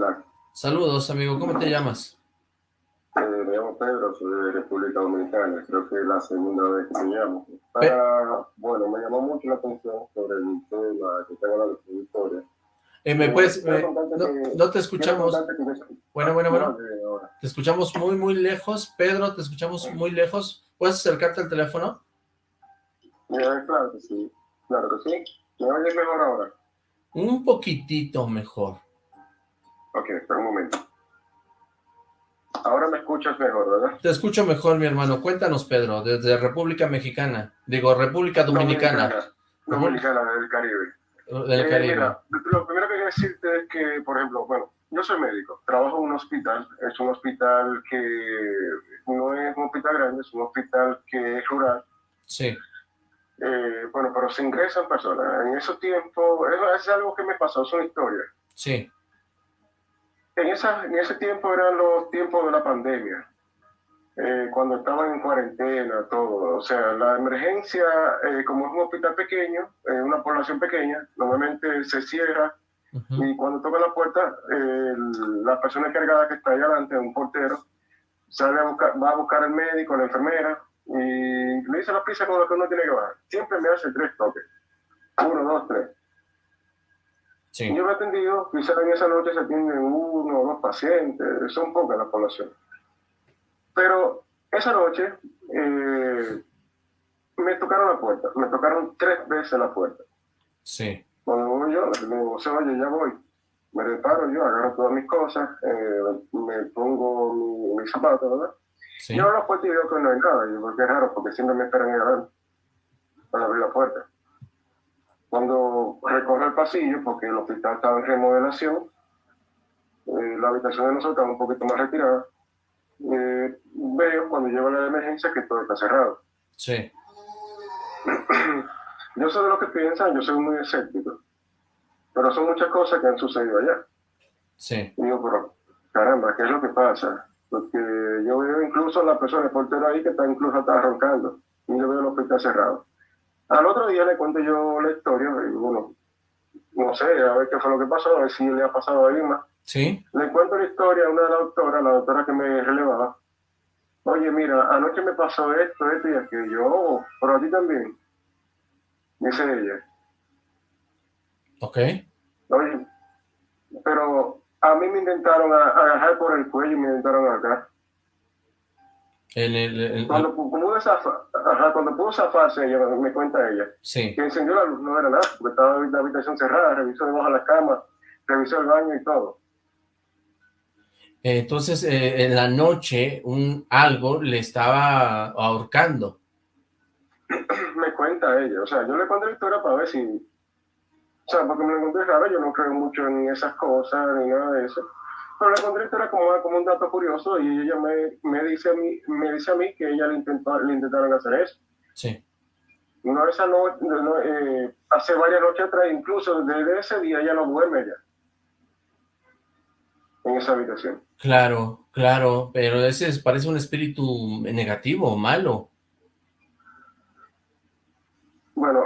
Saludos, amigo. ¿Cómo te llamas? Eh, me llamo Pedro, soy de República Dominicana. Creo que es la segunda vez que me llamo. Para, bueno, me llamó mucho la atención sobre el tema que tengo la historia. Eh, ¿Me puedes...? no, te escuchamos. Bueno, bueno, bueno. Te escuchamos muy, muy lejos. Pedro, te escuchamos muy lejos. ¿Puedes acercarte al teléfono? claro que sí. Claro que sí. ¿Me oyes mejor ahora? Un poquitito mejor. Ok, espera un momento. Ahora me escuchas mejor, ¿verdad? Te escucho mejor, mi hermano. Cuéntanos, Pedro, desde República Mexicana. Digo, República Dominicana. Dominicana, del Caribe. Del eh, Caribe. lo primero que quiero decirte es que, por ejemplo, bueno, yo soy médico, trabajo en un hospital, es un hospital que no es un hospital grande, es un hospital que es rural. Sí. Eh, bueno, pero se ingresan personas. En ese tiempo, es, es algo que me pasó, es una historia. Sí. En, esa, en ese tiempo eran los tiempos de la pandemia. Eh, cuando estaban en cuarentena, todo. O sea, la emergencia, eh, como es un hospital pequeño, eh, una población pequeña, normalmente se cierra y cuando toca la puerta, la persona encargada que está ahí adelante, un portero, sale a buscar, va a buscar al médico, la enfermera y le dice la prisa con lo que uno tiene que bajar. Siempre me hace tres toques. Uno, dos, tres. Sí. Yo he atendido, quizás en esa noche se atienden uno o dos pacientes, son pocas la población. Pero esa noche eh, me tocaron la puerta, me tocaron tres veces la puerta. Sí. Cuando voy yo, le digo, oye, ya voy. Me reparo yo, agarro todas mis cosas, eh, me pongo mis mi zapatos, ¿verdad? Sí. Yo abro la puerta y veo que no hay nada. Y porque es raro, porque siempre me esperan ahí para abrir la puerta. Cuando recorre el pasillo, porque el hospital estaba en remodelación, eh, la habitación de nosotros estaba un poquito más retirada, eh, veo cuando llego a la emergencia que todo está cerrado. Sí. Yo sé de lo que piensan, yo soy muy escéptico, pero son muchas cosas que han sucedido allá. Sí. Y digo, pero caramba, ¿qué es lo que pasa? Porque yo veo incluso a la persona, el portero ahí que está incluso está roncando, y yo veo el hospital cerrado. Al otro día le cuento yo la historia, y bueno, no sé, a ver qué fue lo que pasó, a ver si le ha pasado a Lima. Sí. Le cuento la historia a una de las doctoras, la doctora que me relevaba. Oye, mira, anoche me pasó esto, esto y aquello. Oh, pero a ti también. Dice ella. Ok. Oye, pero a mí me intentaron agarrar por el cuello y me intentaron acá. cuando, pudo zafar, cuando pudo zafarse, ella, me cuenta ella, sí. que encendió la luz, no era nada, porque estaba la habitación cerrada, revisó debajo de la cama, revisó el baño y todo. Entonces, eh, en la noche, un algo le estaba ahorcando. Me cuenta ella, o sea, yo le cuento la historia para ver si... O sea, porque me lo encontré raro, yo no creo mucho en esas cosas, ni nada de eso. Pero le encontré la historia como, como un dato curioso y ella me, me, dice a mí, me dice a mí que ella le, intentó, le intentaron hacer eso. Sí. Una esa eh, hace varias noches atrás, incluso desde ese día ya no duerme ya en esa habitación. Claro, claro, pero ese parece un espíritu negativo malo. Bueno,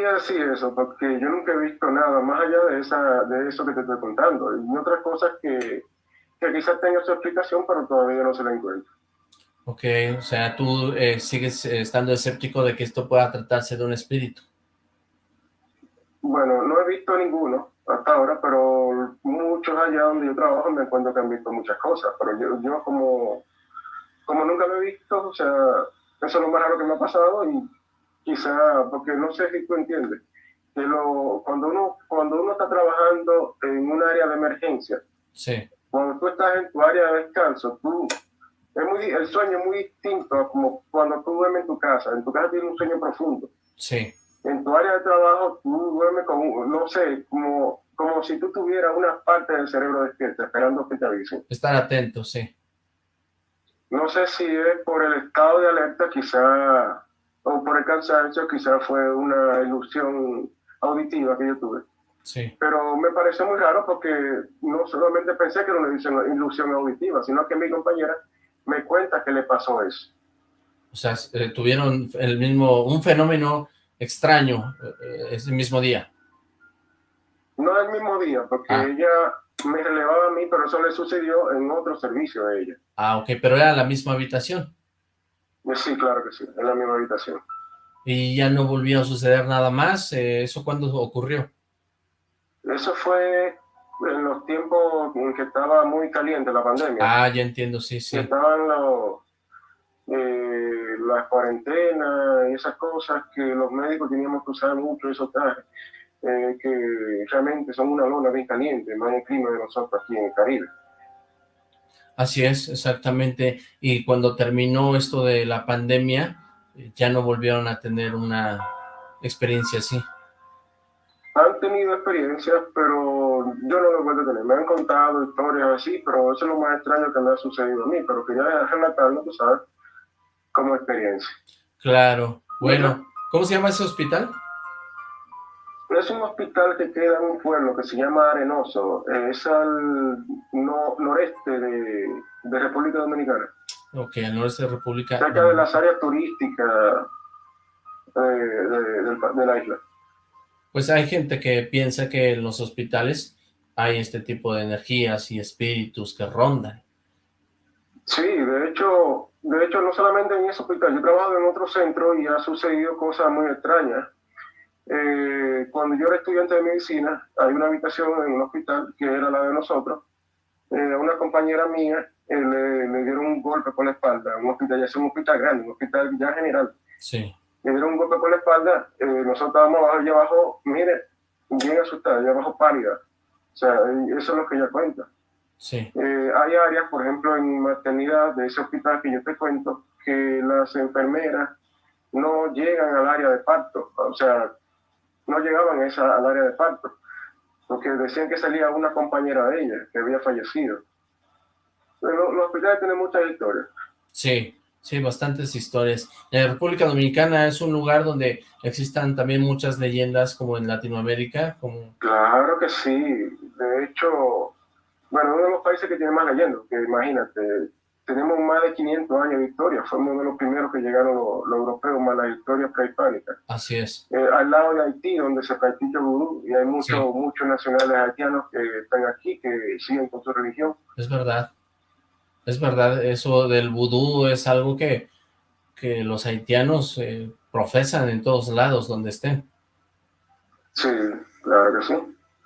podría decir eso, porque yo nunca he visto nada más allá de, esa, de eso que te estoy contando. Y otras cosas que, que quizás tenga su explicación, pero todavía no se la encuentro. Ok, o sea, tú eh, sigues estando escéptico de que esto pueda tratarse de un espíritu. Bueno, no he visto ninguno hasta ahora, pero muchos allá donde yo trabajo me encuentro que han visto muchas cosas, pero yo, yo como, como nunca lo he visto, o sea, eso es lo más raro que me ha pasado y quizá, porque no sé si tú entiendes, que lo, cuando, uno, cuando uno está trabajando en un área de emergencia, sí. cuando tú estás en tu área de descanso, tú, es muy, el sueño es muy distinto a como cuando tú duermes en tu casa, en tu casa tienes un sueño profundo. Sí en tu área de trabajo tú duermes con, no sé, como, como si tú tuvieras una parte del cerebro despierta, esperando que te avisen. Estar atento, sí. No sé si es por el estado de alerta, quizá o por el cansancio, quizás fue una ilusión auditiva que yo tuve. Sí. Pero me pareció muy raro porque no solamente pensé que era una ilusión, auditiva, sino que mi compañera me cuenta que le pasó eso. O sea, eh, tuvieron el mismo, un fenómeno extraño eh, ese mismo día. No el mismo día, porque ah. ella me relevaba a mí, pero eso le sucedió en otro servicio a ella. Ah, ok, pero era la misma habitación. Sí, claro que sí, en la misma habitación. ¿Y ya no volvió a suceder nada más? Eh, ¿Eso cuándo ocurrió? Eso fue en los tiempos en que estaba muy caliente la pandemia. Ah, ya entiendo, sí, sí. Estaban los, eh, las cuarentenas y esas cosas que los médicos teníamos que usar mucho esos trajes, eh, que realmente son una lona bien caliente, hay el clima de nosotros aquí en el Caribe. Así es, exactamente. Y cuando terminó esto de la pandemia, ya no volvieron a tener una experiencia así. Han tenido experiencias, pero yo no lo puedo tener. Me han contado historias así, pero eso es lo más extraño que me ha sucedido a mí, pero quería relatarlo, tú sabes, como experiencia. Claro. Bueno, ¿cómo se llama ese hospital? Es un hospital que queda en un pueblo que se llama Arenoso, es al noreste de, República Dominicana. Ok, al noreste de República Cerca de las áreas turísticas eh, de, la isla. Pues hay gente que piensa que en los hospitales hay este tipo de energías y espíritus que rondan. Sí, de hecho, de hecho no solamente en ese hospital, yo he trabajado en otro centro y ha sucedido cosas muy extrañas. Eh, cuando yo era estudiante de medicina, hay una habitación en un hospital que era la de nosotros. Eh, una compañera mía eh, le, dieron un golpe por la espalda, un hospital, ya es un hospital grande, un hospital ya general. Sí. Le dieron un golpe por la espalda, nosotros estábamos abajo abajo, mire, bien asustada, abajo pálida. O sea, eso es lo que ella cuenta. Sí. hay áreas, por ejemplo, en maternidad de ese hospital que yo te cuento, que las enfermeras no llegan al área de parto. O sea, no llegaban esa, al área de parto, porque decían que salía una compañera de ella que había fallecido. Pero los hospitales tienen muchas historias. Sí, sí, bastantes historias. La República Dominicana es un lugar donde existan también muchas leyendas como en Latinoamérica. Como... Claro que sí. De hecho, bueno, uno de los países que tiene más leyendas, que imagínate, tenemos más de 500 años de historia, fuimos uno de los primeros que llegaron los, europeos, más las historias prehispánicas. Así es. Eh, al lado de Haití, donde se practica vudú, y hay muchos muchos nacionales haitianos que están aquí, que siguen con su religión. Es verdad, es verdad, eso del vudú es algo que, que los haitianos eh, profesan en todos lados donde estén. Sí, claro que sí.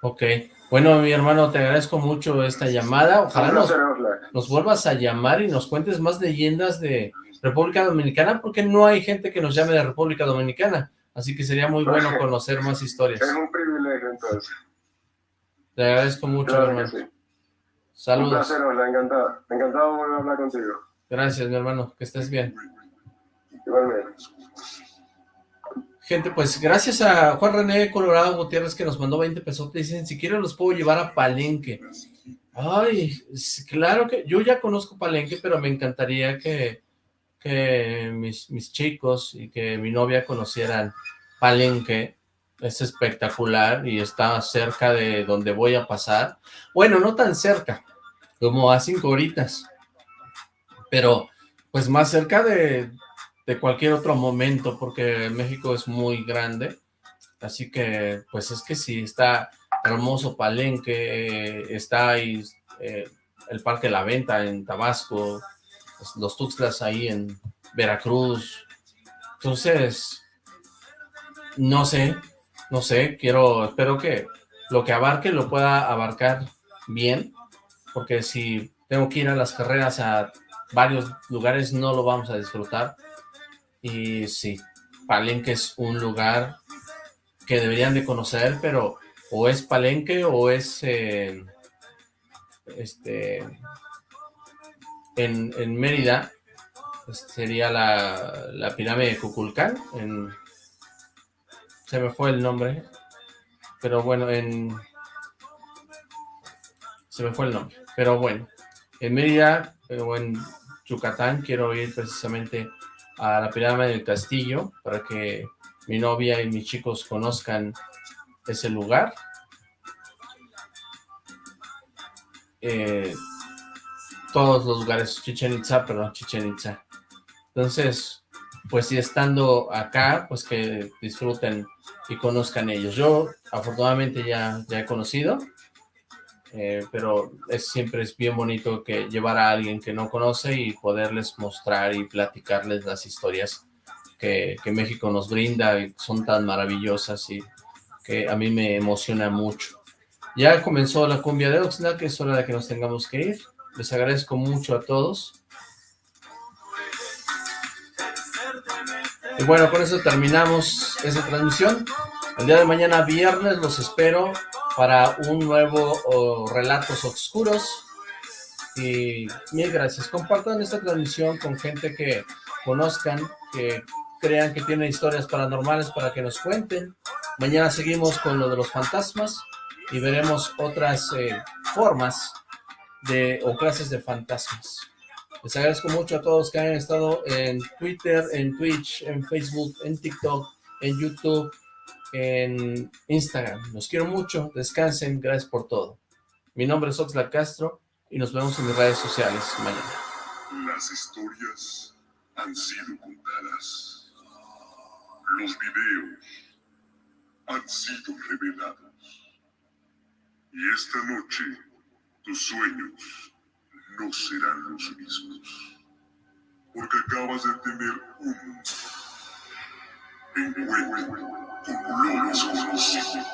Ok, bueno, mi hermano, te agradezco mucho esta llamada. Ojalá nos, vuelvas a llamar y nos cuentes más leyendas de República Dominicana, porque no hay gente que nos llame de República Dominicana. Así que sería muy bueno conocer más historias. Es un privilegio, entonces. Te agradezco mucho, hermano. Saludos. Un placer, hola, encantado. Encantado de hablar contigo. Gracias, mi hermano. Que estés bien. Igualmente. Gente, pues gracias a Juan René Colorado Gutiérrez que nos mandó 20 pesos. Dicen, si quieren los puedo llevar a Palenque. Ay, claro que yo ya conozco Palenque, pero me encantaría que, que mis, mis chicos y que mi novia conocieran Palenque. Es espectacular y está cerca de donde voy a pasar. Bueno, no tan cerca, como a cinco horitas, pero pues más cerca de, de cualquier otro momento, porque México es muy grande, así que, pues es que sí, está hermoso Palenque, está ahí eh, el Parque La Venta en Tabasco, pues, los Tuxtlas ahí en Veracruz, entonces, no sé, no sé, quiero, espero que lo que abarque lo pueda abarcar bien, porque si tengo que ir a las carreras a varios lugares no lo vamos a disfrutar, y sí, Palenque es un lugar que deberían de conocer, pero o es Palenque o es eh, este en, Mérida, pues, sería la, la, pirámide de Cuculcán, en, se me fue el nombre, pero bueno, en se me fue el nombre, pero bueno, en Mérida o en Yucatán quiero ir precisamente a la pirámide del castillo para que mi novia y mis chicos conozcan ese lugar. Eh, todos los lugares, Chichen Itza, perdón, Chichen Itza. Entonces, pues si estando acá, pues que disfruten y conozcan ellos. Yo afortunadamente ya, ya he conocido, eh, pero es, siempre es bien bonito que llevar a alguien que no conoce y poderles mostrar y platicarles las historias que, que México nos brinda y son tan maravillosas y que a mí me emociona mucho. Ya comenzó la cumbia de Oxlack, es hora de que nos tengamos que ir. Les agradezco mucho a todos. Y bueno, con eso terminamos esta transmisión. El día de mañana, viernes, los espero para un nuevo Relatos Oscuros. Y mil gracias. Compartan esta transmisión con gente que conozcan, que crean que tienen historias paranormales para que nos cuenten. Mañana seguimos con lo de los fantasmas y veremos otras eh, formas de o clases de fantasmas. Les agradezco mucho a todos que han estado en Twitter, en Twitch, en Facebook, en TikTok, en YouTube, en Instagram. Los quiero mucho, descansen, gracias por todo. Mi nombre es Oxlack Castro y nos vemos en mis redes sociales mañana. Las historias han sido contadas. Los videos han sido revelados. Y esta noche tus sueños no serán los mismos, porque acabas de tener un encuentro con lo desconocido.